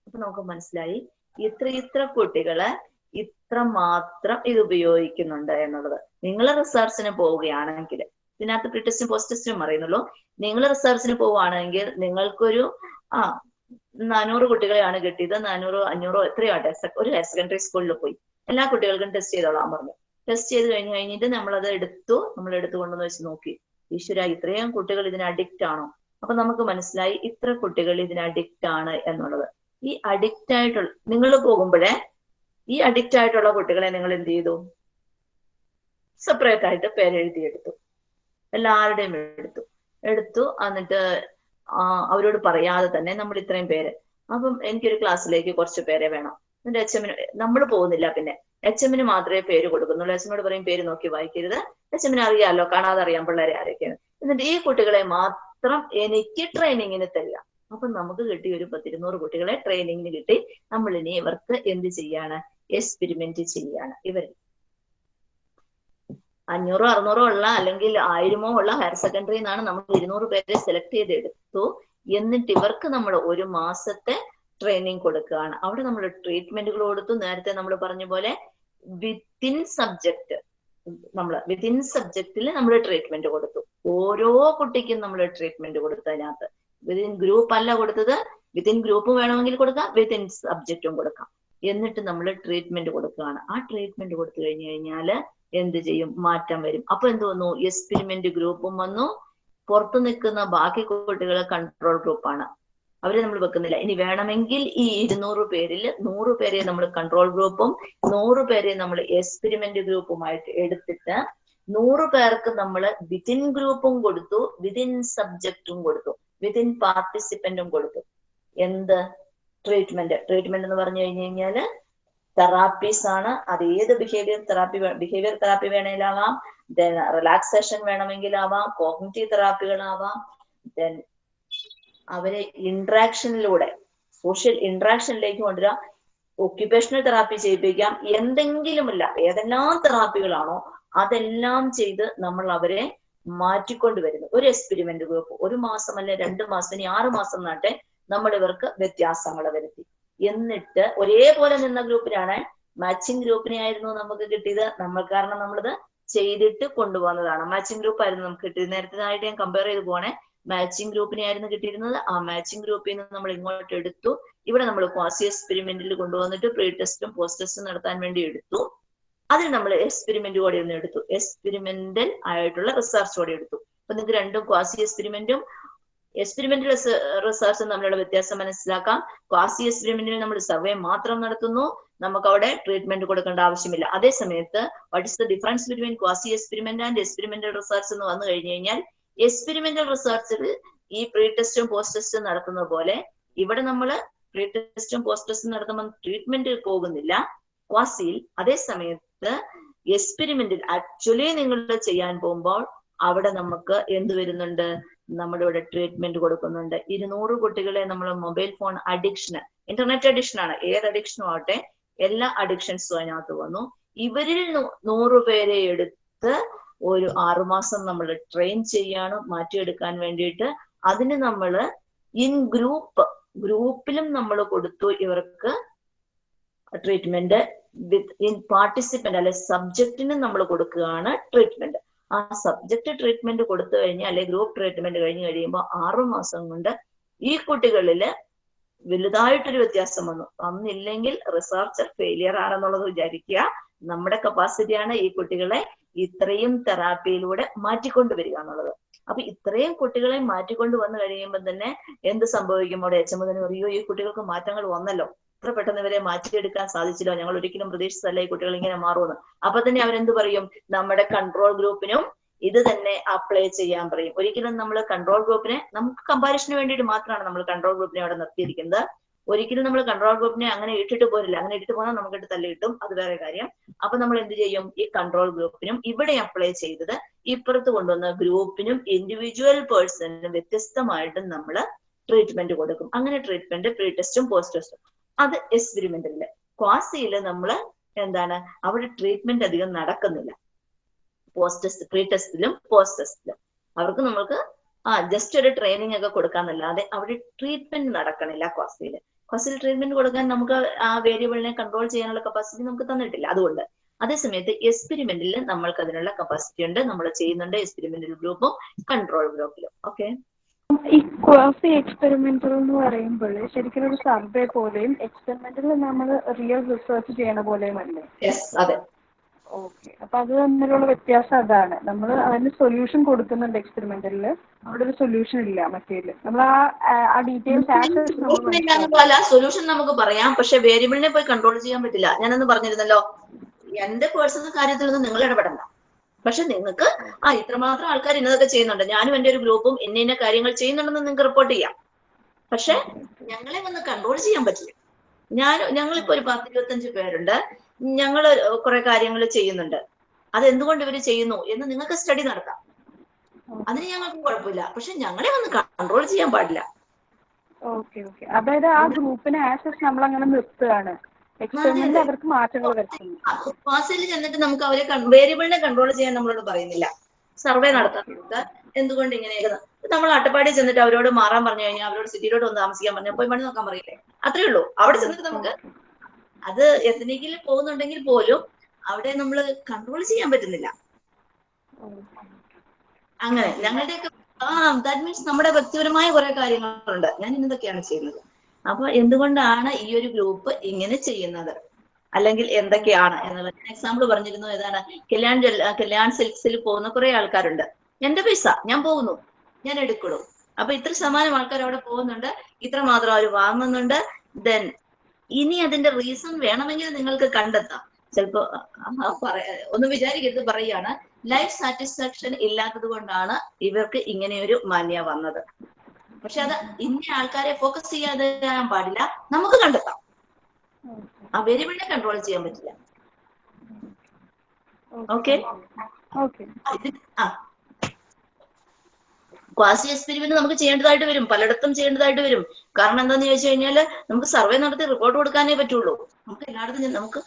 അപ്പൊ നമുക്ക് മനസ്സിലായി ഇത്ര ഇത്ര കുട്ടികളെ ഇത്ര മാത്രം ഇത് ഉപയോഗിക്കുന്നുണ്ട് എന്നുള്ളത്. നിങ്ങൾ റിസർച്ചിന് പോവുകയാണെങ്കിൽ ഇതിനകത്ത് പ്രീ ടെസ്റ്റും പോസ്റ്റ് ടെസ്റ്റും അറിയുന്നുള്ളൂ നിങ്ങൾ റിസർച്ചിന് പോവുകയാണെങ്കിൽ നിങ്ങൾക്കൊരു ആ നാനൂറ് കുട്ടികളെയാണ് കിട്ടിയത്. നാനൂറോ അഞ്ഞൂറോ എത്രയോ ഒരു ഹയർ സെക്കൻഡറി സ്കൂളിൽ പോയി. എല്ലാ കുട്ടികൾക്കും ടെസ്റ്റ് ചെയ്തോളാൻ പറഞ്ഞു. ടെസ്റ്റ് ചെയ്ത് കഴിഞ്ഞ് കഴിഞ്ഞിട്ട് നമ്മളത് എടുത്തു. നമ്മൾ എടുത്തു കൊണ്ടുവന്ന് വെച്ച് നോക്കി. ഈശ്വര ഇത്രയും കുട്ടികൾ ഇതിന് അഡിക്റ്റ് ആണോ? അപ്പൊ നമുക്ക് മനസ്സിലായി ഇത്ര കുട്ടികൾ ഇതിന് അഡിക്റ്റ് ആണ് എന്നുള്ളത്. ഈ അഡിക്റ്റ് ആയിട്ടുള്ള നിങ്ങൾ പോകുമ്പോഴേ ഈ അഡിക്റ്റ് ആയിട്ടുള്ള കുട്ടികളെ നിങ്ങൾ എന്ത് ചെയ്തു? സെപ്പറേറ്റ് ആയിട്ട് പേരെഴുതിയെടുത്തു. എല്ലാവരുടെയും എടുത്തു. എടുത്തു എന്നിട്ട് അവരോട് പറയാതെ തന്നെ നമ്മൾ ഇത്രയും പേര്. അപ്പം എനിക്കൊരു ക്ലാസ്സിലേക്ക് കുറച്ച് പേരെ വേണം. എന്റെ അച്ഛമ്മ നമ്മൾ പോകുന്നില്ല പിന്നെ. എച്ച് എമ്മിന് മാത്രമേ പേര് കൊടുക്കുന്നുള്ളൂ. എച്ച് എമ്മിനോട് പറയും പേര് നോക്കി വായിക്കരുത്. എച്ച് എമ്മിന് അറിയാമല്ലോ കാണാതെ അറിയാം പിള്ളേരെ ആരൊക്കെയാണ്? എന്നിട്ട് ഈ കുട്ടികളെ മാത്രം എനിക്ക് ട്രെയിനിങ്ങിന് തരിക. അപ്പൊ നമുക്ക് കിട്ടി ഒരു പത്തിരുന്നൂറ് കുട്ടികളെ ട്രെയിനിങ്ങിന് കിട്ടി. നമ്മൾ ഇനി ഇവർക്ക് എന്ത് ചെയ്യാണ്? എക്സ്പെരിമെന്റ് ചെയ്യാണ് ഇവർ അഞ്ഞൂറോ അറുന്നൂറോ ഉള്ള അല്ലെങ്കിൽ ആയിരമോ ഉള്ള ഹയർ സെക്കൻഡറി എന്നാണ് നമ്മൾ ഇരുന്നൂറ് പേരെ സെലക്ട് ചെയ്ത് എടുത്തു എന്നിട്ട് ഇവർക്ക് നമ്മൾ ഒരു മാസത്തെ ട്രെയിനിങ് കൊടുക്കുകയാണ്. അവിടെ നമ്മൾ ട്രീറ്റ്മെന്റുകൾ കൊടുത്തു. നേരത്തെ നമ്മൾ പറഞ്ഞ പോലെ വിത്തിൻ സബ്ജക്ട് നമ്മൾ വിത്തിൻ സബ്ജക്റ്റിൽ നമ്മൾ ട്രീറ്റ്മെന്റ് കൊടുത്തു. ഓരോ കുട്ടിക്കും നമ്മൾ ട്രീറ്റ്മെന്റ് കൊടുത്തു അതിനകത്ത്. വിത്തിൻ ഗ്രൂപ്പ് അല്ല കൊടുത്തത്. വിത്തിൻ ഗ്രൂപ്പ് വേണമെങ്കിൽ കൊടുക്കാം. വിത്തിൻ സബ്ജക്റ്റും കൊടുക്കാം. എന്നിട്ട് നമ്മൾ ട്രീറ്റ്മെന്റ് കൊടുക്കുകയാണ്. ആ ട്രീറ്റ്മെന്റ് കൊടുത്തു കഴിഞ്ഞു കഴിഞ്ഞാൽ എന്ത് ചെയ്യും? മാറ്റം വരും. അപ്പൊ എന്ത് വന്നു? എക്സ്പെരിമെന്റ് ഗ്രൂപ്പും വന്നു. പുറത്തു നിൽക്കുന്ന ബാക്കി കുട്ടികളെ കൺട്രോൾ ഗ്രൂപ്പാണ് അവരെ നമ്മൾ വെക്കുന്നില്ല. ഇനി വേണമെങ്കിൽ ഈ ഇരുന്നൂറ് പേരിൽ നൂറ് പേരെ നമ്മൾ കൺട്രോൾ ഗ്രൂപ്പും നൂറ് പേരെ നമ്മൾ എക്സ്പെരിമെന്റ് ഗ്രൂപ്പുമായിട്ട് എടുത്തിട്ട് നൂറ് പേർക്ക് നമ്മൾ വിതിൻ ഗ്രൂപ്പും കൊടുത്തു വിതിൻ സബ്ജക്റ്റും കൊടുത്തു വിതിൻ പാർട്ടിസിപ്പന്റും കൊടുത്തു. എന്ത്? ട്രീറ്റ്മെന്റ് ട്രീറ്റ്മെന്റ് എന്ന് പറഞ്ഞു കഴിഞ്ഞു കഴിഞ്ഞാൽ തെറാപ്പീസ് ആണ്. അത് ഏത് ബിഹേവിയർ തെറാപ്പി ബിഹേവിയർ തെറാപ്പി വേണമെങ്കിലാവാം ദെൻ റിലാക്സേഷൻ വേണമെങ്കിലാവാം. കോഗ്നിറ്റീവ് തെറാപ്പികളാവാം ദെൻ അവരെ ഇൻട്രാക്ഷനിലൂടെ സോഷ്യൽ ഇൻട്രാക്ഷനിലേക്ക് കൊണ്ടുവരാം ഒക്യുപേഷണൽ തെറാപ്പി ചെയ്യിപ്പിക്കാം. എന്തെങ്കിലുമില്ല ഏതെല്ലാം തെറാപ്പികളാണോ അതെല്ലാം ചെയ്ത് നമ്മൾ അവരെ മാറ്റിക്കൊണ്ടുവരുന്നു. ഒരു എക്സ്പെരിമെന്റ് ഗ്രൂപ്പ് ഒരു മാസം അല്ലെ രണ്ട് മാസം ഇനി ആറ് മാസം നാട്ടെ നമ്മൾ ഇവർക്ക് വ്യത്യാസങ്ങൾ വരുത്തി. എന്നിട്ട് ഒരേപോലെ നിന്ന ഗ്രൂപ്പിനാണ് മാച്ചിങ് ഗ്രൂപ്പിനെ ആയിരുന്നു നമുക്ക് കിട്ടിയത്. നമ്മൾ കാരണം നമ്മളിത് ചെയ്തിട്ട് കൊണ്ടുപോകുന്നതാണ്. മാച്ചിങ് ഗ്രൂപ്പ് ആയിരുന്നു നമുക്ക് കിട്ടിയത്. നേരത്തെ ആയിട്ട് ഞാൻ കമ്പയർ ചെയ്ത് പോണേ മാച്ചിങ് ഗ്രൂപ്പിനെ ആയിരുന്നു കിട്ടിയിരുന്നത്. ആ മാച്ചിങ് ഗ്രൂപ്പിൽ നിന്ന് നമ്മൾ ഇങ്ങോട്ട് എടുത്തു. ഇവിടെ നമ്മൾ ക്വാസി എക്സ്പെരിമെന്റിൽ കൊണ്ടുവന്നിട്ട് പ്രീ ടെസ്റ്റും പോസ്റ്റ് ടെസ്റ്റും നടത്താൻ വേണ്ടി എടുത്തു. അതിൽ നമ്മൾ എക്സ്പെരിമെന്റ് കൂടെ ഒന്ന് എടുത്തു. എക്സ്പെരിമെന്റൽ ആയിട്ടുള്ള റിസർച്ച് കൂടെ എടുത്തു. അപ്പൊ നിങ്ങൾക്ക് രണ്ടും ക്വാസി എക്സ്പെരിമെന്റും എക്സ്പെരിമെന്റൽ റിസർച്ചും തമ്മിലുള്ള വ്യത്യാസം മനസ്സിലാക്കാം. ക്വാസി എക്സ്പെരിമെന്റിൽ നമ്മൾ സർവേ മാത്രം നടത്തുന്നു. നമുക്ക് അവിടെ ട്രീറ്റ്മെന്റ് കൊടുക്കേണ്ട ആവശ്യമില്ല. അതേ സമയത്ത് what is the difference between quasi experiment and experimental research എന്ന് വന്നു കഴിഞ്ഞു കഴിഞ്ഞാൽ എക്സ്പെരിമെന്റൽ റിസർച്ചിൽ ഈ പ്രീ ടെസ്റ്റും പോസ്റ്റ് ടെസ്റ്റും നടത്തുന്ന പോലെ ഇവിടെ നമ്മൾ പ്രീ ടെസ്റ്റും പോസ്റ്റ് ടെസ്റ്റും നടത്തുമ്പോൾ ട്രീറ്റ്മെന്റിൽ പോകുന്നില്ല. ക്വാസിയിൽ അതേ സമയത്ത് എക്സ്പെരിമെന്റിൽ ആക്ച്വലി നിങ്ങൾ ചെയ്യാൻ പോകുമ്പോൾ അവിടെ നമുക്ക് എന്ത് വരുന്നുണ്ട്? നമ്മുടെ ഇവിടെ ട്രീറ്റ്മെന്റ് കൊടുക്കുന്നുണ്ട്. ഇരുന്നൂറ് കുട്ടികളെ നമ്മൾ mobile phone addiction internet addiction ആണ്. ഏത് അഡിക്ഷനും ആവട്ടെ എല്ലാ അഡിക്ഷൻസും അതിനകത്ത് വന്നു. ഇവരിൽ നൂറ് പേരെ എടുത്ത് ഒരു ആറുമാസം നമ്മൾ ട്രെയിൻ ചെയ്യാണ് മാറ്റിയെടുക്കാൻ വേണ്ടിയിട്ട്. അതിന് നമ്മൾ ഇൻ ഗ്രൂപ്പ് ഗ്രൂപ്പിലും നമ്മൾ കൊടുത്തു ഇവർക്ക് ട്രീറ്റ്മെന്റ് വിത്ത് ഇൻ പാർട്ടിസിപ്പന്റ് അല്ലെ സബ്ജക്റ്റിന് നമ്മൾ കൊടുക്കുകയാണ് ട്രീറ്റ്മെന്റ് ആ സബ്ജക്ട് ട്രീറ്റ്മെന്റ് കൊടുത്തു കഴിഞ്ഞാൽ അല്ലെ ഗ്രൂപ്പ് ട്രീറ്റ്മെന്റ് കഴിഞ്ഞ് കഴിയുമ്പോൾ ആറുമാസം കൊണ്ട് ഈ കുട്ടികളിൽ വലുതായിട്ടൊരു വ്യത്യാസം വന്നു. അന്നില്ലെങ്കിൽ റിസർച്ചർ ഫെയിലിയർ ആണെന്നുള്ളത് വിചാരിക്കുക. നമ്മുടെ കപ്പാസിറ്റിയാണ് ഈ കുട്ടികളെ ഇത്രയും തെറാപ്പിയിലൂടെ മാറ്റിക്കൊണ്ടുവരിക എന്നുള്ളത് അപ്പൊ ഇത്രയും കുട്ടികളെ മാറ്റിക്കൊണ്ട് വന്നു കഴിയുമ്പോൾ തന്നെ എന്ത് സംഭവിക്കും? അവിടെ എച്ച് അറിയോ ഈ കുട്ടികൾക്ക് മാറ്റങ്ങൾ വന്നല്ലോ. ഇത്ര പെട്ടെന്ന് ഇവരെ മാറ്റിയെടുക്കാൻ സാധിച്ചില്ലോ. ഞങ്ങൾ ഒരിക്കലും പ്രതീക്ഷിച്ചല്ല ഈ കുട്ടികൾ ഇങ്ങനെ മാറുമെന്ന്. അപ്പൊ തന്നെ അവരെന്ത് പറയും? നമ്മുടെ കൺട്രോൾ ഗ്രൂപ്പിനും ഇത് തന്നെ അപ്ലൈ ചെയ്യാൻ പറയും. ഒരിക്കലും നമ്മൾ കൺട്രോൾ ഗ്രൂപ്പിനെ നമുക്ക് കമ്പാരിഷന് വേണ്ടിയിട്ട് മാത്രമാണ് നമ്മൾ കൺട്രോൾ ഗ്രൂപ്പിനെ അവിടെ നിർത്തിയിരിക്കുന്നത്. ഒരിക്കലും നമ്മൾ കൺട്രോൾ ഗ്രൂപ്പിനെ അങ്ങനെ ഇട്ടിട്ട് പോരില്ല. അങ്ങനെ ഇട്ടിട്ട് പോന്നാൽ നമുക്കിട്ട് തല്ലി കിട്ടും. അത് വേറെ കാര്യം. അപ്പൊ നമ്മൾ എന്ത് ചെയ്യും? ഈ കൺട്രോൾ ഗ്രൂപ്പിനും ഇവിടെ അപ്ലൈ ചെയ്തത് ഇപ്പുറത്ത് കൊണ്ടുവന്ന ഗ്രൂപ്പിനും ഇൻഡിവിജ്വൽ പേഴ്സണിനും വ്യത്യസ്തമായിട്ടും നമ്മൾ ട്രീറ്റ്മെന്റ് കൊടുക്കും. അങ്ങനെ ട്രീറ്റ്മെന്റ് പ്രീ ടെസ്റ്റും പോസ്റ്റ് ടെസ്റ്റും അത് എക്സ്പെരിമെന്റിൽ ക്വാസിയിൽ നമ്മൾ എന്താണ്? അവിടെ ട്രീറ്റ്മെന്റ് അധികം നടക്കുന്നില്ല. പോസ്റ്റ് ടെസ്റ്റ് പ്രീ ടെസ്റ്റിലും പോസ്റ്റ് ടെസ്റ്റിലും അവർക്ക് നമ്മൾക്ക് ആ ജസ്റ്റ് ഒരു ട്രെയിനിങ് ഒക്കെ കൊടുക്കാന്നല്ലാതെ അവിടെ ട്രീറ്റ്മെന്റ് നടക്കണില്ല ക്വാസിയിൽ ക്വാസിൽ ട്രീറ്റ്മെന്റ് കൊടുക്കാൻ നമുക്ക് ആ വേരിയബിളിനെ കൺട്രോൾ ചെയ്യാനുള്ള കപ്പാസിറ്റി നമുക്ക് തന്നിട്ടില്ല. അതുകൊണ്ട് അതേസമയത്ത് എക്സ്പെരിമെന്റിൽ നമ്മൾക്ക് അതിനുള്ള കപ്പാസിറ്റി ഉണ്ട്. നമ്മൾ ചെയ്യുന്നുണ്ട് എക്സ്പെരിമെന്റൽ ഗ്രൂപ്പും കൺട്രോൾ ഗ്രൂപ്പിലും ഓക്കെ ഈ ക്വാസി എക്സ്പെരിമെന്റൽ എന്ന് പറയുമ്പോൾ ശരിക്കും ഒരു സർവേ പോലെയും എക്സ്പെരിമെന്റൽ നമ്മൾ റിയൽ റിസർച്ച് ചെയ്യണ പോലെയും അല്ലേ? അതെ. ഓക്കെ അപ്പൊ അത് തമ്മിലുള്ള വ്യത്യാസം അതാണ്. നമ്മൾ അതിന് സൊല്യൂഷൻ കൊടുക്കുന്നുണ്ട് എക്സ്പെരിമെന്റിൽ അവിടെ ഒരു സൊല്യൂഷൻ ഇല്ല മറ്റേൽ നമ്മൾ ആ ഡീറ്റെയിൽസ് സൊല്യൂഷൻ നമുക്ക് പറയാം. പക്ഷെ വേരിയബിളിനെ പോയി കൺട്രോൾ ചെയ്യാൻ പറ്റില്ല. ഞാനൊന്ന് പറഞ്ഞിരുന്നല്ലോ എന്റെ പേഴ്സണൽ കാര്യത്തിലൊന്നും നിങ്ങൾ ഇടപെടണ്ട. പക്ഷെ നിങ്ങൾക്ക് ആ ഇത്രമാത്രം ആൾക്കാർ ഇന്നതൊക്കെ ചെയ്യുന്നുണ്ട്. ഞാനും എന്റെ ഒരു ഗ്രൂപ്പും ഇന്ന ഇന്ന കാര്യങ്ങൾ ചെയ്യുന്നുണ്ടെന്ന് നിങ്ങൾക്ക് റിപ്പോർട്ട് ചെയ്യാം. പക്ഷെ ഞങ്ങളെ വന്ന് കൺട്രോൾ ചെയ്യാൻ പറ്റില്ല. ഞാൻ ഞങ്ങളിപ്പോ ഒരു പത്ത് ഇരുപത്തഞ്ച് പേരുണ്ട്. ഞങ്ങൾ കുറെ കാര്യങ്ങൾ ചെയ്യുന്നുണ്ട്. അത് എന്തുകൊണ്ട് ഇവർ ചെയ്യുന്നു എന്ന് നിങ്ങൾക്ക് സ്റ്റഡി നടത്താം. അതിന് ഞങ്ങൾക്ക് കുഴപ്പമില്ല. പക്ഷെ ഞങ്ങളെ ഒന്ന് കൺട്രോൾ ചെയ്യാൻ പാടില്ല. ഓക്കെ ഓക്കെ അതായത് ആ ഗ്രൂപ്പിനെ ആക്സസ് നമ്മൾ അങ്ങനെ നിർത്തുകയാണ്. അവർക്ക് മാറ്റങ്ങൾ ക്ലാസ്സിൽ ചെന്നിട്ട് നമുക്ക് അവരെ വേരിയബിളിനെ കൺട്രോൾ ചെയ്യാൻ നമ്മളോട് പറയുന്നില്ല. സർവേ നടത്താൻ എന്തുകൊണ്ട് ഇങ്ങനെയൊക്കെ നമ്മൾ അട്ടപ്പാടി ചെന്നിട്ട് അവരോട് മാറാൻ പറഞ്ഞു കഴിഞ്ഞാൽ അവരോട് സിറ്റിയിലോട്ട് ഒന്ന് താമസിക്കാൻ പറഞ്ഞാൽ പോയി പണി നോക്കാൻ പറയില്ലേ? അത്രേ ഉള്ളൂ. അവിടെ ചെന്നിട്ട് നമുക്ക് അത് എത്തനിക്കിൽ പോകുന്നുണ്ടെങ്കിൽ പോലും അവിടെ നമ്മൾ കൺട്രോൾ ചെയ്യാൻ പറ്റുന്നില്ല. അങ്ങനെ ഞങ്ങളുടെ ആ ദാറ്റ് മീൻസ് നമ്മുടെ വ്യക്തിപരമായ കുറെ കാര്യങ്ങളുണ്ട്. ഞാൻ ഇന്നതൊക്കെയാണ് ചെയ്യുന്നത്. അപ്പൊ എന്തുകൊണ്ടാണ് ഈ ഒരു ഗ്രൂപ്പ് ഇങ്ങനെ ചെയ്യുന്നത്? അല്ലെങ്കിൽ എന്തൊക്കെയാണ് എന്നുള്ളത്? ഞാൻ എക്സാമ്പിൾ പറഞ്ഞിരുന്നു ഏതാണ്? കല്യാൺ കല്യാൺ സിൽക്സിൽ പോകുന്ന കുറെ ആൾക്കാരുണ്ട്. എന്റെ പൈസ ഞാൻ പോകുന്നു. ഞാൻ എടുക്കുള്ളൂ അപ്പൊ ഇത്ര ശതമാനം ആൾക്കാർ അവിടെ പോകുന്നുണ്ട്. ഇത്ര മാത്രം അവർ വാങ്ങുന്നുണ്ട്. ദെൻ ഇനി അതിന്റെ റീസൺ വേണമെങ്കിൽ നിങ്ങൾക്ക് കണ്ടെത്താം. ചിലപ്പോ ഒന്ന് വിചാരിക്കരുത് പറയാണ് ലൈഫ് സാറ്റിസ്ഫാക്ഷൻ ഇല്ലാത്തത് കൊണ്ടാണ് ഇവർക്ക് ഇങ്ങനെയൊരു മാന്യ വന്നത്. പക്ഷെ അത് ഇന്ന ആൾക്കാരെ ഫോക്കസ് ചെയ്യാതെ പാടില്ല. നമുക്ക് കണ്ടെത്താം. ആ വേരിയബിളിനെ കൺട്രോൾ ചെയ്യാൻ പറ്റില്ല. ഓക്കെ. ഓക്കെ. ആ. ക്വാസി എക്സ്പെരിമെന്റ് നമുക്ക് ചെയ്യേണ്ടതായിട്ട് വരും. പലയിടത്തും ചെയ്യേണ്ടതായിട്ട് വരും. കാരണം എന്താന്ന് ചോദിച്ചു കഴിഞ്ഞാൽ നമുക്ക് സർവേ നടത്തി റിപ്പോർട്ട് കൊടുക്കാനേ പറ്റുള്ളൂ. നമുക്ക് എല്ലായിടത്തും നമുക്ക്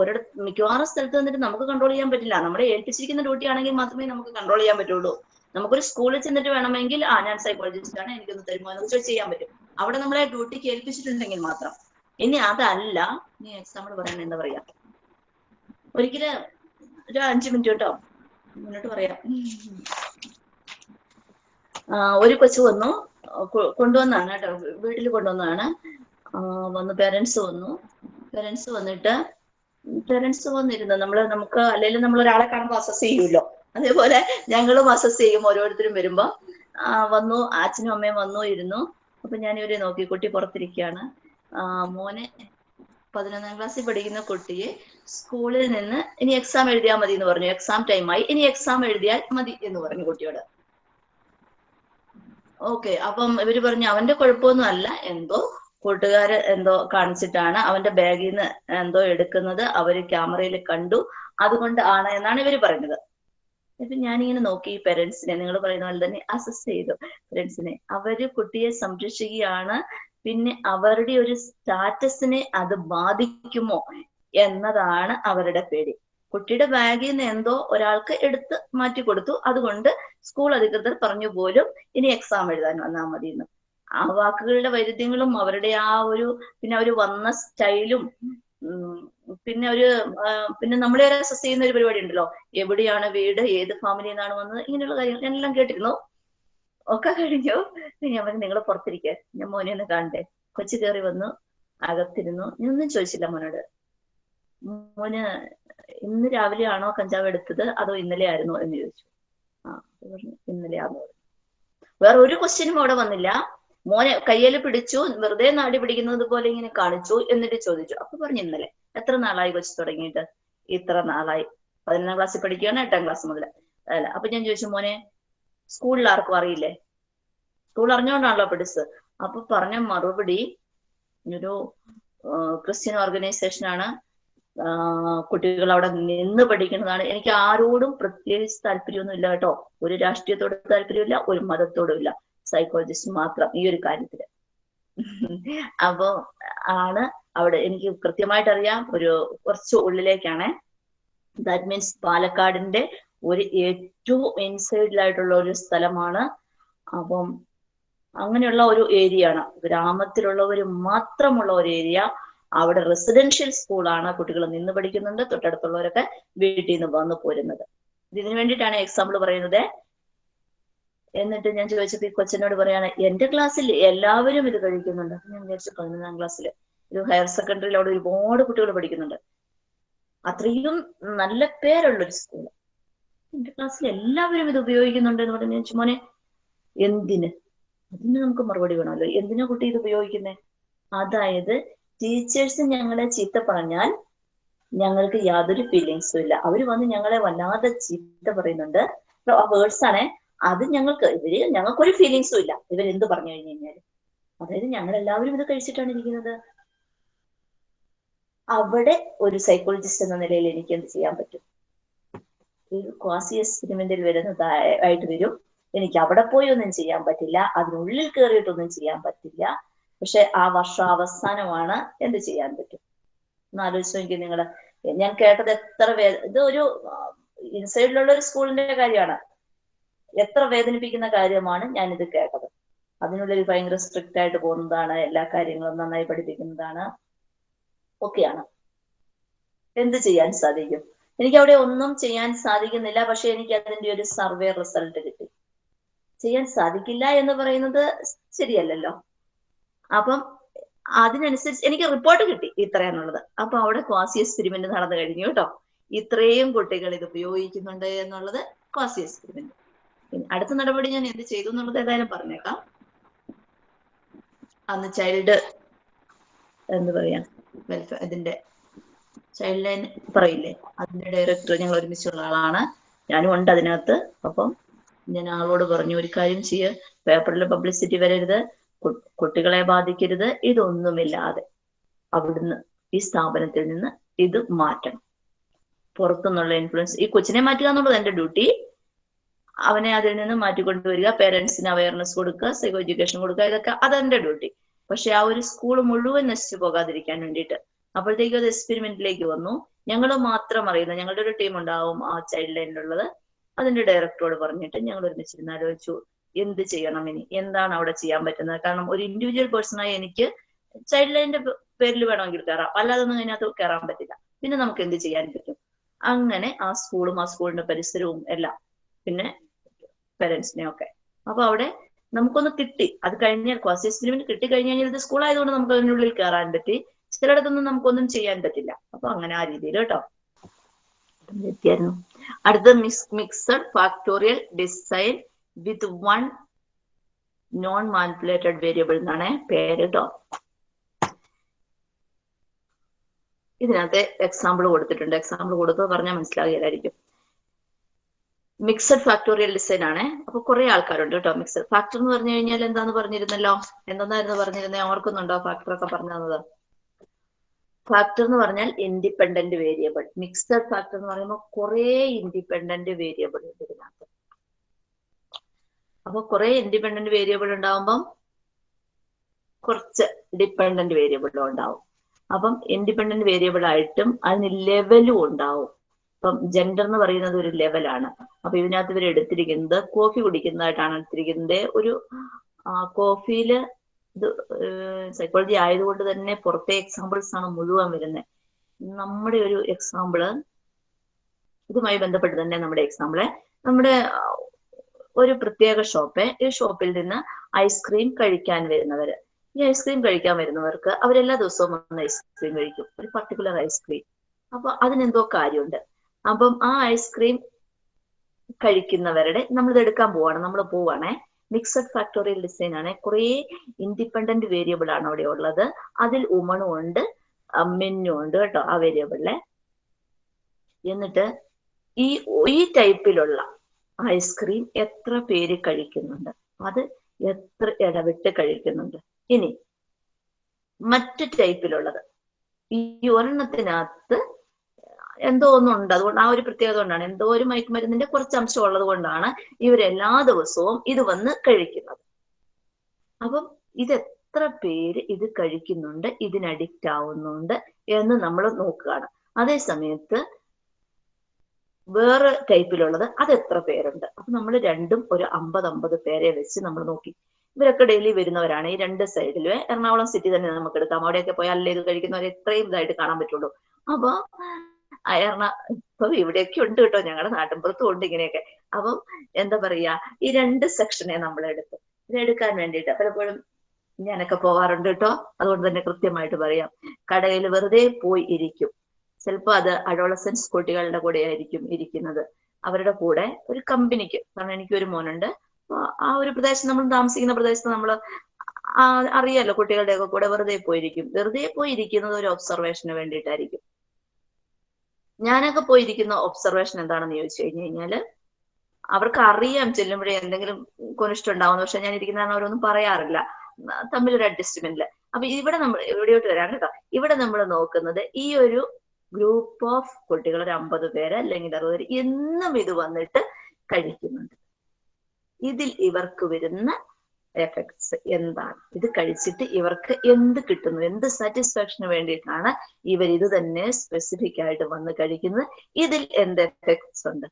ഒരിടത്ത് മിക്കവാറും സ്ഥലത്ത് നിന്നിട്ട് നമുക്ക് കൺട്രോൾ ചെയ്യാൻ പറ്റില്ല. നമ്മളെ ഏൽപ്പിച്ചിരിക്കുന്ന ഡ്യൂട്ടി ആണെങ്കിൽ മാത്രമേ നമുക്ക് കൺട്രോൾ ചെയ്യാൻ പറ്റുള്ളൂ. നമുക്കൊരു സ്കൂളിൽ ചെന്നിട്ട് വേണമെങ്കിൽ ആ ഞാൻ സൈക്കോളജിസ്റ്റ് ആണ് എനിക്കൊന്ന് തരുമോ എന്ന് ചോദിച്ചാൽ ചെയ്യാൻ പറ്റും. അവിടെ നമ്മളെ ഡ്യൂട്ടിക്ക് ഏൽപ്പിച്ചിട്ടുണ്ടെങ്കിൽ മാത്രം. ഇനി അതല്ല നീ എക്സാമ്പിൾ പറയാൻ എന്താ പറയാ? ഒരിക്കൽ ഒരു അഞ്ചു മിനിറ്റ് കേട്ടോ മുന്നോട്ട് പറയാം. ഒരു കൊച്ചു വന്നു. കൊണ്ടുവന്നാണ് കേട്ടോ. വീട്ടിൽ കൊണ്ടുവന്നാണ്. വന്ന്. പേരൻസ് വന്നു. പേരൻസ് വന്നിട്ട് പേരൻസ് വന്നിരുന്നു. നമ്മൾ നമുക്ക് അല്ലെങ്കിൽ നമ്മൾ ഒരാളെ കാണുമ്പോൾ അസസ് ചെയ്യുമല്ലോ. അതേപോലെ ഞങ്ങളും അസസ് ചെയ്യും ഓരോരുത്തരും വരുമ്പോ. വന്നു. അച്ഛനും അമ്മയും വന്നു ഇരുന്നു. അപ്പൊ ഞാൻ ഇവരെ നോക്കി. കുട്ടി പുറത്തിരിക്കുകയാണ്. മോനെ പതിനൊന്നാം ക്ലാസ്സിൽ പഠിക്കുന്ന കുട്ടിയെ സ്കൂളിൽ നിന്ന് ഇനി എക്സാം എഴുതിയാൽ മതി എന്ന് പറഞ്ഞു എക്സാം ടൈമായി ഇനി എക്സാം എഴുതിയാൽ മതി എന്ന് പറഞ്ഞു കുട്ടിയോട്. ഓക്കെ അപ്പം ഇവർ പറഞ്ഞു അവന്റെ കുഴപ്പമൊന്നും അല്ല. എന്തോ കൂട്ടുകാര് എന്തോ കാണിച്ചിട്ടാണ് അവന്റെ ബാഗിൽ നിന്ന് എന്തോ എടുക്കുന്നത്. അവർ ക്യാമറയിൽ കണ്ടു. അതുകൊണ്ട് ആണ് എന്നാണ് ഇവർ പറഞ്ഞത് ഇപ്പൊ ഞാനിങ്ങനെ നോക്കി പേരൻസിനെ നിങ്ങൾ പറയുന്ന പോലെ തന്നെ അസസ് ചെയ്തു പേരൻസിനെ. അവർ കുട്ടിയെ സംരക്ഷിക്കുകയാണ്. പിന്നെ അവരുടെ ഒരു സ്റ്റാറ്റസിനെ അത് ബാധിക്കുമോ എന്നതാണ് അവരുടെ പേടി. കുട്ടിയുടെ ബാഗിൽ നിന്ന് എന്തോ ഒരാൾക്ക് എടുത്ത് മാറ്റി കൊടുത്തു. അതുകൊണ്ട് സ്കൂൾ അധികൃതർ പറഞ്ഞു പോലും ഇനി എക്സാം എഴുതാൻ വന്നാൽ മതി എന്ന് ആ വാക്കുകളുടെ വൈരുദ്ധ്യങ്ങളും അവരുടെ ആ ഒരു പിന്നെ അവർ വന്ന സ്റ്റൈലും പിന്നെ ഒരു പിന്നെ നമ്മളെ അസസ് ചെയ്യുന്ന ഒരു പരിപാടി ഉണ്ടല്ലോ. എവിടെയാണ് വീട് ഏത് ഫാമിലിയിൽ നിന്നാണ് വന്നത് ഇങ്ങനെയുള്ള കാര്യങ്ങൾ ഞാനെല്ലാം കേട്ടിരുന്നു. ഒക്കെ കഴിഞ്ഞു. ഞാൻ പറഞ്ഞു നിങ്ങൾ പുറത്തിരിക്കുക ഞാൻ മോനെ ഒന്ന് കാണണ്ടേ കൊച്ചു കയറി വന്നു അകത്തിരുന്നു. ഞാനൊന്നും ചോദിച്ചില്ല മോനോട്. മോന് ഇന്ന് രാവിലെ ആണോ കഞ്ചാവ് എടുത്തത്? അതോ ഇന്നലെ ആയിരുന്നോ എന്ന് ചോദിച്ചു. ആ പറഞ്ഞു ഇന്നലെ ആണോ വേറെ ഒരു ക്വസ്റ്റ്യനും അവിടെ വന്നില്ല. മോനെ കയ്യിൽ പിടിച്ചു വെറുതെ നാടി പിടിക്കുന്നത് പോലെ ഇങ്ങനെ കാണിച്ചു എന്നിട്ട് ചോദിച്ചു. അപ്പൊ പറഞ്ഞു ഇന്നലെ. എത്ര നാളായി കൊച്ചു തുടങ്ങിയിട്ട്? ഇത്ര നാളായി. പതിനൊന്നാം ക്ലാസ്സിൽ പഠിക്കുകയാണ് എട്ടാം ക്ലാസ് മുതൽ അല്ല അപ്പൊ ഞാൻ ചോദിച്ചു മോനെ സ്കൂളിൽ ആർക്കും അറിയില്ലേ? സ്കൂൾ അറിഞ്ഞുകൊണ്ടാണല്ലോ പഠിച്ചത് അപ്പൊ പറഞ്ഞ മറുപടി ഒരു ക്രിസ്ത്യൻ ഓർഗനൈസേഷനാണ് ആ, കുട്ടികൾ അവിടെ നിന്ന് പഠിക്കുന്നതാണ്. എനിക്ക് ആരോടും പ്രത്യേകിച്ച് താല്പര്യമൊന്നും ഇല്ല കേട്ടോ. ഒരു രാഷ്ട്രീയത്തോട് താല്പര്യമില്ല ഒരു മതത്തോടും ഇല്ല. സൈക്കോളജിസ്റ്റ് മാത്രം ഈ ഒരു കാര്യത്തിൽ അപ്പോ ആണ് അവിടെ എനിക്ക് കൃത്യമായിട്ട് അറിയാം. ഒരു കുറച്ച് ഉള്ളിലേക്കാണ്. ദാറ്റ് മീൻസ് പാലക്കാടിന്റെ ഒരു ഏറ്റവും ഇൻസൈഡിലായിട്ടുള്ള ഒരു സ്ഥലമാണ്. അപ്പം അങ്ങനെയുള്ള ഒരു ഏരിയ ആണ്. ഗ്രാമത്തിലുള്ളവർ മാത്രമുള്ള ഒരു ഏരിയ അവിടെ റെസിഡൻഷ്യൽ സ്കൂളാണ് കുട്ടികൾ നിന്ന് പഠിക്കുന്നുണ്ട് തൊട്ടടുത്തുള്ളവരൊക്കെ വീട്ടിൽ നിന്ന് വന്നു പോരുന്നത്. ഇതിനു വേണ്ടിയിട്ടാണ് എക്സാമ്പിൾ പറയുന്നത്. എന്നിട്ട് ഞാൻ ചോദിച്ചപ്പോ ഈ കൊച്ചനോട് പറയാണ് എന്റെ ക്ലാസ്സിൽ എല്ലാവരും ഇത് കഴിക്കുന്നുണ്ട്. ഞാൻ വിചാരിച്ചു പതിനൊന്നാം ക്ലാസ്സിൽ ഒരു ഹയർ സെക്കൻഡറിയിൽ അവിടെ ഒരുപാട് കുട്ടികൾ പഠിക്കുന്നുണ്ട്. അത്രയും നല്ല പേരുള്ള ഒരു സ്കൂൾ എന്റെ ക്ലാസ്സിൽ എല്ലാവരും ഇത് ഉപയോഗിക്കുന്നുണ്ട് എന്ന് പറഞ്ഞു ചോദിച്ചു, മോനെ എന്തിന്? അതിന് നമുക്ക് മറുപടി വേണമല്ലോ. എന്തിനാ കുട്ടി ഇത് ഉപയോഗിക്കുന്നത് അതായത് ടീച്ചേഴ്സ് ഞങ്ങളെ ചീത്ത പറഞ്ഞാൽ ഞങ്ങൾക്ക് യാതൊരു ഫീലിങ്സും ഇല്ല. അവർ വന്ന് ഞങ്ങളെ വല്ലാതെ ചീത്ത പറയുന്നുണ്ട്. ആ വേർഡ്സ് ആണേ അത് ഞങ്ങൾക്ക് ഇവർ ഞങ്ങൾക്കൊരു ഫീലിങ്സും ഇല്ല. ഇവർ എന്ത് പറഞ്ഞു കഴിഞ്ഞു കഴിഞ്ഞാൽ അതായത് ഞങ്ങൾ എല്ലാവരും ഇത് കഴിച്ചിട്ടാണ് ഇരിക്കുന്നത്. അവിടെ ഒരു സൈക്കോളജിസ്റ്റ് എന്ന നിലയിൽ എനിക്ക് എന്ത് ചെയ്യാൻ പറ്റും? ഒരു ക്വാസി എക്സ്പെരിമെന്റിൽ വരുന്നതായിട്ട് വരും. എനിക്ക് അവിടെ പോയി ഒന്നും ചെയ്യാൻ പറ്റില്ല. അതിനുള്ളിൽ കയറിയിട്ടൊന്നും ചെയ്യാൻ പറ്റില്ല. പക്ഷെ ആ വർഷം അവസാനമാണ് എന്ത് ചെയ്യാൻ പറ്റും? ഒന്ന് ആലോചിച്ച് നോക്കി നിങ്ങൾ ഞാൻ കേട്ടത് എത്ര വേ ഇത് ഒരു ഇൻസൈഡിലുള്ള ഒരു സ്കൂളിന്റെ കാര്യമാണ്. എത്ര വേദനിപ്പിക്കുന്ന കാര്യമാണ് ഞാനിത് കേട്ടത്. അതിനുള്ളിൽ ഭയങ്കര സ്ട്രിക്റ്റ് ആയിട്ട് പോകുന്നതാണ് എല്ലാ കാര്യങ്ങളും നന്നായി പഠിപ്പിക്കുന്നതാണ് ഒക്കെയാണ്. എന്ത് ചെയ്യാൻ സാധിക്കും? എനിക്ക് അവിടെ ഒന്നും ചെയ്യാൻ സാധിക്കുന്നില്ല പക്ഷെ എനിക്ക് അതിന്റെ ഒരു സർവേ റിസൾട്ട് കിട്ടി. ചെയ്യാൻ സാധിക്കില്ല എന്ന് പറയുന്നത് ശരിയല്ലല്ലോ. അപ്പം അതിനനുസരിച്ച് എനിക്ക് റിപ്പോർട്ട് കിട്ടി ഇത്രയാന്നുള്ളത് അപ്പൊ അവിടെ ക്വാസി എക്സ്പെരിമെന്റ് നടന്നു കഴിഞ്ഞു കേട്ടോ. ഇത്രയും കുട്ടികൾ ഇത് ഉപയോഗിക്കുന്നുണ്ട് എന്നുള്ളത് ക്വാസി എക്സ്പെരിമെന്റ് അടുത്ത നടപടി ഞാൻ എന്ത് ചെയ്തു എന്നുള്ളത് ഏതായാലും പറഞ്ഞേക്കാം. അന്ന് ചൈൽഡ് എന്ന് പറയാ വെൽഫെയർ ഇതിന്റെ ചൈൽഡ് ലൈൻ പറയില്ലേ? അതിന്റെ ഡയറക്ടർ ഞങ്ങൾ ഒരുമിച്ചുള്ള ആളാണ്. ഞാനും ഉണ്ട് അതിനകത്ത്. അപ്പം ഞാൻ ആളോട് പറഞ്ഞു ഒരു കാര്യം ചെയ്യുക പേപ്പറിൽ പബ്ലിസിറ്റി വരരുത്. കുട്ടികളെ ബാധിക്കരുത്. ഇതൊന്നുമില്ലാതെ അവിടുന്ന് ഈ സ്ഥാപനത്തിൽ നിന്ന് ഇത് മാറ്റണം. പുറത്തുനിന്നുള്ള ഇൻഫ്ലുവൻസ് ഈ കൊച്ചിനെ മാറ്റുക എന്നുള്ളത് എന്റെ ഡ്യൂട്ടി അവനെ അതിൽ നിന്ന് മാറ്റിക്കൊണ്ടുവരിക പേരൻസിന് അവയർനെസ് കൊടുക്കുക സൈക്കോ എഡ്യൂക്കേഷൻ കൊടുക്കുക ഇതൊക്കെ അതെന്റെ ഡ്യൂട്ടി പക്ഷെ ആ ഒരു സ്കൂൾ മുഴുവൻ നശിച്ചു പോകാതിരിക്കാൻ വേണ്ടിയിട്ട് അപ്പോഴത്തേക്കും അത് എക്സ്പെരിമെന്റിലേക്ക് വന്നു. ഞങ്ങൾ മാത്രം അറിയുന്ന ഞങ്ങളുടെ ഒരു ടീം ഉണ്ടാവും ആ ചൈൽഡ് ലൈനിലുള്ളത് അതിന്റെ ഡയറക്ടറോട് പറഞ്ഞിട്ട് ഞങ്ങൾ ഒരുമിച്ചിരുന്ന് ആലോചിച്ചു. എന്ത് ചെയ്യണം ഇനി? എന്താണ് അവിടെ ചെയ്യാൻ പറ്റുന്നത്? കാരണം ഒരു ഇൻഡിവിജ്വൽ പേഴ്സണായി എനിക്ക് ചൈൽഡ് ലൈനിന്റെ പേരിൽ വേണമെങ്കിൽ കയറാം അല്ലാതെ ഒന്നും അതിനകത്ത് കയറാൻ പറ്റില്ല. പിന്നെ നമുക്ക് എന്ത് ചെയ്യാൻ പറ്റും? അങ്ങനെ ആ സ്കൂളും ആ സ്കൂളിന്റെ പരിസരവും എല്ലാം പിന്നെ പേരൻസിനെ ഒക്കെ. അപ്പൊ അവിടെ നമുക്കൊന്ന് കിട്ടി. അത് കഴിഞ്ഞാൽ ക്വാസി എക്സ്പെരിമെന്റ് കിട്ടി കഴിഞ്ഞ് കഴിഞ്ഞാൽ ഇത് സ്കൂളായതുകൊണ്ട് നമുക്ക് അതിനുള്ളിൽ കയറാൻ പറ്റി. ചിലയിടത്തൊന്നും നമുക്കൊന്നും ചെയ്യാൻ പറ്റില്ല. അപ്പൊ അങ്ങനെ ആ രീതിയിൽ കേട്ടോ. അടുത്ത mix mixed factorial design with one non manipulated variable എന്നാണ് പേര് കേട്ടോ ഇതിനകത്ത് എക്സാമ്പിൾ കൊടുത്തിട്ടുണ്ട്. എക്സാമ്പിൾ കൊടുത്തോ പറഞ്ഞാൽ മനസ്സിലാകില്ലായിരിക്കും മിക്സഡ് ഫാക്ടോറിയൽ ഡിസൈൻ ആണ്. അപ്പൊ കുറെ ആൾക്കാരുണ്ട് കേട്ടോ. മിക്സഡ് ഫാക്ടർ എന്ന് പറഞ്ഞു കഴിഞ്ഞാൽ എന്താന്ന് പറഞ്ഞിരുന്നല്ലോ? എന്തെന്നായിരുന്നു പറഞ്ഞിരുന്നത് ഓർക്കുന്നുണ്ടോ ഫാക്ടർ ഒക്കെ പറഞ്ഞു തന്നത്? ഫാക്ടർ എന്ന് പറഞ്ഞാൽ ഇൻഡിപെൻഡന്റ് വേരിയബിൾ മിക്സഡ് ഫാക്ടർ എന്ന് പറയുമ്പോൾ കുറെ ഇൻഡിപെൻഡന്റ് വേരിയബിൾ ഉണ്ട് ഇതിനകത്ത്. അപ്പൊ കുറെ ഇൻഡിപെൻഡന്റ് വേരിയബിൾ ഉണ്ടാവുമ്പം കുറച്ച് ഡിപെൻഡന്റ് വേരിയബിളും ഉണ്ടാവും. അപ്പം ഇൻഡിപെൻഡന്റ് വേരിയബിൾ ആയിട്ടും അതിന് ലെവലും ഉണ്ടാവും. ഇപ്പം ജെൻഡർ എന്ന് പറയുന്നത് ഒരു ലെവലാണ് അപ്പൊ ഇതിനകത്ത് ഇവർ എടുത്തിരിക്കുന്നത് കോഫി കുടിക്കുന്നതായിട്ടാണ് എടുത്തിരിക്കുന്നത്. ഒരു കോഫിയിൽ ഇത് സൈക്കോളജി ആയതുകൊണ്ട് തന്നെ പുറത്തെ എക്സാമ്പിൾസ് ആണ് മുഴുവൻ വരുന്നത്. നമ്മുടെ ഒരു എക്സാമ്പിൾ ഇതുമായി ബന്ധപ്പെട്ട് തന്നെ നമ്മുടെ എക്സാമ്പിൾ നമ്മുടെ ഒരു പ്രത്യേക ഷോപ്പ് ഈ ഷോപ്പിൽ നിന്ന് ഐസ്ക്രീം കഴിക്കാൻ വരുന്നവര്. ഈ ഐസ്ക്രീം കഴിക്കാൻ വരുന്നവർക്ക് അവരെല്ലാ ദിവസവും വന്ന് ഐസ്ക്രീം കഴിക്കും. ഒരു പർട്ടിക്കുലർ ഐസ്ക്രീം അപ്പൊ അതിനെന്തോ കാര്യമുണ്ട്. അപ്പം ആ ഐസ്ക്രീം കഴിക്കുന്നവരുടെ നമ്മളിത് എടുക്കാൻ പോവാണ്. നമ്മൾ പോവാണേ. മിക്സഡ് ഫാക്ടോറിയൽ ഡിസൈൻ ആണ്. കുറേ ഇൻഡിപെൻഡന്റ് വേരിയബിൾ ആണ് അവിടെ ഉള്ളത്. അതിൽ ഉമണും ഉണ്ട് മെന്നും ഉണ്ട് കേട്ടോ ആ വേരിയബിളിലെ എന്നിട്ട് ഈ ഈ ടൈപ്പിലുള്ള ഐസ്ക്രീം എത്ര പേര് കഴിക്കുന്നുണ്ട്? അത് എത്ര ഇടവിട്ട് കഴിക്കുന്നുണ്ട്? ഇനി മറ്റു ടൈപ്പിലുള്ളത്. ഈ ഒരെണ്ണത്തിനകത്ത് എന്തോ ഒന്നുണ്ട്. അതുകൊണ്ട് ആ ഒരു പ്രത്യേകത കൊണ്ടാണ്. എന്തോ ഒരു മയക്കുമരുന്നിന്റെ കുറച്ച് അംശം ഉള്ളത് കൊണ്ടാണ് ഇവരെല്ലാ ദിവസവും ഇത് വന്ന് കഴിക്കുന്നത്. അപ്പം ഇത് എത്ര പേര് ഇത് കഴിക്കുന്നുണ്ട്? ഇതിന് അഡിക്റ്റ് ആവുന്നുണ്ട്? എന്ന് നമ്മൾ നോക്കുകയാണ്. അതേ സമയത്ത് വേറെ ടൈപ്പിലുള്ളത് അത് എത്ര പേരുണ്ട്? അപ്പൊ നമ്മൾ രണ്ടും ഒരു അമ്പത് അമ്പത് പേരെ വെച്ച് നമ്മൾ നോക്കി. ഇവരൊക്കെ ഡെയിലി വരുന്നവരാണ്. ഈ രണ്ട് സൈഡിലും എറണാകുളം സിറ്റി തന്നെ നമുക്ക് എടുക്കാം. അവിടെയൊക്കെ പോയാൽ അല്ലേ ഇത് കഴിക്കുന്നവരെ ഇത്രയും ഇതായിട്ട് കാണാൻ പറ്റുള്ളൂ. അപ്പൊ എറണ ഇപ്പൊ ഇവിടെയൊക്കെ ഉണ്ട് കേട്ടോ. ഞങ്ങളുടെ നാട്ടിൻപുറത്തും ഉണ്ട് ഇങ്ങനെയൊക്കെ. അപ്പം എന്താ പറയാ ഈ രണ്ട് സെക്ഷനെ നമ്മൾ എടുത്തു ഇതെടുക്കാൻ വേണ്ടിയിട്ട് പലപ്പോഴും ഞാനൊക്കെ പോവാറുണ്ട് കേട്ടോ. അതുകൊണ്ട് തന്നെ കൃത്യമായിട്ട് പറയാം. കടയിൽ വെറുതെ പോയി ഇരിക്കും. ചിലപ്പോൾ അത് അഡോളസൻസ് കുട്ടികളുടെ കൂടെ ആയിരിക്കും ഇരിക്കുന്നത്. അവരുടെ കൂടെ ഒരു കമ്പനിക്ക്. കാരണം എനിക്ക് ഒരു മോനുണ്ട്. ആ ഒരു പ്രദേശം നമ്മൾ താമസിക്കുന്ന പ്രദേശത്ത് നമ്മൾ അറിയാലോ കുട്ടികളുടെ ഒക്കെ കൂടെ വെറുതെ പോയിരിക്കും. വെറുതെ പോയിരിക്കുന്നത് ഒരു ഒബ്സർവേഷന് വേണ്ടിയിട്ടായിരിക്കും. ഞാനൊക്കെ പോയിരിക്കുന്ന ഒബ്സർവേഷൻ എന്താണെന്ന് ചോദിച്ചു കഴിഞ്ഞു കഴിഞ്ഞാൽ അവർക്ക് അറിയാം ചെല്ലുമ്പോഴേ എന്തെങ്കിലും കൊനിഷ്ടം ഉണ്ടാവുന്നു പക്ഷെ ഞാൻ ഇരിക്കുന്ന അവരൊന്നും പറയാറില്ല. തമ്മിലൊരു അഡ്ജസ്റ്റ്മെന്റിൽ അപ്പൊ ഇവിടെ നമ്മൾ ഇവിടെയോട്ട് വരാൻ കേട്ടോ. ഇവിടെ നമ്മൾ നോക്കുന്നത് ഈ ഒരു ഗ്രൂപ്പ് ഓഫ് കുട്ടികൾ ഒരു അമ്പത് പേര് അല്ലെങ്കിൽ അറുപത് പേര് എന്നും ഇത് വന്നിട്ട് കഴിക്കുന്നുണ്ട്. ഇതിൽ ഇവർക്ക് വരുന്ന എഫക്ട്സ് എന്താണ്? ഇത് കഴിച്ചിട്ട് ഇവർക്ക് എന്ത് കിട്ടുന്നു? എന്ത് സാറ്റിസ്ഫാക്ഷന് വേണ്ടിയിട്ടാണ് ഇവർ ഇത് തന്നെ സ്പെസിഫിക് ആയിട്ട് വന്ന് കഴിക്കുന്നത്? ഇതിൽ എന്ത് എഫക്ട്സ് ഉണ്ട്?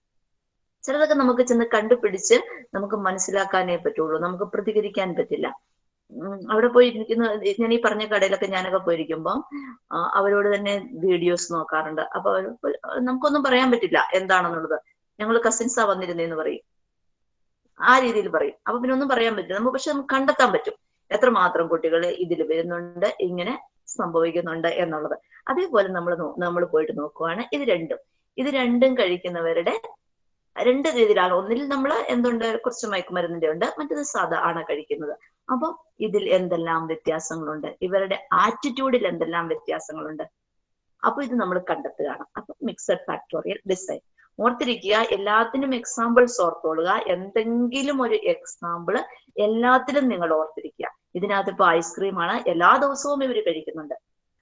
ചിലതൊക്കെ നമുക്ക് ചെന്ന് കണ്ടുപിടിച്ച് നമുക്ക് മനസ്സിലാക്കാനേ പറ്റുള്ളൂ. നമുക്ക് പ്രതികരിക്കാൻ പറ്റില്ല. അവിടെ പോയിരിക്കുന്ന ഞാൻ ഈ പറഞ്ഞ കടയിലൊക്കെ ഞാനൊക്കെ പോയിരിക്കുമ്പോൾ അവരോട് തന്നെ വീഡിയോസ് നോക്കാറുണ്ട്. അപ്പൊ നമുക്കൊന്നും പറയാൻ പറ്റില്ല എന്താണെന്നുള്ളത്. ഞങ്ങൾ കസിൻസാ വന്നിരുന്നേന്ന് പറയും. ആ രീതിയിൽ പറയും. അപ്പൊ പിന്നെ ഒന്നും പറയാൻ പറ്റില്ല. നമുക്ക് പക്ഷെ നമുക്ക് കണ്ടെത്താൻ പറ്റും. എത്രമാത്രം കുട്ടികൾ ഇതിൽ വരുന്നുണ്ട് ഇങ്ങനെ സംഭവിക്കുന്നുണ്ട് എന്നുള്ളത്. അതേപോലെ നമ്മൾ നമ്മൾ പോയിട്ട് നോക്കുവാണ്. ഇത് രണ്ടും. ഇത് രണ്ടും കഴിക്കുന്നവരുടെ രണ്ട് രീതിയിലാണ്. ഒന്നിൽ നമ്മൾ എന്തുണ്ട്? കുറച്ച് മയക്കുമരുന്നിന്റെ ഉണ്ട് മറ്റത് സാധാ ആണ് കഴിക്കുന്നത്. അപ്പൊ ഇതിൽ എന്തെല്ലാം വ്യത്യാസങ്ങളുണ്ട്? ഇവരുടെ ആറ്റിറ്റ്യൂഡിൽ എന്തെല്ലാം വ്യത്യാസങ്ങളുണ്ട്? അപ്പൊ ഇത് നമ്മൾ കണ്ടെത്തുകയാണ്. അപ്പൊ മിക്സഡ് ഫാക്ടോറിയൽ ഡിസൈൻ ഓർത്തിരിക്കുക എല്ലാത്തിനും എക്സാമ്പിൾസ് ഓർത്തോളുക. എന്തെങ്കിലും ഒരു എക്സാമ്പിൾ എല്ലാത്തിലും നിങ്ങൾ ഓർത്തിരിക്കുക. ഇതിനകത്ത് ഇപ്പൊ ഐസ്ക്രീം ആണ്. എല്ലാ ദിവസവും ഇവർ കഴിക്കുന്നുണ്ട്.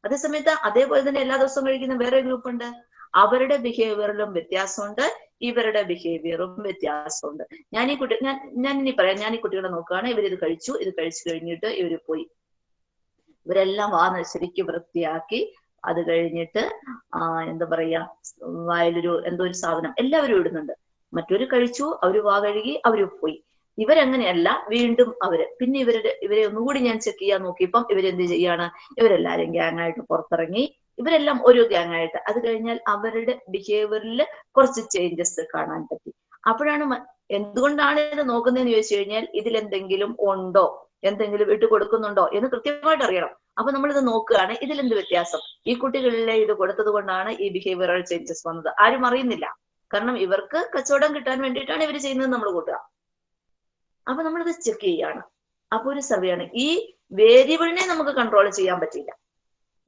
അതേസമയത്ത് അതേപോലെ തന്നെ എല്ലാ ദിവസവും കഴിക്കുന്ന വേറെ ഗ്രൂപ്പ് ഉണ്ട്. അവരുടെ ബിഹേവിയറിലും വ്യത്യാസമുണ്ട് ഇവരുടെ ബിഹേവിയറും വ്യത്യാസമുണ്ട്. ഞാൻ ഈ കുട്ടി ഞാൻ ഞാൻ ഇനി പറയാം. ഞാൻ ഈ കുട്ടികളെ നോക്കുകയാണ് ഇവരിത് കഴിച്ചു ഇത് കഴിച്ചു കഴിഞ്ഞിട്ട് ഇവർ പോയി. ഇവരെല്ലാം വാ ശരിക്കും വൃത്തിയാക്കി അത് കഴിഞ്ഞിട്ട് ആ എന്താ പറയാ വായിലൊരു എന്തോ ഒരു സാധനം എല്ലാവരും ഇടുന്നുണ്ട്. മറ്റൊരു കഴിച്ചു അവർ വാ കഴുകി അവർ പോയി. ഇവരങ്ങനെയല്ല വീണ്ടും അവർ. പിന്നെ ഇവരുടെ ഇവരെ ഒന്നുകൂടി ഞാൻ ചെക്ക് ചെയ്യാൻ നോക്കിയപ്പം ഇവരെന്ത് ചെയ്യാണ്? ഇവരെല്ലാരും ഗ്യാങ് ആയിട്ട് പുറത്തിറങ്ങി ഇവരെല്ലാം ഒരു ഗ്യാങ് ആയിട്ട് അത് കഴിഞ്ഞാൽ അവരുടെ ബിഹേവിയറിൽ കുറച്ച് ചേഞ്ചസ് കാണാൻ പറ്റി. അപ്പോഴാണ് എന്തുകൊണ്ടാണ് ഇത് നോക്കുന്നതെന്ന് ചോദിച്ചു കഴിഞ്ഞാൽ ഇതിൽ എന്തെങ്കിലും ഉണ്ടോ? എന്തെങ്കിലും ഇട്ട് കൊടുക്കുന്നുണ്ടോ? എന്ന് കൃത്യമായിട്ട് അറിയണം. അപ്പൊ നമ്മൾ ഇത് നോക്കുകയാണ് ഇതിലെന്ത് വ്യത്യാസം? ഈ കുട്ടികളിലെ ഇത് കൊടുത്തത് കൊണ്ടാണ് ഈ ബിഹേവിയറൽ ചേഞ്ചസ് വന്നത്. ആരും അറിയുന്നില്ല. കാരണം ഇവർക്ക് കച്ചവടം കിട്ടാൻ വേണ്ടിയിട്ടാണ് ഇവർ ചെയ്യുന്നത് നമ്മൾ കൂട്ടുക. അപ്പൊ നമ്മളിത് ചെക്ക് ചെയ്യാണ്. അപ്പൊ ഒരു സർവേയാണ് ഈ വേരിയബിളിനെ നമുക്ക് കൺട്രോൾ ചെയ്യാൻ പറ്റില്ല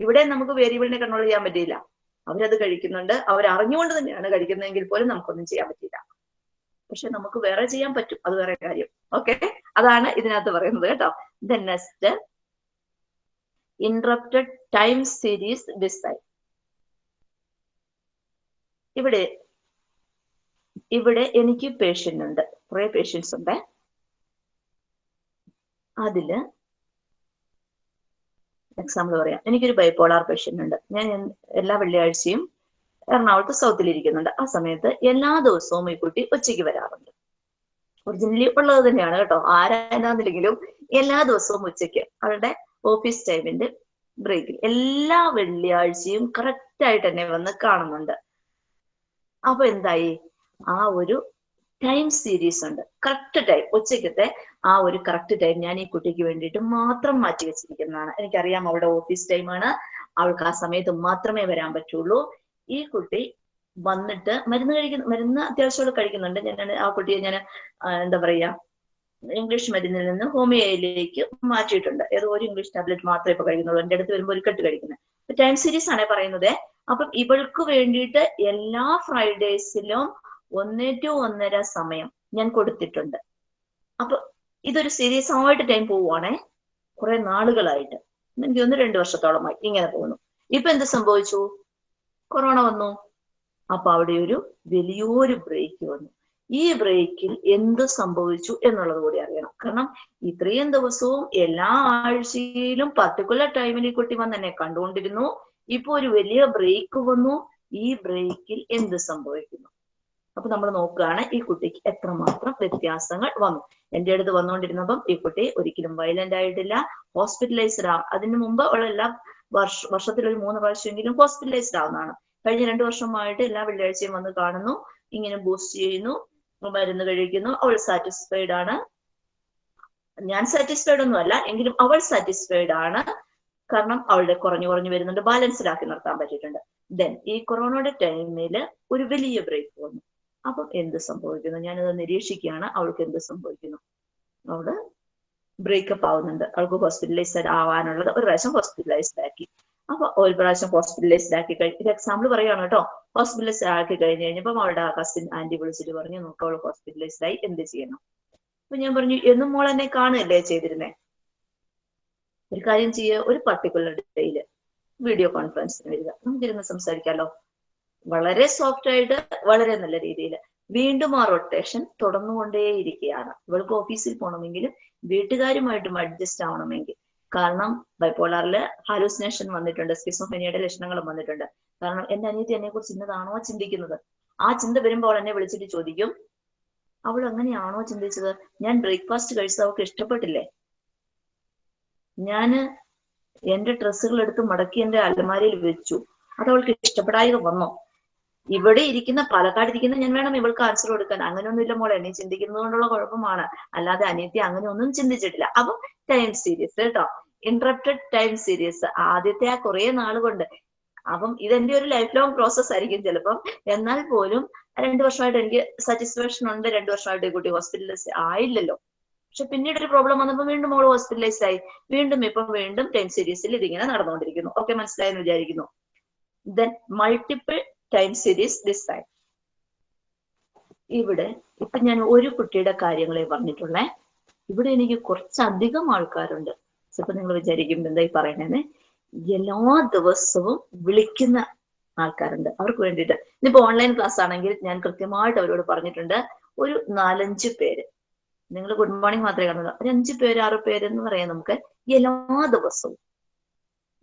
ഇവിടെ നമുക്ക് വേരിയബിളിനെ കൺട്രോൾ ചെയ്യാൻ പറ്റിയില്ല. അവരത് കഴിക്കുന്നുണ്ട്. അവർ അറിഞ്ഞുകൊണ്ട് തന്നെയാണ് കഴിക്കുന്നതെങ്കിൽ പോലും നമുക്കൊന്നും ചെയ്യാൻ പറ്റില്ല പക്ഷെ നമുക്ക് വേറെ ചെയ്യാൻ പറ്റും. അത് വേറെ കാര്യം. ഓക്കെ അതാണ് ഇതിനകത്ത് പറയുന്നത് കേട്ടോ. The next interrupted time series design ഇവിടെ ഇവിടെ എനിക്ക് പേഷ്യന്റ് ഉണ്ട്. കുറെ പേഷ്യൻസ് ഉണ്ട്. അതിൽ എക്സാമ്പിൾ പറയാം. എനിക്കൊരു ബൈപോളാർ പേഷ്യന്റ് ഉണ്ട്. ഞാൻ എല്ലാ വെള്ളിയാഴ്ചയും എറണാകുളത്ത് സൗത്തിൽ ഇരിക്കുന്നുണ്ട്. ആ സമയത്ത് എല്ലാ ദിവസവും ഈ കുട്ടി ഉച്ചയ്ക്ക് വരാറുണ്ട്. ഒറിജിനലി ഉള്ളത് തന്നെയാണ് കേട്ടോ. ആരാണെന്നില്ലെങ്കിലും എല്ലാ ദിവസവും ഉച്ചയ്ക്ക് അവരുടെ ഓഫീസ് ടൈമിന്റെ ബ്രേക്കിൽ എല്ലാ വെള്ളിയാഴ്ചയും കറക്റ്റ് ആയിട്ട് തന്നെ വന്ന് കാണുന്നുണ്ട്. അപ്പൊ എന്തായി? ആ ഒരു ടൈം സീരീസ് ഉണ്ട്. കറക്റ്റ് ടൈം ഉച്ചക്കത്തെ ആ ഒരു കറക്റ്റ് ടൈം ഞാൻ ഈ കുട്ടിക്ക് വേണ്ടിയിട്ട് മാത്രം മാറ്റി വെച്ചിരിക്കുന്നതാണ്. എനിക്കറിയാം അവളുടെ ഓഫീസ് ടൈമാണ് അവൾക്ക് ആ സമയത്ത് മാത്രമേ വരാൻ പറ്റുള്ളൂ. ഈ കുട്ടി വന്നിട്ട് മരുന്ന് കഴിക്കുന്ന മരുന്ന് അത്യാവശ്യമുള്ള കഴിക്കുന്നുണ്ട്. ഞാൻ ആ കുട്ടിയെ ഞാൻ എന്താ പറയാ ഇംഗ്ലീഷ് മരുന്നിൽ നിന്ന് ഹോമിയോയിലേക്ക് മാറ്റിയിട്ടുണ്ട്. ഏതോ ഒരു ഇംഗ്ലീഷ് ടാബ്ലറ്റ് മാത്രമേ ഇപ്പൊ കഴിക്കുന്നുള്ളൂ. എന്റെ അടുത്ത് വരുമ്പോൾ ഒരു കെട്ട് കഴിക്കുന്നത് ടൈം സീരീസ് ആണ് പറയുന്നത്. അപ്പം ഇവൾക്ക് വേണ്ടിയിട്ട് എല്ലാ ഫ്രൈഡേസിലും ഒന്നേ ടു ഒന്നര സമയം ഞാൻ കൊടുത്തിട്ടുണ്ട്. അപ്പൊ ഇതൊരു സീരിയസ് ആയിട്ട് ടൈം പോവുകയാണേ കുറെ നാളുകളായിട്ട്. എനിക്ക് ഒന്ന് രണ്ടു വർഷത്തോളമായി ഇങ്ങനെ പോകുന്നു. ഇപ്പൊ എന്ത് സംഭവിച്ചു? കൊറോണ വന്നു. അപ്പൊ അവിടെ ഒരു വലിയൊരു ബ്രേക്ക് വന്നു. ഈ ബ്രേക്കിൽ എന്ത് സംഭവിച്ചു എന്നുള്ളത് കൂടി അറിയണം. കാരണം ഇത്രയും ദിവസവും എല്ലാ ആഴ്ചയിലും പർട്ടിക്കുലർ ടൈമിൽ ഈ കുട്ടി വന്ന് എന്നെ കണ്ടുകൊണ്ടിരുന്നു. ഇപ്പൊ ഒരു വലിയ ബ്രേക്ക് വന്നു. ഈ ബ്രേക്കിൽ എന്ത് സംഭവിക്കുന്നു? അപ്പൊ നമ്മൾ നോക്കുകയാണ് ഈ കുട്ടിക്ക് എത്രമാത്രം വ്യത്യാസങ്ങൾ വന്നു. എന്റെ അടുത്ത് വന്നുകൊണ്ടിരുന്നപ്പം ഈ കുട്ടി ഒരിക്കലും വയലന്റ് ആയിട്ടില്ല ഹോസ്പിറ്റലൈസ്ഡ് ആ. അതിനു മുമ്പ് ഉള്ള എല്ലാ വർഷ വർഷത്തിൽ ഒരു മൂന്ന് പ്രാവശ്യമെങ്കിലും ഹോസ്പിറ്റലൈസ്ഡ് ആവുന്നതാണ്. കഴിഞ്ഞ രണ്ടു വർഷമായിട്ട് എല്ലാ വെള്ളിയാഴ്ചയും വന്ന് കാണുന്നു ഇങ്ങനെ ബൂസ്റ്റ് ചെയ്യുന്നു മരുന്ന് കഴിക്കുന്നു അവൾ സാറ്റിസ്ഫൈഡ് ആണ്. ഞാൻ സാറ്റിസ്ഫൈഡ് ഒന്നും അല്ല എങ്കിലും അവൾ സാറ്റിസ്ഫൈഡ് ആണ്. കാരണം അവളുടെ കുറഞ്ഞു കുറഞ്ഞു വരുന്നുണ്ട് ബാലൻസ്ഡ് ആക്കി നിർത്താൻ പറ്റിയിട്ടുണ്ട്. ദെൻ ഈ കൊറോണയുടെ ടൈമിൽ ഒരു വലിയ ബ്രേക്ക് വന്നു. അപ്പം എന്ത് സംഭവിക്കുന്നു? ഞാനത് നിരീക്ഷിക്കുകയാണ്. അവൾക്ക് എന്ത് സംഭവിക്കുന്നു? അവൾ ബ്രേക്കപ്പ് ആവുന്നുണ്ട്. അവൾക്ക് ഹോസ്പിറ്റലൈസ്ഡ് ആവാനുള്ളത് ഒരു പ്രാവശ്യം ഹോസ്പിറ്റലൈസ്ഡ് ആക്കി. അപ്പൊ ഒരു പ്രാവശ്യം ഹോസ്പിറ്റലൈസ്ഡ് ആക്കി കഴിഞ്ഞ ഒരു എക്സാമ്പിൾ പറയുകയാണ് കേട്ടോ. ഹോസ്പിറ്റലൈസ്ഡ് ആക്കി കഴിഞ്ഞ് കഴിഞ്ഞപ്പോൾ അവളുടെ കസിൻ ആന്റി വിളിച്ചിട്ട് പറഞ്ഞു നോക്കാം അവൾ ഹോസ്പിറ്റലൈസ്ഡ് ആയി. എന്ത് ചെയ്യണം? അപ്പൊ ഞാൻ പറഞ്ഞു എന്നും മോൾ എന്നെ കാണുകയല്ലേ ചെയ്തിരുന്നേ? ഒരു കാര്യം ചെയ്യുക ഒരു പർട്ടിക്കുലർ ഡേയിൽ വീഡിയോ കോൺഫറൻസിന് വരിക. നമുക്കിരുന്ന് സംസാരിക്കാലോ? വളരെ സോഫ്റ്റ് ആയിട്ട് വളരെ നല്ല രീതിയിൽ വീണ്ടും ആ റൊട്ടേഷൻ തുടർന്നുകൊണ്ടേയിരിക്കുകയാണ്. ഇവൾക്ക് ഓഫീസിൽ പോകണമെങ്കിലും വീട്ടുകാരുമായിട്ടും അഡ്ജസ്റ്റ് ആവണമെങ്കിൽ. കാരണം ബൈപ്പോളാറിൽ ഹാലൂസിനേഷൻ വന്നിട്ടുണ്ട് സ്കിസോഫെനിയുടെ ലക്ഷണങ്ങളും വന്നിട്ടുണ്ട്. കാരണം എന്റെ അനിയത്തി എന്നെ കുറിച്ച് ഇന്നതാണോ ചിന്തിക്കുന്നത്? ആ ചിന്ത വരുമ്പോൾ എന്നെ വിളിച്ചിട്ട് ചോദിക്കും അവൾ അങ്ങനെയാണോ ചിന്തിച്ചത്? ഞാൻ ബ്രേക്ക്ഫാസ്റ്റ് കഴിച്ചത് അവൾക്ക് ഇഷ്ടപ്പെട്ടില്ലേ? ഞാൻ എന്റെ ഡ്രസ്സുകൾ എടുത്ത് മടക്കി എന്റെ അലമാരയിൽ വെച്ചു. അത് അവൾക്ക് ഇഷ്ടപ്പെടാതെ വന്നോ? ഇവിടെ ഇരിക്കുന്ന പാലക്കാട് ഇരിക്കുന്ന ഞാൻ വേണം ഇവൾക്ക് ആൻസർ കൊടുക്കാൻ. അങ്ങനെയൊന്നുമില്ല മോളെ നീ ചിന്തിക്കുന്നത് കൊണ്ടുള്ള കുഴപ്പമാണ്. അല്ലാതെ അനിയത്തി അങ്ങനെ ഒന്നും ചിന്തിച്ചിട്ടില്ല. അപ്പൊ ടൈം സീരീസ് കേട്ടോ. ഇന്ററപ്റ്റഡ് ടൈം സീരീസ് ആദ്യത്തെ ആ കുറെ കൊണ്ട്. അപ്പം ഇതെന്റെ ഒരു ലൈഫ് ലോങ് പ്രോസസ് ആയിരിക്കും ചിലപ്പം. എന്നാൽ പോലും രണ്ടു വർഷമായിട്ട് എനിക്ക് സാറ്റിസ്ഫാക്ഷൻ ഉണ്ട്. രണ്ടു വർഷമായിട്ട് കുട്ടി ഹോസ്പിറ്റലൈസ് ആയില്ലല്ലോ. പക്ഷെ പിന്നീട് ഒരു പ്രോബ്ലം വന്നപ്പോൾ വീണ്ടും മോൾ ഹോസ്പിറ്റലൈസ് ആയി. വീണ്ടും ഇപ്പം വീണ്ടും ടൈം സീരീസിൽ ഇതിങ്ങനെ നടന്നുകൊണ്ടിരിക്കുന്നു. ഓക്കെ മനസ്സിലായെന്ന് വിചാരിക്കുന്നു. Then multiple time series time ഇവിടെ ഇപ്പൊ ഞാൻ ഒരു കുട്ടിയുടെ കാര്യങ്ങളെ പറഞ്ഞിട്ടുള്ളേ. ഇവിടെ എനിക്ക് കുറച്ചധികം ആൾക്കാരുണ്ട്. ചിലപ്പോ നിങ്ങൾ വിചാരിക്കും എന്താ ഈ പറയണേന്ന്. എല്ലാ ദിവസവും വിളിക്കുന്ന ആൾക്കാരുണ്ട്. അവർക്ക് വേണ്ടിയിട്ട്. ഇന്നിപ്പോ ഓൺലൈൻ ക്ലാസ് ആണെങ്കിൽ ഞാൻ കൃത്യമായിട്ട് അവരോട് പറഞ്ഞിട്ടുണ്ട്. ഒരു നാലഞ്ച് പേര്. നിങ്ങൾ ഗുഡ് മോർണിംഗ് മാത്രമേ കാണുള്ളൂ. ഒരു അഞ്ച് പേര് ആറ് പേര് എന്ന് പറയാം നമുക്ക്. എല്ലാ ദിവസവും.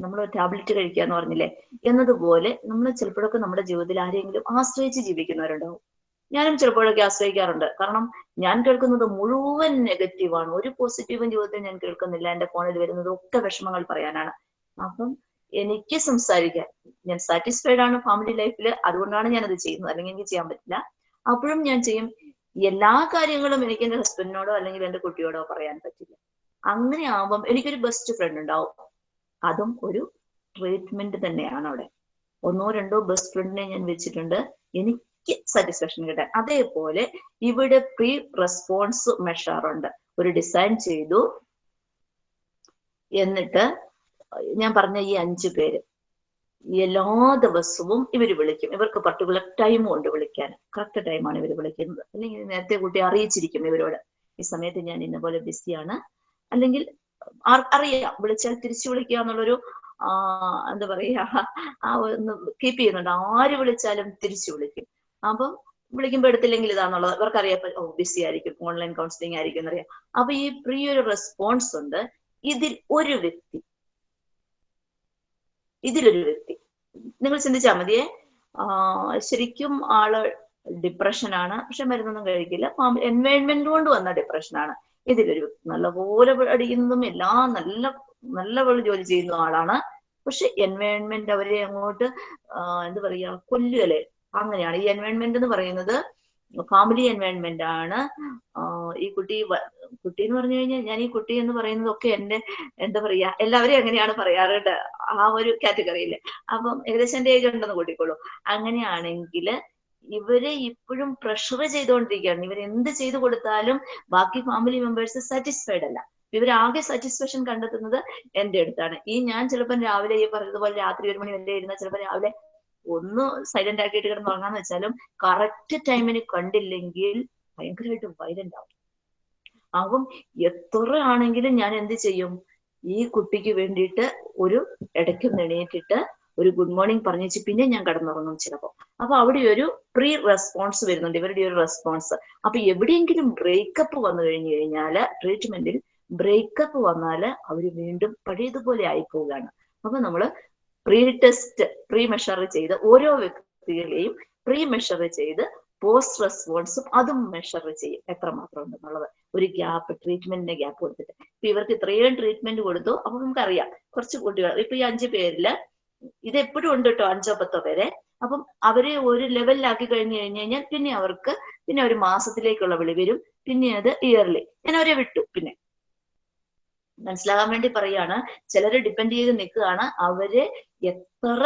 നമ്മൾ ടാബ്ലറ്റ് കഴിക്കുക എന്ന് പറഞ്ഞില്ലേ? എന്നതുപോലെ നമ്മൾ ചിലപ്പോഴൊക്കെ നമ്മുടെ ജീവിതത്തിൽ ആരെങ്കിലും ആശ്രയിച്ച് ജീവിക്കുന്നവരുണ്ടാവും. ഞാനും ചിലപ്പോഴൊക്കെ ആശ്രയിക്കാറുണ്ട്. കാരണം ഞാൻ കേൾക്കുന്നത് മുഴുവൻ നെഗറ്റീവാണ് ഒരു പോസിറ്റീവും ജീവിതത്തിൽ ഞാൻ കേൾക്കുന്നില്ല. എന്റെ ഫോണിൽ വരുന്നത് ഒക്കെ വിഷമങ്ങൾ പറയാനാണ്. അപ്പം എനിക്ക് സംസാരിക്കാൻ ഞാൻ സാറ്റിസ്ഫൈഡ് ആണ് ഫാമിലി ലൈഫിൽ അതുകൊണ്ടാണ് ഞാൻ അത് ചെയ്യുന്നത്. അല്ലെങ്കിൽ എനിക്ക് ചെയ്യാൻ പറ്റില്ല. അപ്പോഴും ഞാൻ ചെയ്യും. എല്ലാ കാര്യങ്ങളും എനിക്ക് എന്റെ ഹസ്ബൻഡിനോടോ അല്ലെങ്കിൽ എന്റെ കുട്ടിയോടോ പറയാൻ പറ്റില്ല. അങ്ങനെ ആവുമ്പം എനിക്കൊരു ബെസ്റ്റ് ഫ്രണ്ട് ഉണ്ടാവും. അതും ഒരു ട്രീറ്റ്മെന്റ് തന്നെയാണ് അവിടെ. ഒന്നോ രണ്ടോ ബെസ്റ്റ് ഫ്രണ്ടിനെ ഞാൻ വെച്ചിട്ടുണ്ട്. എനിക്ക് സാറ്റിസ്ഫാക്ഷൻ കിട്ടാൻ. അതേപോലെ ഇവിടെ പ്രീ റെസ്പോൺസ് മെഷറുണ്ട് ഒരു ഡിസൈൻ ചെയ്തു. എന്നിട്ട് ഞാൻ പറഞ്ഞ ഈ അഞ്ചു പേര് എല്ലാ ദിവസവും ഇവർ വിളിക്കും. ഇവർക്ക് പർട്ടിക്കുലർ ടൈം കൊണ്ട് വിളിക്കാൻ. കറക്റ്റ് ടൈമാണ് ഇവർ വിളിക്കുന്നത്. അല്ലെങ്കിൽ നേരത്തെ കുട്ടി അറിയിച്ചിരിക്കും ഇവരോട്. ഈ സമയത്ത് ഞാൻ ഇന്നപോലെ ബിസിയാണ് അല്ലെങ്കിൽ അറിയാം. വിളിച്ചാൽ തിരിച്ചു വിളിക്കുക എന്നുള്ളൊരു എന്താ പറയാ ആ ഒന്ന് കീപ്പ് ചെയ്യുന്നുണ്ട്. ആര് വിളിച്ചാലും തിരിച്ചു വിളിക്കും. അപ്പം വിളിക്കുമ്പോൾ എടുത്തില്ലെങ്കിൽ ഇതാന്നുള്ളത് ഇവർക്കറിയാം ഓ ബിസി ആയിരിക്കും. ഓൺലൈൻ കൗൺസിലിംഗ് ആയിരിക്കും എന്നറിയാം. അപ്പൊ ഈ പ്രീ ഒരു റെസ്പോൺസ് ഉണ്ട്. ഇതിൽ ഒരു വ്യക്തി ഇതിലൊരു വ്യക്തി. നിങ്ങൾ ചിന്തിച്ചാൽ മതിയെ. ശരിക്കും ആൾ ഡിപ്രഷനാണ് പക്ഷെ മരുന്നൊന്നും കഴിക്കില്ല. എൻവയോൺമെന്റ് കൊണ്ട് വന്ന ഡിപ്രഷനാണ് ഇതിലൊരു നല്ലപോലെ അടിക്കുന്നതും എല്ലാം നല്ല നല്ല പോലെ ജോലി ചെയ്യുന്ന ആളാണ്. പക്ഷെ എൻവയോൺമെന്റ് അവരെ അങ്ങോട്ട് എന്താ പറയാ കൊല്ലുകയല്ലേ അങ്ങനെയാണ്. ഈ എൻവയോൺമെന്റ് എന്ന് പറയുന്നത് ഫാമിലി എൻവയോൺമെന്റ് ആണ്. ഈ കുട്ടി കുട്ടി എന്ന് പറഞ്ഞു കഴിഞ്ഞാൽ ഞാൻ ഈ കുട്ടി എന്ന് പറയുന്നതൊക്കെ എന്റെ എന്താ പറയാ എല്ലാവരും എങ്ങനെയാണ് പറയാറ് ട്ടോ. ആ ഒരു കാറ്റഗറിയിൽ അപ്പം ഏകദേശം എന്റെ ഏജ് ഉണ്ടെന്ന് കൂട്ടിക്കോളൂ. അങ്ങനെയാണെങ്കിൽ ഇവരെ ഇപ്പോഴും പ്രഷർ ചെയ്തുകൊണ്ടിരിക്കുകയാണ്. ഇവർ എന്ത് ചെയ്തു കൊടുത്താലും ബാക്കി ഫാമിലി മെമ്പേഴ്സ് സാറ്റിസ്ഫൈഡ് അല്ല. ഇവർ ആകെ സാറ്റിസ്ഫാക്ഷൻ കണ്ടെത്തുന്നത് എന്റെ അടുത്താണ്. ഈ ഞാൻ ചിലപ്പോൾ രാവിലെ ഈ പറഞ്ഞതുപോലെ രാത്രി ഒരു മണി വരെ ഇരുന്ന ചിലപ്പോൾ രാവിലെ ഒന്ന് സൈലന്റ് ആക്കിയിട്ട് കിടന്ന് ഉറങ്ങാന്ന് വെച്ചാലും കറക്റ്റ് ടൈമിന് കണ്ടില്ലെങ്കിൽ ഭയങ്കരമായിട്ട് വൈലന്റ് ആവും. അപ്പം എത്ര ആണെങ്കിലും ഞാൻ എന്ത് ചെയ്യും? ഈ കുട്ടിക്ക് വേണ്ടിയിട്ട് ഒരു ഇടയ്ക്ക് എണീറ്റിട്ട് ഒരു ഗുഡ് മോർണിംഗ് പറഞ്ഞേച്ച് പിന്നെ ഞാൻ കടന്നുറങ്ങും ചിലപ്പോൾ അപ്പൊ അവിടെ ഒരു പ്രീ റെസ്പോൺസ് വരുന്നുണ്ട്. ഇവരുടെ ഒരു റെസ്പോൺസ് അപ്പൊ എവിടെയെങ്കിലും ബ്രേക്കപ്പ് വന്നു കഴിഞ്ഞു കഴിഞ്ഞാൽ ട്രീറ്റ്മെന്റിൽ ബ്രേക്കപ്പ് വന്നാൽ അവർ വീണ്ടും പഴയതുപോലെ ആയി പോവുകയാണ് അപ്പൊ നമ്മൾ പ്രീ ടെസ്റ്റ് പ്രീ മെഷർ ചെയ്ത് ഓരോ വ്യക്തികളെയും പ്രീ മെഷർ ചെയ്ത് പോസ്റ്റ് റെസ്പോൺസും അതും മെഷർ ചെയ്യും. എത്രമാത്രം ഉണ്ടെന്നുള്ളത്. ഒരു ഗ്യാപ്പ് ട്രീറ്റ്മെന്റിന്റെ ഗ്യാപ്പ് കൊടുത്തിട്ട്. ഇപ്പൊ ഇവർക്ക് ഇത്രയും ട്രീറ്റ്മെന്റ് കൊടുത്തു. അപ്പൊ നമുക്കറിയാം. കുറച്ച് കുട്ടികൾ ഇപ്പൊ ഈ അഞ്ചു പേരിൽ ഇത് എപ്പോഴും ഉണ്ട് കേട്ടോ അഞ്ചോ പത്തോ പേരെ. അപ്പം അവരെ ഒരു ലെവലിലാക്കി കഴിഞ്ഞു കഴിഞ്ഞു കഴിഞ്ഞാൽ പിന്നെ അവർക്ക് പിന്നെ ഒരു മാസത്തിലേക്കുള്ള വിളി വരും. പിന്നെ അത് ഇയർലി ഞാൻ അവരെ വിട്ടു പിന്നെ. മനസ്സിലാകാൻ വേണ്ടി പറയാണ്. ചിലര് ഡിപ്പെൻഡ് ചെയ്ത് നിൽക്കുകയാണ്. അവർ എത്ര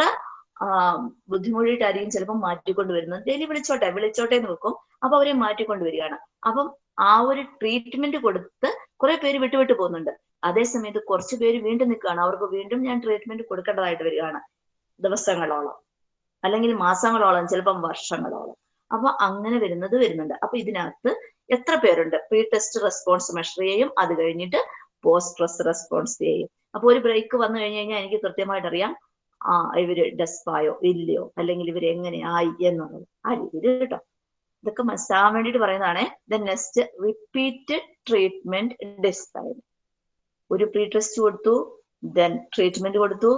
ബുദ്ധിമുട്ടിയിട്ടായിരിക്കും ചിലപ്പോൾ മാറ്റിക്കൊണ്ട് വരുന്നത്. ഡെയിലി വിളിച്ചോട്ടെ വിളിച്ചോട്ടെ എന്ന് വെക്കും. അപ്പൊ അവരെ മാറ്റിക്കൊണ്ട് വരികയാണ്. അപ്പം ആ ഒരു ട്രീറ്റ്മെന്റ് കൊടുത്ത് കുറെ പേര് വിട്ടുവിട്ട് പോകുന്നുണ്ട്. അതേസമയത്ത് കുറച്ച് പേര് വീണ്ടും നിൽക്കുകയാണ്. അവർക്ക് വീണ്ടും ഞാൻ ട്രീറ്റ്മെന്റ് കൊടുക്കേണ്ടതായിട്ട് വരികയാണ് ദിവസങ്ങളോളം. അല്ലെങ്കിൽ മാസങ്ങളോളം ചിലപ്പം വർഷങ്ങളോളം. അപ്പൊ അങ്ങനെ വരുന്നത് വരുന്നുണ്ട്. അപ്പൊ ഇതിനകത്ത് എത്ര പേരുണ്ട്? പ്രീ ടെസ്റ്റ് റെസ്പോൺസ് മെഷർ ചെയ്യും അത് കഴിഞ്ഞിട്ട് പോസ്റ്റ് ടെസ്റ്റ് റെസ്പോൺസ് ചെയ്യും അപ്പൊ ഒരു ബ്രേക്ക് വന്നു കഴിഞ്ഞു കഴിഞ്ഞാൽ എനിക്ക് കൃത്യമായിട്ട് അറിയാം ആ ഇവർ ഡെസ്പായോ ഇല്ലയോ? അല്ലെങ്കിൽ ഇവർ എങ്ങനെയായി എന്നുള്ളത്. ആ രീതിയിൽ കേട്ടോ. ഇതൊക്കെ മനസ്സിലാവാൻ വേണ്ടിയിട്ട് പറയുന്നതാണ് the next repeated treatment design ഒരു പ്രീ ടെസ്റ്റ് കൊടുത്തു ദെൻ ട്രീറ്റ്മെന്റ് കൊടുത്തു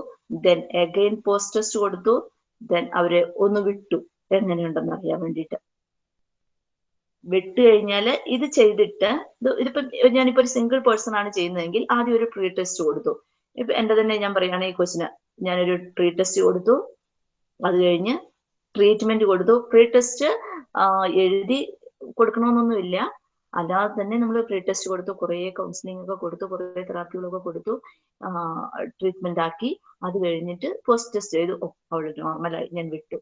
ദെൻ അഗെയിൻ പോസ്റ്റ് ടെസ്റ്റ് കൊടുത്തു ദെൻ അവരെ ഒന്ന് വിട്ടു. എങ്ങനെയുണ്ടെന്ന് അറിയാൻ വേണ്ടിയിട്ട്. വിട്ടു കഴിഞ്ഞാൽ ഇത് ചെയ്തിട്ട് ഇത് ഇതിപ്പോ ഞാനിപ്പോ ഒരു സിംഗിൾ പേഴ്സൺ ആണ് ചെയ്യുന്നതെങ്കിൽ ആദ്യം ഒരു പ്രീ ടെസ്റ്റ് കൊടുത്തു. ഇപ്പൊ എന്റെ തന്നെ ഞാൻ പറയുകയാണ് ഈ കൊച്ചിന് ഞാനൊരു പ്രീ ടെസ്റ്റ് കൊടുത്തു. അത് കഴിഞ്ഞ് ട്രീറ്റ്മെന്റ് കൊടുത്തു. പ്രീ ടെസ്റ്റ് എഴുതി കൊടുക്കണമെന്നൊന്നുമില്ല അല്ലാതെ തന്നെ നമ്മൾ പ്രീ ടെസ്റ്റ് കൊടുത്തു കുറേ കൗൺസിലിംഗ് ഒക്കെ കൊടുത്തു കുറേ തെറാപ്പികളൊക്കെ കൊടുത്തു ട്രീറ്റ്മെന്റ് ആക്കി. അത് കഴിഞ്ഞിട്ട് പോസ്റ്റ് ടെസ്റ്റ് ചെയ്തു ഓ അവൾ നോർമലായി ഞാൻ വിട്ടു.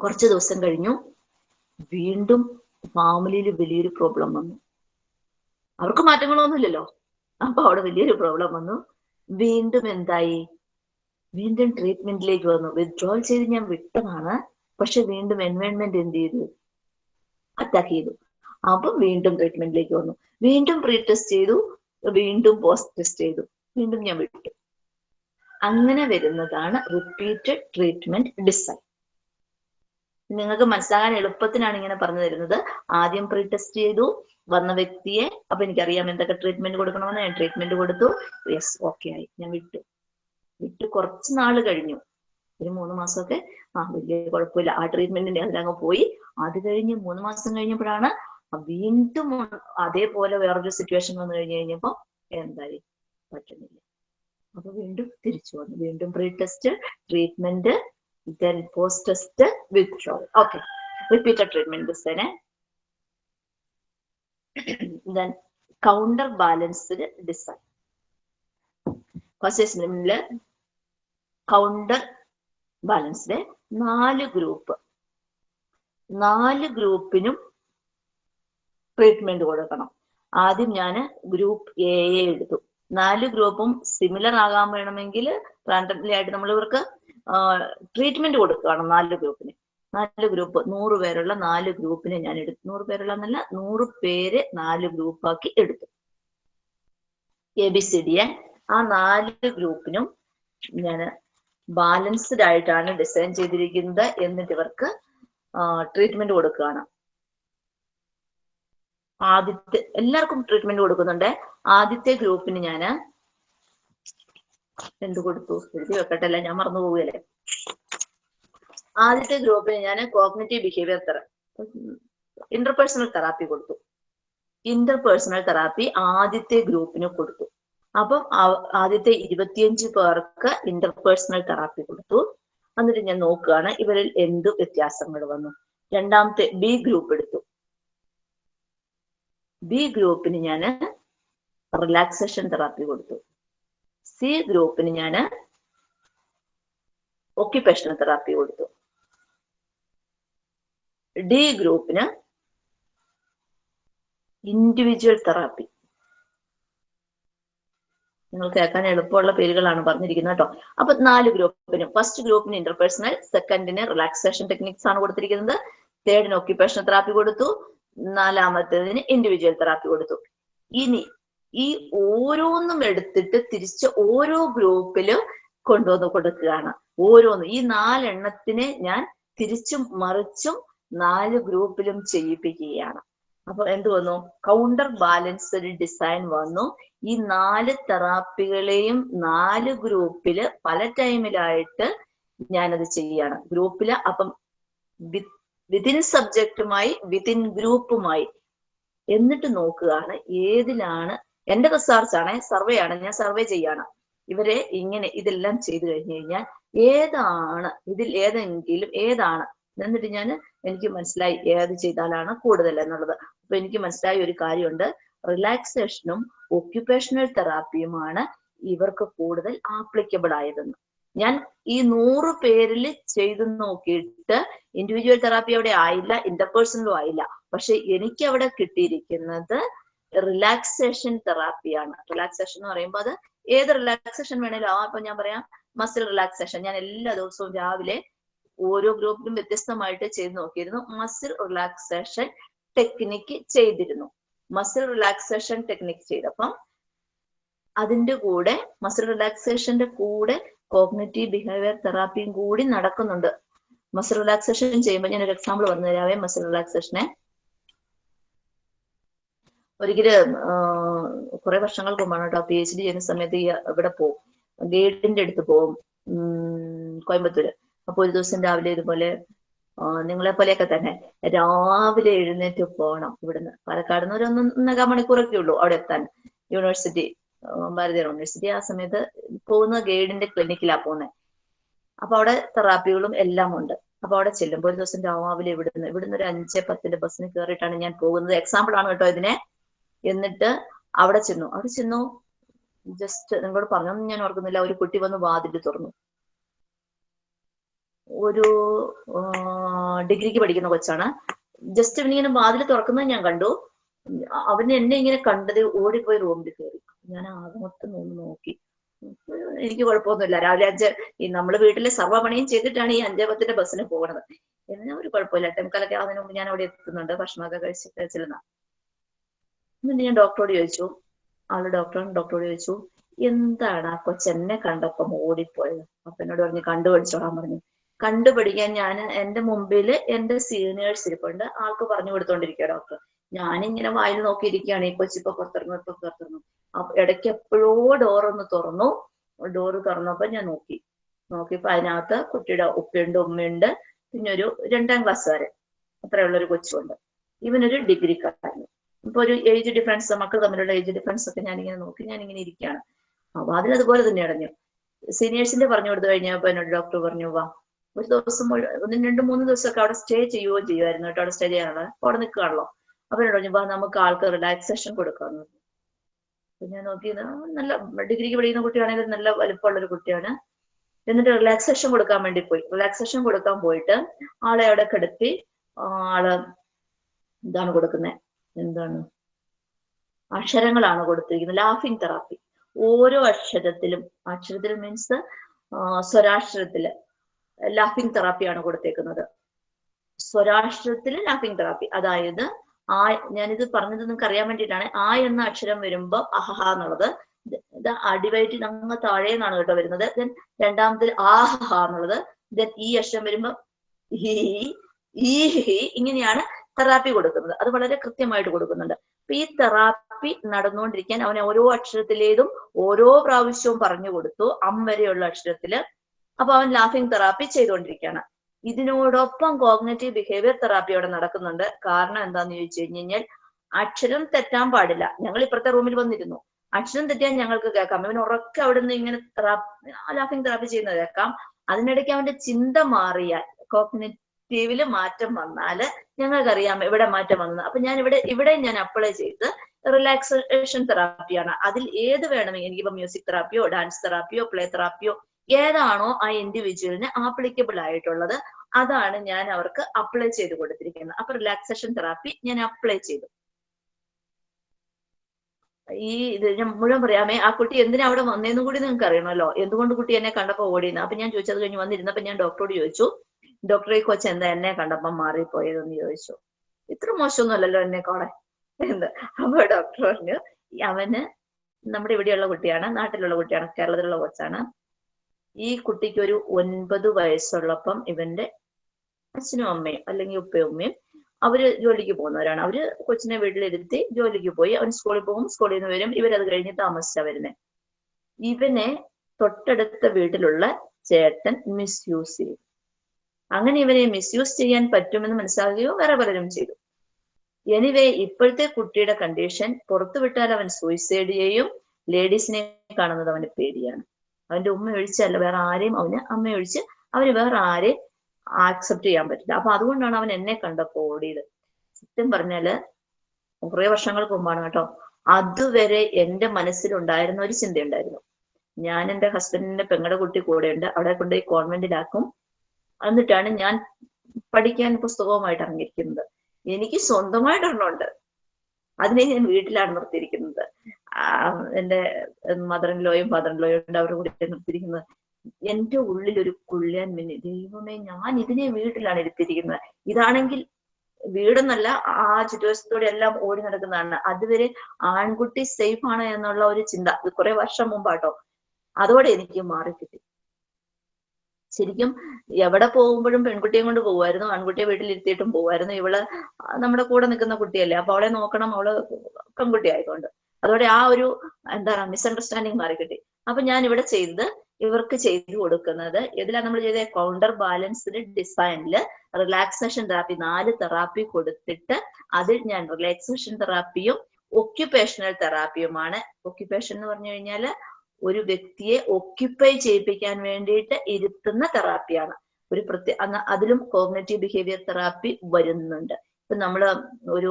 കുറച്ച് ദിവസം കഴിഞ്ഞു. വീണ്ടും ഫാമിലിയിൽ വലിയൊരു പ്രോബ്ലം വന്നു. അവർക്ക് മാറ്റങ്ങളൊന്നുമില്ലല്ലോ. അപ്പൊ അവിടെ വലിയൊരു പ്രോബ്ലം വന്നു. വീണ്ടും എന്തായി? വീണ്ടും ട്രീറ്റ്മെന്റിലേക്ക് വന്നു. വിത്ഡ്രോൾ ചെയ്ത് ഞാൻ വിട്ടതാണ്. പക്ഷെ വീണ്ടും എൻവയോൺമെന്റ് എന്ത് ചെയ്തു? അറ്റാക്ക് ചെയ്തു. അപ്പൊ വീണ്ടും ട്രീറ്റ്മെന്റിലേക്ക് വന്നു. വീണ്ടും പ്രീ ടെസ്റ്റ് ചെയ്തു. വീണ്ടും പോസ്റ്റ് ടെസ്റ്റ് ചെയ്തു. വീണ്ടും ഞാൻ വിട്ടു. അങ്ങനെ വരുന്നതാണ് റിപ്പീറ്റഡ് ട്രീറ്റ്മെന്റ് ഡിസൈൻ നിങ്ങൾക്ക് മനസ്സിലാകാൻ എളുപ്പത്തിനാണ് ഇങ്ങനെ പറഞ്ഞു തരുന്നത്. ആദ്യം പ്രീ ടെസ്റ്റ് ചെയ്തു. വന്ന വ്യക്തിയെ അപ്പൊ എനിക്കറിയാം എന്തൊക്കെ ട്രീറ്റ്മെന്റ് കൊടുക്കണമെന്ന്. ഞാൻ ട്രീറ്റ്മെന്റ് കൊടുത്തു. യെസ് ഓക്കെ ആയി. ഞാൻ വിട്ടു. വിട്ട് കുറച്ച് നാൾ കഴിഞ്ഞു. ഒരു മൂന്ന് മാസമൊക്കെ. ആ വലിയ കുഴപ്പമില്ല. ആ ട്രീറ്റ്മെന്റിന്റെ അതിലങ്ങ് പോയി. അത് കഴിഞ്ഞ് മൂന്ന് മാസം കഴിഞ്ഞപ്പോഴാണ് വീണ്ടും അതേപോലെ വേറൊരു സിറ്റുവേഷൻ വന്നു കഴിഞ്ഞു കഴിഞ്ഞപ്പോ എന്തായി? പറ്റുന്നില്ല. അപ്പൊ വീണ്ടും തിരിച്ചു വന്നു. വീണ്ടും pre test treatment then post test withdrawal okay repeated treatment ദിവസേനെ then counter balanced design first counter ബാലൻസിലെ നാല് ഗ്രൂപ്പ് നാല് ഗ്രൂപ്പിനും ട്രീറ്റ്മെന്റ് കൊടുക്കണം. ആദ്യം ഞാൻ ഗ്രൂപ്പ് എ എടുത്തു. നാല് ഗ്രൂപ്പും സിമിലർ ആകാൻ വേണമെങ്കിൽ റാൻഡംലി ആയിട്ട് നമ്മൾ ഇവർക്ക് ട്രീറ്റ്മെന്റ് കൊടുക്കുകയാണ് നാല് ഗ്രൂപ്പിന് നാല് ഗ്രൂപ്പ് നൂറ് പേരുള്ള നാല് ഗ്രൂപ്പിനെ ഞാൻ എടുത്തു. നൂറ് പേരുള്ള എന്നല്ല നൂറ് പേര് നാല് ഗ്രൂപ്പാക്കി എടുത്തു. എ ബി സി ഡി ആ നാല് ഗ്രൂപ്പിനും ഞാൻ ബാലൻസ്ഡ് ആയിട്ടാണ് ഡിസൈൻ ചെയ്തിരിക്കുന്നത് എന്നിട്ട് ഇവർക്ക് ട്രീറ്റ്മെന്റ് കൊടുക്കുകയാണ്. ആദ്യത്തെ എല്ലാവർക്കും ട്രീറ്റ്മെന്റ് കൊടുക്കുന്നുണ്ട്. ആദ്യത്തെ ഗ്രൂപ്പിന് ഞാൻ എന്ത് കൊടുത്തു? എഴുതി വെക്കട്ടെ അല്ല ഞാൻ മറന്നു പോവുകയല്ലേ? ആദ്യത്തെ ഗ്രൂപ്പിന് ഞാൻ cognitive behaviour therapy interpersonal therapy കൊടുത്തു. ഇന്റർപേഴ്സണൽ തെറാപ്പി ആദ്യത്തെ ഗ്രൂപ്പിന് കൊടുത്തു. അപ്പം ആദ്യത്തെ ഇരുപത്തിയഞ്ച് പേർക്ക് ഇന്റർപേഴ്സണൽ തെറാപ്പി കൊടുത്തു. എന്നിട്ട് ഞാൻ നോക്കുകയാണ് ഇവരിൽ എന്ത് വ്യത്യാസങ്ങൾ വന്നു. രണ്ടാമത്തെ ബി ഗ്രൂപ്പ് എടുത്തു. ബി ഗ്രൂപ്പിന് ഞാൻ റിലാക്സേഷൻ തെറാപ്പി കൊടുത്തു. സി ഗ്രൂപ്പിന് ഞാൻ ഒക്യുപേഷണൽ തെറാപ്പി കൊടുത്തു. ഡി ഗ്രൂപ്പിന് ഇൻഡിവിജ്വൽ തെറാപ്പി നിങ്ങൾ കേൾക്കാൻ എളുപ്പമുള്ള പേരുകളാണ് പറഞ്ഞിരിക്കുന്നത് കേട്ടോ. അപ്പൊ നാല് ഗ്രൂപ്പിന് ഫസ്റ്റ് ഗ്രൂപ്പിന് ഇന്റർപേഴ്സണൽ സെക്കൻഡിന് റിലാക്സേഷൻ ടെക്നിക്സ് ആണ് കൊടുത്തിരിക്കുന്നത്. തേർഡിന് ഒക്യുപേഷണൽ തെറാപ്പി കൊടുത്തു. നാലാമത്തേതിന് ഇൻഡിവിജ്വൽ തെറാപ്പി കൊടുത്തു. ഇനി ഈ ഓരോന്നും എടുത്തിട്ട് തിരിച്ച് ഓരോ ഗ്രൂപ്പിൽ കൊണ്ടുവന്ന് കൊടുക്കുകയാണ്. ഓരോന്നും. ഈ നാലെണ്ണത്തിനെ ഞാൻ തിരിച്ചും മറിച്ചും നാല് ഗ്രൂപ്പിലും ചെയ്യിപ്പിക്കുകയാണ്. അപ്പൊ എന്ത് വന്നു? കൗണ്ടർ ബാലൻസ് ഒരു ഡിസൈൻ വന്നു. ഈ നാല് തെറാപ്പികളെയും നാല് ഗ്രൂപ്പിൽ പല ടൈമിലായിട്ട് ഞാനത് ചെയ്യാണ്. ഗ്രൂപ്പിൽ അപ്പം വിതിൻ സബ്ജക്റ്റുമായി വിതിൻ ഗ്രൂപ്പുമായി എന്നിട്ട് നോക്കുകയാണ് ഏതിലാണ് എന്റെ റിസർച്ച് ആണ് സർവേ ആണ് ഞാൻ സർവേ ചെയ്യാണ്. ഇവരെ ഇങ്ങനെ ഇതെല്ലാം ചെയ്തു കഴിഞ്ഞു കഴിഞ്ഞാൽ ഏതാണ് ഇതിൽ ഏതെങ്കിലും ഏതാണ് എന്നിട്ട് ഞാൻ എനിക്ക് മനസ്സിലായി ഏത് ചെയ്താലാണ് കൂടുതൽ എന്നുള്ളത്. അപ്പൊ എനിക്ക് മനസ്സിലായ ഒരു കാര്യമുണ്ട്. റിലാക്സേഷനും ഒക്യുപേഷണൽ തെറാപ്പിയുമാണ് ഇവർക്ക് കൂടുതൽ ആപ്ലിക്കബിൾ ആയതെന്ന്. ഞാൻ ഈ നൂറ് പേരിൽ ചെയ്തു നോക്കിയിട്ട് ഇൻഡിവിജ്വൽ തെറാപ്പി അവിടെ ആയില്ല ഇന്റർപേഴ്സണലും ആയില്ല. പക്ഷെ എനിക്ക് അവിടെ കിട്ടിയിരിക്കുന്നത് റിലാക്സേഷൻ തെറാപ്പിയാണ് റിലാക്സേഷൻ എന്ന് പറയുമ്പോൾ അത് ഏത് റിലാക്സേഷൻ വേണേലും ആ ഇപ്പൊ ഞാൻ പറയാം മസിൽ റിലാക്സേഷൻ ഞാൻ എല്ലാ ദിവസവും രാവിലെ ഓരോ ഗ്രൂപ്പിലും വ്യത്യസ്തമായിട്ട് ചെയ്ത് നോക്കിയിരുന്നു. മസിൽ റിലാക്സേഷൻ ടെക്നിക്ക് ചെയ്തിരുന്നു. മസിൽ റിലാക്സേഷൻ ടെക്നിക്ക് ചെയ്തപ്പം അതിന്റെ കൂടെ മസിൽ റിലാക്സേഷന്റെ കൂടെ കോഗ്നറ്റീവ് ബിഹേവിയർ തെറാപ്പിയും കൂടി നടക്കുന്നുണ്ട്. മസിൽ റിലാക്സേഷൻ ചെയ്യുമ്പോൾ ഞാൻ ഒരു എക്സാമ്പിൾ പറഞ്ഞു തരാവേ. മസിൽ റിലാക്സേഷനെ ഒരിക്കൽ കുറെ വർഷങ്ങൾക്ക് മുമ്പാണ് കേട്ടോ പി എച്ച് ഡി ചെയ്യുന്ന സമയത്ത് ഇവിടെ പോകും ഗൈഡിന്റെ അടുത്ത് പോകും കോയമ്പത്തൂര്. അപ്പൊ ഒരു ദിവസം രാവിലെ ഇതുപോലെ നിങ്ങളെ പോലെയൊക്കെ തന്നെ രാവിലെ എഴുന്നേറ്റ് പോകണം ഇവിടുന്ന്. പാലക്കാട് നിന്ന് ഒരു ഒന്ന് ഒന്നര മണിക്കൂറൊക്കെ ഉള്ളൂ അവിടെ എത്താൻ. യൂണിവേഴ്സിറ്റി ഭാരതീയ യൂണിവേഴ്സിറ്റി ആ സമയത്ത് പോകുന്ന ഗൈഡിന്റെ ക്ലിനിക്കിലാ പോകുന്നത് അപ്പൊ അവിടെ തെറാപ്പികളും എല്ലാം ഉണ്ട്. അപ്പൊ അവിടെ ചെല്ലുമ്പോൾ ഒരു ദിവസം രാവിലെ ഇവിടുന്ന് ഇവിടുന്ന് ഒരു അഞ്ച് പത്തിന്റെ ബസ്സിന് കയറിയിട്ടാണ് ഞാൻ പോകുന്നത്. എക്സാമ്പിൾ ആണ് കേട്ടോ ഇതിനെ. എന്നിട്ട് അവിടെ ചെന്നു. അവിടെ ചെന്നു. ജസ്റ്റ് നിങ്ങളോട് പറഞ്ഞൊന്നും ഞാൻ ഓർക്കുന്നില്ല. ഒരു കുട്ടി വന്ന് വാതിൽ തുറന്നു. ഒരു ഡിഗ്രിക്ക് പഠിക്കുന്ന കൊച്ചാണ്. ജസ്റ്റ് ഇവനിങ്ങനെ വാതിൽ തുറക്കുന്നത് ഞാൻ കണ്ടു. അവൻ എന്നെ ഇങ്ങനെ കണ്ടത് ഓടിപ്പോയി റൂമിൽ കയറി. ഞാൻ ആകെ മൊത്തം ഒന്ന് നോക്കി. എനിക്ക് കുഴപ്പമൊന്നുമില്ല. രാവിലെ അഞ്ച് ഈ നമ്മൾ വീട്ടിലെ സർവപണിയും ചെയ്തിട്ടാണ് ഈ അഞ്ചേ പത്തിന്റെ ബസ്സിന് പോകുന്നത്. എന്നാ ഒരു കുഴപ്പമില്ല. ടെമ്പലൊക്കെ അതിനു മുമ്പ് ഞാൻ അവിടെ എത്തുന്നുണ്ട്. ഭക്ഷണമൊക്കെ കഴിച്ചിട്ട് കഴിച്ചിരുന്ന. എന്നിട്ട് ഞാൻ ഡോക്ടറോട് ചോദിച്ചു. ആൾ ഡോക്ടറാണ്. ഡോക്ടറോട് ചോദിച്ചു എന്താണ് ആ കൊച്ചെന്നെ കണ്ടപ്പം ഓടിപ്പോയത്? അപ്പൊ എന്നോട് പറഞ്ഞു കണ്ടുപിടിച്ചോളാൻ പറഞ്ഞു. കണ്ടുപിടിക്കാൻ ഞാൻ എന്റെ മുമ്പിൽ എന്റെ സീനിയേഴ്സ് ഇരിപ്പുണ്ട് ആൾക്ക് പറഞ്ഞു കൊടുത്തോണ്ടിരിക്കുക ഡോക്ടർ ഞാനിങ്ങനെ വായിൽ നോക്കിയിരിക്കുകയാണ്. ഈ കൊച്ചിപ്പൊ പുറത്തിറങ്ങും ഇപ്പൊ പുറത്തിറങ്ങും. അപ്പൊ ഇടയ്ക്ക് എപ്പോഴോ ഡോർ ഒന്ന് തുറന്നു. ഡോറ് തുറന്നപ്പോ ഞാൻ നോക്കി. നോക്കിയപ്പോ അതിനകത്ത് കുട്ടിയുടെ ഉപ്പയുണ്ട് ഉമ്മയുണ്ട്. പിന്നെ ഒരു രണ്ടാം ക്ലാസ് വരെ അത്രയുള്ള ഒരു കൊച്ചുണ്ട്. ഇവനൊരു ഡിഗ്രിക്കാരൻ ഇപ്പൊ ഒരു ഏജ് ഡിഫറൻസ് മക്കൾ തമ്മിലുള്ള ഏജ് ഡിഫറൻസ് ഒക്കെ ഞാനിങ്ങനെ നോക്കി ഞാനിങ്ങനെ ഇരിക്കുകയാണ്. അപ്പൊ അതിനതുപോലെ തന്നെ അടഞ്ഞു. സീനിയേഴ്സിന്റെ പറഞ്ഞു കൊടുത്തു കഴിഞ്ഞപ്പോ എന്നോട് ഡോക്ടർ പറഞ്ഞു വാ ഒരു ദിവസം മുഴുവൻ ഒന്ന് രണ്ട് മൂന്ന് ദിവസമൊക്കെ അവിടെ സ്റ്റേ ചെയ്യുകയോ ചെയ്യുമായിരുന്നു കേട്ടോ അവിടെ സ്റ്റേ ചെയ്യാനുള്ള. അവിടെ നിൽക്കുകയാണല്ലോ. എന്നോട് പറഞ്ഞു നമുക്ക് ആൾക്ക് റിലാക്സേഷൻ കൊടുക്കാന്ന്. അപ്പൊ ഞാൻ നോക്കിയത് നല്ല ഡിഗ്രിക്ക് പഠിക്കുന്ന കുട്ടിയാണെങ്കിൽ നല്ല വലുപ്പമുള്ള ഒരു കുട്ടിയാണ്. എന്നിട്ട് റിലാക്സേഷൻ കൊടുക്കാൻ വേണ്ടി പോയി. റിലാക്സേഷൻ കൊടുക്കാൻ പോയിട്ട് ആളെ അവിടെ കിടത്തി ആൾ എന്താണ് കൊടുക്കുന്നത് എന്താണ്? അക്ഷരങ്ങളാണ് കൊടുത്തിരിക്കുന്നത്. ലാഫിംഗ് തെറാപ്പി ഓരോ അക്ഷരത്തിലും അക്ഷരത്തിൽ മീൻസ് സ്വരാക്ഷരത്തിൽ. ലാഫിംഗ് തെറാപ്പിയാണ് കൊടുത്തേക്കുന്നത്. സ്വരാഷ്ട്രത്തിൽ ലാഫിംഗ് തെറാപ്പി. അതായത് ആ ഞാനിത് പറഞ്ഞത് നിങ്ങൾക്ക് അറിയാൻ വേണ്ടിയിട്ടാണ്. ആ എന്ന അക്ഷരം വരുമ്പോ അഹഹ എന്നുള്ളത്. ഇത് അടിവയറ്റിൽ അങ്ങ് താഴെ നിന്നാണ് കേട്ടോ വരുന്നത്. ദെൻ രണ്ടാമത്തിൽ ആഹഹ എന്നുള്ളത്. ദെൻ ഈ അക്ഷരം വരുമ്പോ ഹി ഈ ഹി ഇങ്ങനെയാണ് തെറാപ്പി കൊടുക്കുന്നത്. അത് വളരെ കൃത്യമായിട്ട് കൊടുക്കുന്നുണ്ട്. അപ്പൊ ഈ തെറാപ്പി നടന്നുകൊണ്ടിരിക്കാൻ അവനെ ഓരോ അക്ഷരത്തിലേതും ഓരോ പ്രാവശ്യവും പറഞ്ഞു കൊടുത്തു. അം വരെയുള്ള അക്ഷരത്തിൽ അപ്പൊ അവൻ ലാഫിംഗ് തെറാപ്പി ചെയ്തുകൊണ്ടിരിക്കുകയാണ്. ഇതിനോടൊപ്പം കോഗ്നറ്റീവ് ബിഹേവിയർ തെറാപ്പി അവിടെ നടക്കുന്നുണ്ട്. കാരണം എന്താന്ന് ചോദിച്ചു കഴിഞ്ഞു കഴിഞ്ഞാൽ അക്ഷരം തെറ്റാൻ പാടില്ല. ഞങ്ങൾ ഇപ്പുറത്തെ റൂമിൽ വന്നിരുന്നു. അക്ഷരം തെറ്റിയാൽ ഞങ്ങൾക്ക് കേൾക്കാം. ഇവൻ ഉറക്കെ അവിടെ നിന്ന് ഇങ്ങനെ ലാഫിംഗ് തെറാപ്പി ചെയ്യുന്നത് കേൾക്കാം. അതിനിടയ്ക്ക് അവന്റെ ചിന്ത മാറിയാൽ കോഗ്നേറ്റീവിൽ മാറ്റം വന്നാൽ ഞങ്ങൾക്കറിയാം ഇവിടെ മാറ്റം വന്നത് അപ്പൊ ഞാൻ ഇവിടെ ഇവിടെ ഞാൻ അപ്ലൈ ചെയ്ത് റിലാക്സേഷൻ തെറാപ്പിയാണ് അതിൽ ഏത് വേണമെങ്കിൽ എനിക്കിപ്പോ മ്യൂസിക് തെറാപ്പിയോ ഡാൻസ് തെറാപ്പിയോ പ്ലേ തെറാപ്പിയോ ഏതാണോ ആ ഇൻഡിവിജ്വലിന് ആപ്ലിക്കബിൾ ആയിട്ടുള്ളത് അതാണ് ഞാൻ അവർക്ക് അപ്ലൈ ചെയ്ത് കൊടുത്തിരിക്കുന്നത്. അപ്പൊ റിലാക്സേഷൻ തെറാപ്പി ഞാൻ അപ്ലൈ ചെയ്തു. ഈ ഇത് ഞാൻ മുഴുവൻ പറയാമേ ആ കുട്ടി എന്തിനാ അവിടെ വന്നേന്ന് കൂടി നിങ്ങൾക്ക് അറിയണമല്ലോ എന്തുകൊണ്ട് കുട്ടി എന്നെ കണ്ടപ്പോ ഓടിയെന്ന്? അപ്പൊ ഞാൻ ചോദിച്ചത് കഴിഞ്ഞ് വന്നിരുന്നപ്പോ ഞാൻ ഡോക്ടറോട് ചോദിച്ചു ഡോക്ടറെ കൊച്ചു എന്താ എന്നെ കണ്ടപ്പോ മാറിപ്പോയതെന്ന് ചോദിച്ചു. ഇത്ര മോശമൊന്നുമല്ലല്ലോ എന്നെ കോളെ. എന്ത്? അപ്പൊ ഡോക്ടർ പറഞ്ഞു അവന് നമ്മുടെ ഇവിടെയുള്ള കുട്ടിയാണ് നാട്ടിലുള്ള കുട്ടിയാണ് കേരളത്തിലുള്ള കൊച്ചാണ്. ഈ കുട്ടിക്ക് ഒരു ഒൻപത് വയസ്സുള്ളപ്പം ഇവന്റെ അച്ഛനും അമ്മയും അല്ലെങ്കിൽ ഉപ്പയും ഉമ്മയും അവർ ജോലിക്ക് പോകുന്നവരാണ്. അവർ കൊച്ചിനെ വീട്ടിലിരുത്തി ജോലിക്ക് പോയി അവൻ സ്കൂളിൽ പോകും. സ്കൂളിൽ നിന്ന് വരും. ഇവരത് കഴിഞ്ഞ് താമസിച്ചാ വരുന്നത് ഇവനെ തൊട്ടടുത്ത വീട്ടിലുള്ള ചേട്ടൻ മിസ്യൂസ് ചെയ്യും. അങ്ങനെ ഇവനെ മിസ്യൂസ് ചെയ്യാൻ പറ്റുമെന്ന് മനസ്സിലാകുകയോ വേറെ പലരും ചെയ്തു. എനിവേ ഇപ്പോഴത്തെ കുട്ടിയുടെ കണ്ടീഷൻ പുറത്തു വിട്ടാൽ അവൻ സൂയിസൈഡ് ചെയ്യും ലേഡീസിനെ കാണുന്നത് അവന്റെ പേടിയാണ്. അവന്റെ ഉമ്മ ഒഴിച്ചല്ല വേറെ ആരെയും അവന് അമ്മ ഒഴിച്ച് അവന് വേറെ ആരെയും ആക്സെപ്റ്റ് ചെയ്യാൻ പറ്റില്ല. അപ്പൊ അതുകൊണ്ടാണ് അവൻ എന്നെ കണ്ടപ്പോ ഓടിയത് സത്യം പറഞ്ഞാൽ കുറെ വർഷങ്ങൾക്ക് മുമ്പാണ് കേട്ടോ. അതുവരെ എന്റെ മനസ്സിലുണ്ടായിരുന്ന ഒരു ചിന്തയുണ്ടായിരുന്നു. ഞാൻ എന്റെ ഹസ്ബൻഡിന്റെ പെങ്ങളുടെ കുട്ടി കൂടെയുണ്ട്. അവിടെ കൊണ്ടുപോയി കോൺവെന്റിലാക്കും എന്നിട്ടാണ് ഞാൻ പഠിക്കാൻ പുസ്തകവുമായിട്ട് ഇറങ്ങിയിരിക്കുന്നത്. എനിക്ക് സ്വന്തമായിട്ട് ഒരെണ്ണമുണ്ട് അതിനെ ഞാൻ വീട്ടിലാണ് നിർത്തിയിരിക്കുന്നത്. എന്റെ മദർ ഇൻ ലോയും ഫാദർ ഇൻ ലോയും ഉണ്ട്. അവരുടെ കൂടെ നിർത്തിയിരിക്കുന്നത് എന്റെ ഉള്ളിൽ ഒരു കുള്ളിയാൻ മിന്നി. ദൈവമേ ഞാൻ ഇതിനെ വീട്ടിലാണ് എടുത്തിരിക്കുന്നത്. ഇതാണെങ്കിൽ വീടെന്നല്ല ആ ചുറ്റുവശത്തോടെ എല്ലാം ഓടി നടക്കുന്നതാണ്. അതുവരെ ആൺകുട്ടി സേഫ് ആണ് എന്നുള്ള ഒരു ചിന്ത. കുറെ വർഷം മുമ്പാട്ടോ. അതോടെ എനിക്ക് മാറി കിട്ടി ശരിക്കും എവിടെ പോകുമ്പോഴും പെൺകുട്ടിയെ കൊണ്ട് പോകുമായിരുന്നു. ആൺകുട്ടിയെ വീട്ടിലിരുത്തിയിട്ടും പോകുമായിരുന്നു. ഇവൾ നമ്മുടെ കൂടെ നിൽക്കുന്ന കുട്ടിയല്ലേ. അപ്പൊ അവളെ നോക്കണം. അവൾ പെൺകുട്ടി ആയതുകൊണ്ട്. അതോടെ ആ ഒരു എന്താണ് മിസ്അണ്ടർസ്റ്റാൻഡിങ് മാറിക്കിട്ടി. അപ്പൊ ഞാൻ ഇവിടെ ചെയ്തത് ഇവർക്ക് ചെയ്തു കൊടുക്കുന്നത് ഇതിലാണ് നമ്മൾ ചെയ്ത കൗണ്ടർ ബാലൻസ്ഡ് ഡിസൈനിൽ റിലാക്സേഷൻ തെറാപ്പി നാല് തെറാപ്പി കൊടുത്തിട്ട് അതിൽ ഞാൻ റിലാക്സേഷൻ തെറാപ്പിയും ഒക്യുപേഷണൽ തെറാപ്പിയുമാണ് ഒക്യുപേഷൻ എന്ന് പറഞ്ഞു കഴിഞ്ഞാൽ ഒരു വ്യക്തിയെ ഒക്യുപ്പൈ ചെയ്യിപ്പിക്കാൻ വേണ്ടിയിട്ട് ഇരുത്തുന്ന തെറാപ്പിയാണ് ഒരു പ്രത്യേക അതിലും കോഗ്നറ്റീവ് ബിഹേവിയർ തെറാപ്പി വരുന്നുണ്ട്. ഇപ്പൊ നമ്മൾ ഒരു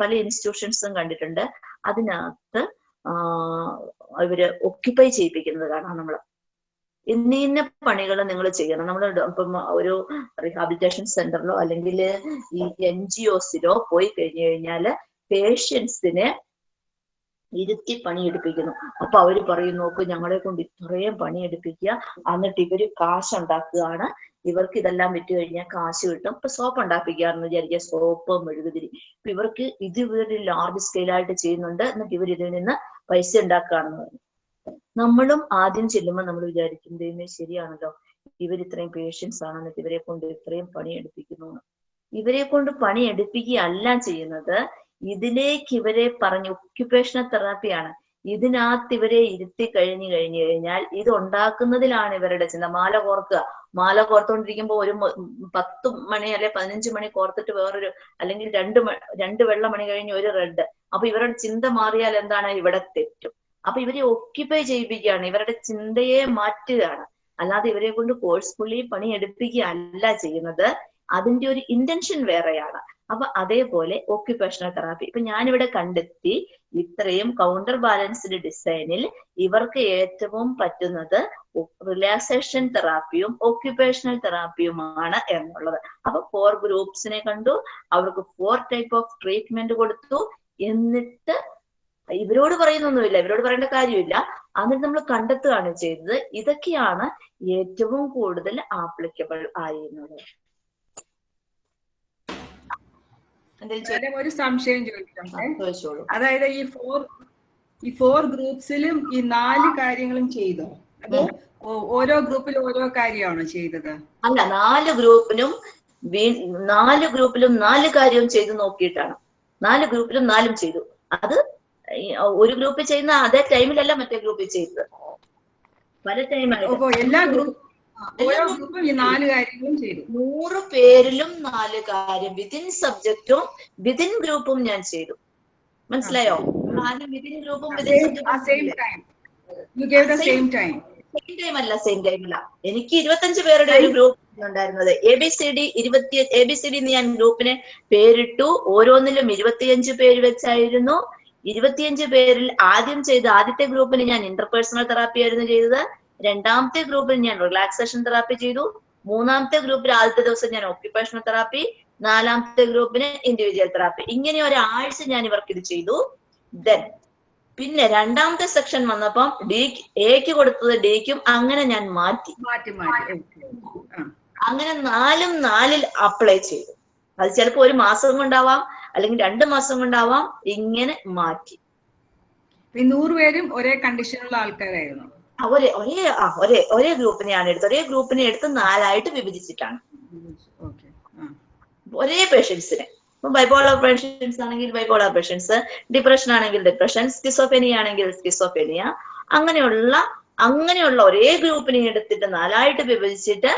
പല ഇൻസ്റ്റിറ്റ്യൂഷൻസും കണ്ടിട്ടുണ്ട്. അതിനകത്ത് ഇവർ ഒക്യുപ്പൈ ചെയ്യിപ്പിക്കുന്നത് കാണാം നമ്മൾ ഇന്ന ഇന്ന പണികൾ നിങ്ങൾ ചെയ്യണം. നമ്മൾ ഇപ്പം ഒരു റീഹാബിലിറ്റേഷൻ സെന്ററിലോ അല്ലെങ്കിൽ ഈ എൻ ജി ഒസിലോ പോയി കഴിഞ്ഞു കഴിഞ്ഞാൽ പേഷ്യൻസിനെ ഇരുത്തി പണിയെടുപ്പിക്കുന്നു. അപ്പൊ അവർ പറയും നോക്ക് ഞങ്ങളെ കൊണ്ട് ഇത്രയും പണിയെടുപ്പിക്കുക. എന്നിട്ട് ഇവർ കാശ് ഉണ്ടാക്കുകയാണ് ഇവർക്ക് ഇതെല്ലാം വിറ്റ് കഴിഞ്ഞാൽ കാശ് കിട്ടും. ഇപ്പൊ സോപ്പ് ഉണ്ടാക്കിക്കാന്ന് വിചാരിക്കുക സോപ്പ് മെഴുകുതിരി. ഇപ്പൊ ഇവർക്ക് ഇത് ഇവർ ലാർജ് സ്കെയിലായിട്ട് ചെയ്യുന്നുണ്ട്. എന്നിട്ട് ഇവർ ഇതിൽ നിന്ന് പൈസ ഉണ്ടാക്കുകയാണെന്ന് പറഞ്ഞു. നമ്മളും ആദ്യം ചെല്ലുമ്പോൾ നമ്മൾ വിചാരിക്കും ദൈവമേ ശരിയാണല്ലോ. ഇവർ ഇത്രയും പേഷ്യൻസ് ആണ്. എന്നിട്ട് ഇവരെ കൊണ്ട് ഇത്രയും പണിയെടുപ്പിക്കുന്നു. ഇവരെ കൊണ്ട് പണിയെടുപ്പിക്കുകയല്ല ചെയ്യുന്നത്. ഇതിലേക്ക് ഇവരെ പറഞ്ഞ് ഒക്യുപേഷണൽ തെറാപ്പിയാണ് ഇതിനകത്ത് ഇവരെ ഇരുത്തി കഴിഞ്ഞു കഴിഞ്ഞു കഴിഞ്ഞാൽ ഇത് ഉണ്ടാക്കുന്നതിലാണ് ഇവരുടെ ചിന്ത. മാല കോർക്കുക. മാല കോർത്തുകൊണ്ടിരിക്കുമ്പോൾ ഒരു പത്ത് മണി അല്ലെ പതിനഞ്ച് മണി കോർത്തിട്ട് വേറൊരു അല്ലെങ്കിൽ രണ്ട് രണ്ട് വെള്ള മണി കഴിഞ്ഞ് ഒരു റെഡ് അപ്പൊ ഇവരുടെ ചിന്ത മാറിയാൽ എന്താണ്? ഇവിടെ തെറ്റും. അപ്പൊ ഇവരെ ഒക്യുപ്പൈ ചെയ്യിപ്പിക്കുകയാണ്. ഇവരുടെ ചിന്തയെ മാറ്റുകയാണ്. അല്ലാതെ ഇവരെ കൊണ്ട് കോഴ്സ് പുള്ളി പണി എടുപ്പിക്കുകയല്ല ചെയ്യുന്നത്. അതിന്റെ ഒരു ഇന്റൻഷൻ വേറെയാണ്. അപ്പൊ അതേപോലെ ഓക്യുപേഷണൽ തെറാപ്പി ഇപ്പൊ ഞാനിവിടെ കണ്ടെത്തി ഇത്രയും കൗണ്ടർ ബാലൻസ്ഡ് ഡിസൈനിൽ ഇവർക്ക് ഏറ്റവും പറ്റുന്നത് റിലാക്സേഷൻ തെറാപ്പിയും ഓക്യുപേഷണൽ തെറാപ്പിയുമാണ് എന്നുള്ളത്. അപ്പൊ ഫോർ ഗ്രൂപ്പ്സിനെ കണ്ടു. അവർക്ക് ഫോർ ടൈപ്പ് ഓഫ് ട്രീറ്റ്മെന്റ് കൊടുത്തു. എന്നിട്ട് ഇവരോട് പറയുന്നൊന്നുമില്ല. ഇവരോട് പറയേണ്ട കാര്യമില്ല. എന്നിട്ട് നമ്മൾ കണ്ടെത്തുകയാണ് ചെയ്തത് ഇതൊക്കെയാണ് ഏറ്റവും കൂടുതൽ ആപ്ലിക്കബിൾ ആയിരുന്നത്. എന്തെങ്കിലും? ഒരു സംശയം ചോദിക്കാം ചോദിച്ചോളൂ അതായത് ഈ ഫോർ ഈ ഫോർ ഗ്രൂപ്പ്സിലും ഈ നാല് കാര്യങ്ങളും ചെയ്തോ? അതോ ഓരോ ഗ്രൂപ്പിൽ ഓരോ കാര്യമാണോ ചെയ്തത്? അല്ല നാല് ഗ്രൂപ്പിലും നാല് ഗ്രൂപ്പിലും നാല് കാര്യവും ചെയ്തു നോക്കിയിട്ടാണ്. നാല് ഗ്രൂപ്പിലും നാലും ചെയ്തു. അത് ഒരു ഗ്രൂപ്പിൽ ചെയ്യുന്ന അതേ ടൈമിലല്ല മറ്റേ ഗ്രൂപ്പിൽ ചെയ്തത് പല ടൈമായി എല്ലാ ഗ്രൂപ്പ് ഓരോ ഗ്രൂപ്പും ഈ നാല് കാര്യങ്ങളും ചെയ്തു. നൂറ് പേരിലും നാല് കാര്യം. വിതിൻ സബ്ജക്റ്റും വിതിൻ ഗ്രൂപ്പും ഞാൻ ചെയ്തു. മനസ്സിലായോ? ആദ്യം വിതിൻ ഗ്രൂപ്പും വിതിൻ സെയിം ടൈം അല്ല സെയിം ടൈം അല്ല. എനിക്ക് ഇരുപത്തഞ്ച് പേരുടെ ഒരു ഗ്രൂപ്പ് ഉണ്ടായിരുന്നത്. എ ബി സി ഡി ഇരുപത്തി എ ബി സി ഡി ഞാൻ ഗ്രൂപ്പിന് പേരിട്ടു. ഓരോന്നിലും ഇരുപത്തിയഞ്ച് പേര് വെച്ചായിരുന്നു. ഇരുപത്തിയഞ്ച് പേരിൽ ആദ്യം ചെയ്ത ആദ്യത്തെ ഗ്രൂപ്പിന് ഞാൻ ഇന്റർപേഴ്സണൽ തെറാപ്പി ആയിരുന്നു ചെയ്തത്. രണ്ടാമത്തെ ഗ്രൂപ്പിൽ ഞാൻ റിലാക്സേഷൻ തെറാപ്പി ചെയ്തു. മൂന്നാമത്തെ ഗ്രൂപ്പിൽ ആദ്യത്തെ ദിവസം ഞാൻ ഓക്യുപ്പേഷണൽ തെറാപ്പി നാലാമത്തെ ഗ്രൂപ്പിന് ഇൻഡിവിജ്വൽ തെറാപ്പി ഇങ്ങനെ ഒരാഴ്ച ഞാൻ ഇവർക്ക് ഇത് ചെയ്തു. ദെൻ പിന്നെ രണ്ടാമത്തെ സെക്ഷൻ വന്നപ്പം ഡി എക്ക് കൊടുത്തത് ഡിക്കും അങ്ങനെ ഞാൻ മാറ്റി. മാറ്റി മാറ്റി. അങ്ങനെ നാലും നാലിൽ അപ്ലൈ ചെയ്തു. അത് ചിലപ്പോൾ ഒരു മാസം കൊണ്ടാവാം അല്ലെങ്കിൽ രണ്ട് മാസം കൊണ്ടാവാം. ഇങ്ങനെ മാറ്റി. നൂറ് പേരും ഒരേ കണ്ടീഷനുള്ള ആൾക്കാരായിരുന്നു. ഒരേ ഒരേ ആ ഒരേ ഒരേ ഗ്രൂപ്പിനെയാണ് എടുത്തത്. ഒരേ ഗ്രൂപ്പിനെ എടുത്ത് നാലായിട്ട് വിഭജിച്ചിട്ടാണ്. ഒരേ പേഷ്യൻസിനെ. ഇപ്പൊ ബൈപോളർ പേഷ്യൻസ് ആണെങ്കിൽ ബൈപോളർ പേഷ്യൻസ് ഡിപ്രഷൻ ആണെങ്കിൽ ഡിപ്രഷൻ സ്കിസോഫെനിയ ആണെങ്കിൽ സ്കിസോഫെനിയ അങ്ങനെയുള്ള അങ്ങനെയുള്ള ഒരേ ഗ്രൂപ്പിനെ എടുത്തിട്ട് നാലായിട്ട് വിഭജിച്ചിട്ട്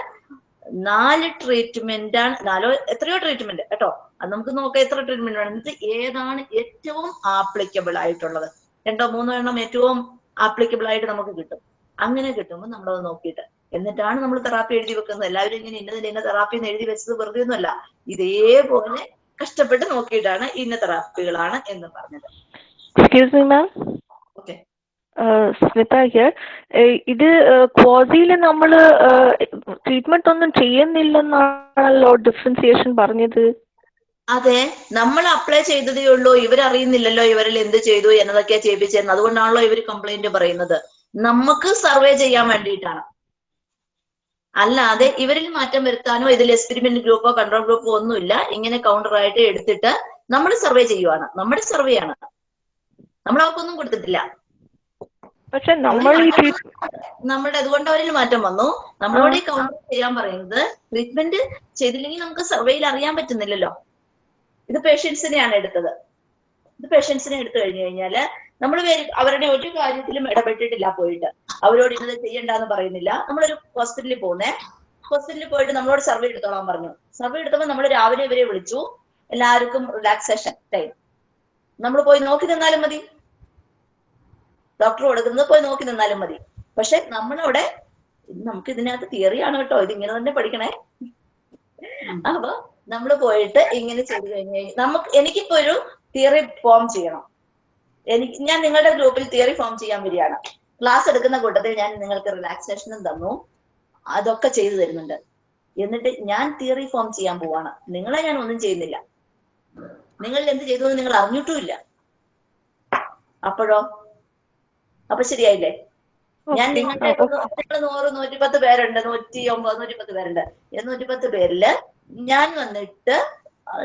നാല് ട്രീറ്റ്മെന്റ് ആണ് നാലോ എത്രയോ ട്രീറ്റ്മെന്റ് കേട്ടോ. അത് നമുക്ക് നോക്കാം എത്ര ട്രീറ്റ്മെന്റ് എന്നിട്ട് ഏതാണ് ഏറ്റവും ആപ്ലിക്കബിൾ ആയിട്ടുള്ളത്. രണ്ടോ മൂന്നോ എണ്ണം ഏറ്റവും ആപ്ലിക്കബിൾ ആയിട്ട് നമുക്ക് കിട്ടും. അങ്ങനെ കിട്ടുമ്പോൾ നമ്മളത് നോക്കിയിട്ട്. എന്നിട്ടാണ് നമ്മൾ തെറാപ്പി എഴുതി വെക്കുന്നത്. എല്ലാവരും ഇങ്ങനെ ഇന്നതിന് ഇന്ന തെറാപ്പി എന്ന് എഴുതി വെച്ചത് വെറുതെ ഒന്നുമല്ല. ഇതേപോലെ കഷ്ടപ്പെട്ട് നോക്കിയിട്ടാണ് ഇന്ന തെറാപ്പികളാണ് എന്ന് പറഞ്ഞത്. Excuse me ma'am okay Smita here ഇത് ക്വാസിയിൽ നമ്മൾ ട്രീറ്റ്മെന്റ് ഒന്നും ചെയ്യുന്നില്ലെന്നാണല്ലോ ഡിഫറൻസിയേഷൻ പറഞ്ഞത്? അതെ. നമ്മൾ അപ്ലൈ ചെയ്തതേ ഉള്ളൂ. ഇവരറിയുന്നില്ലല്ലോ ഇവരിൽ എന്ത് ചെയ്തു എന്നതൊക്കെയാ ചെയ്യിപ്പിച്ചതെന്ന് അതുകൊണ്ടാണല്ലോ ഇവർ കംപ്ലൈന്റ് പറയുന്നത്. നമുക്ക് സർവേ ചെയ്യാൻ വേണ്ടിയിട്ടാണ്. അല്ലാതെ ഇവരിൽ മാറ്റം വരുത്താനോ ഇതിൽ എക്സ്പെരിമെന്റ് ഗ്രൂപ്പോ കൺട്രോൾ ഗ്രൂപ്പോ ഒന്നുമില്ല. ഇങ്ങനെ കൗണ്ടർ ആയിട്ട് എടുത്തിട്ട് നമ്മൾ സർവേ ചെയ്യുവാണ്. നമ്മുടെ സർവേ ആണ്. നമ്മൾ അവർക്കൊന്നും കൊടുത്തിട്ടില്ല. പക്ഷെ നമ്മൾ നമ്മുടെ അതുകൊണ്ട് അവരിൽ മാറ്റം വന്നു. നമ്മളോട് ഈ കൗണ്ടർ ചെയ്യാൻ പറയുന്നത് ട്രീറ്റ്മെന്റ് ചെയ്തില്ലെങ്കിൽ നമുക്ക് സർവേയിൽ അറിയാൻ പറ്റുന്നില്ലല്ലോ. ഇത് പേഷ്യൻസിനെയാണ് എടുത്തത്. ഇത് പേഷ്യൻസിനെ എടുത്തു കഴിഞ്ഞു കഴിഞ്ഞാൽ നമ്മൾ അവരുടെ ഒരു കാര്യത്തിലും ഇടപെട്ടിട്ടില്ല പോയിട്ട്. അവരോട് ഇന്നത് ചെയ്യണ്ടെന്ന് പറയുന്നില്ല. നമ്മളൊരു ഹോസ്പിറ്റലിൽ പോകുന്നേ ഹോസ്പിറ്റലിൽ പോയിട്ട് നമ്മളോട് സർവേ എടുത്തോളാൻ പറഞ്ഞു. സർവേ എടുത്തപ്പോൾ നമ്മൾ രാവിലെ ഇവരെ വിളിച്ചു. എല്ലാവർക്കും റിലാക്സേഷൻ ടൈം. നമ്മൾ പോയി നോക്കി നിന്നാലും മതി. ഡോക്ടർ കൊടുക്കുന്നത് പോയി നോക്കി നിന്നാലും മതി. പക്ഷെ നമ്മളവിടെ നമുക്ക് ഇതിനകത്ത് തിയറിയാണ് കേട്ടോ. ഇങ്ങനെ തന്നെ പഠിക്കണേ. അപ്പൊ നമ്മൾ പോയിട്ട് ഇങ്ങനെ ചെയ്തു കഴിഞ്ഞു നമുക്ക് എനിക്കിപ്പോ ഒരു തിയറി ഫോം ചെയ്യണം. എനിക്ക് ഞാൻ നിങ്ങളുടെ ഗ്രൂപ്പിൽ തിയറി ഫോം ചെയ്യാൻ വരികയാണ്. ക്ലാസ് എടുക്കുന്ന കൂട്ടത്തിൽ ഞാൻ നിങ്ങൾക്ക് റിലാക്സേഷനും തന്നു. അതൊക്കെ ചെയ്തു തരുന്നുണ്ട്. എന്നിട്ട് ഞാൻ തിയറി ഫോം ചെയ്യാൻ പോവാണ്. നിങ്ങളെ ഞാൻ ഒന്നും ചെയ്യുന്നില്ല. നിങ്ങൾ എന്ത് ചെയ്തു എന്ന് നിങ്ങൾ അറിഞ്ഞിട്ടുമില്ല. അപ്പോഴോ? അപ്പൊ ശരിയായില്ലേ? ഞാൻ നിങ്ങളുടെ നിങ്ങൾ നൂറ് നൂറ്റിപ്പത്ത് പേരുണ്ട്. നൂറ്റി ഒമ്പത് നൂറ്റിപ്പത്ത് പേരുണ്ട്. നൂറ്റി നൂറ്റിപ്പത്ത് പേരിൽ ഞാൻ വന്നിട്ട്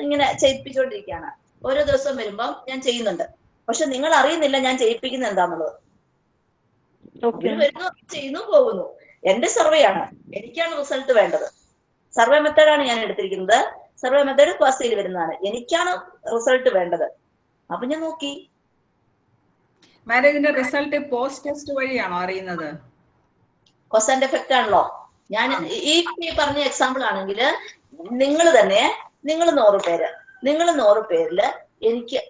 ഇങ്ങനെ ചെയ്യിപ്പിച്ചുകൊണ്ടിരിക്കുകയാണ് ഓരോ ദിവസം വരുമ്പം ഞാൻ ചെയ്യുന്നുണ്ട്. പക്ഷെ നിങ്ങൾ അറിയുന്നില്ല ഞാൻ ചെയ്യിപ്പിക്കുന്നത് എന്താന്നുള്ളത്. വരുന്നു ചെയ്യുന്നു പോകുന്നു. എന്റെ സർവേ ആണ്. എനിക്കാണ് റിസൾട്ട് വേണ്ടത്. സർവേ മെത്തേഡാണ് ഞാൻ എടുത്തിരിക്കുന്നത്. സർവേ മെത്തേഡ് ക്ലാസ്സിൽ വരുന്നതാണ്. എനിക്കാണ് റിസൾട്ട് വേണ്ടത്. അപ്പൊ ഞാൻ നോക്കി. മാരേജിന്റെ റിസൾട്ട് പോസ്റ്റ് ടെസ്റ്റ് വഴിയാണോ അറിയുന്നത്? കോസ് ആൻഡ് എഫക്റ്റ് ആണല്ലോ. ഞാൻ ഈ ഈ പറഞ്ഞ എക്സാമ്പിൾ ആണെങ്കിൽ നിങ്ങൾ തന്നെ നിങ്ങൾ നൂറ് പേര് നിങ്ങൾ നൂറ് പേരിൽ എനിക്ക്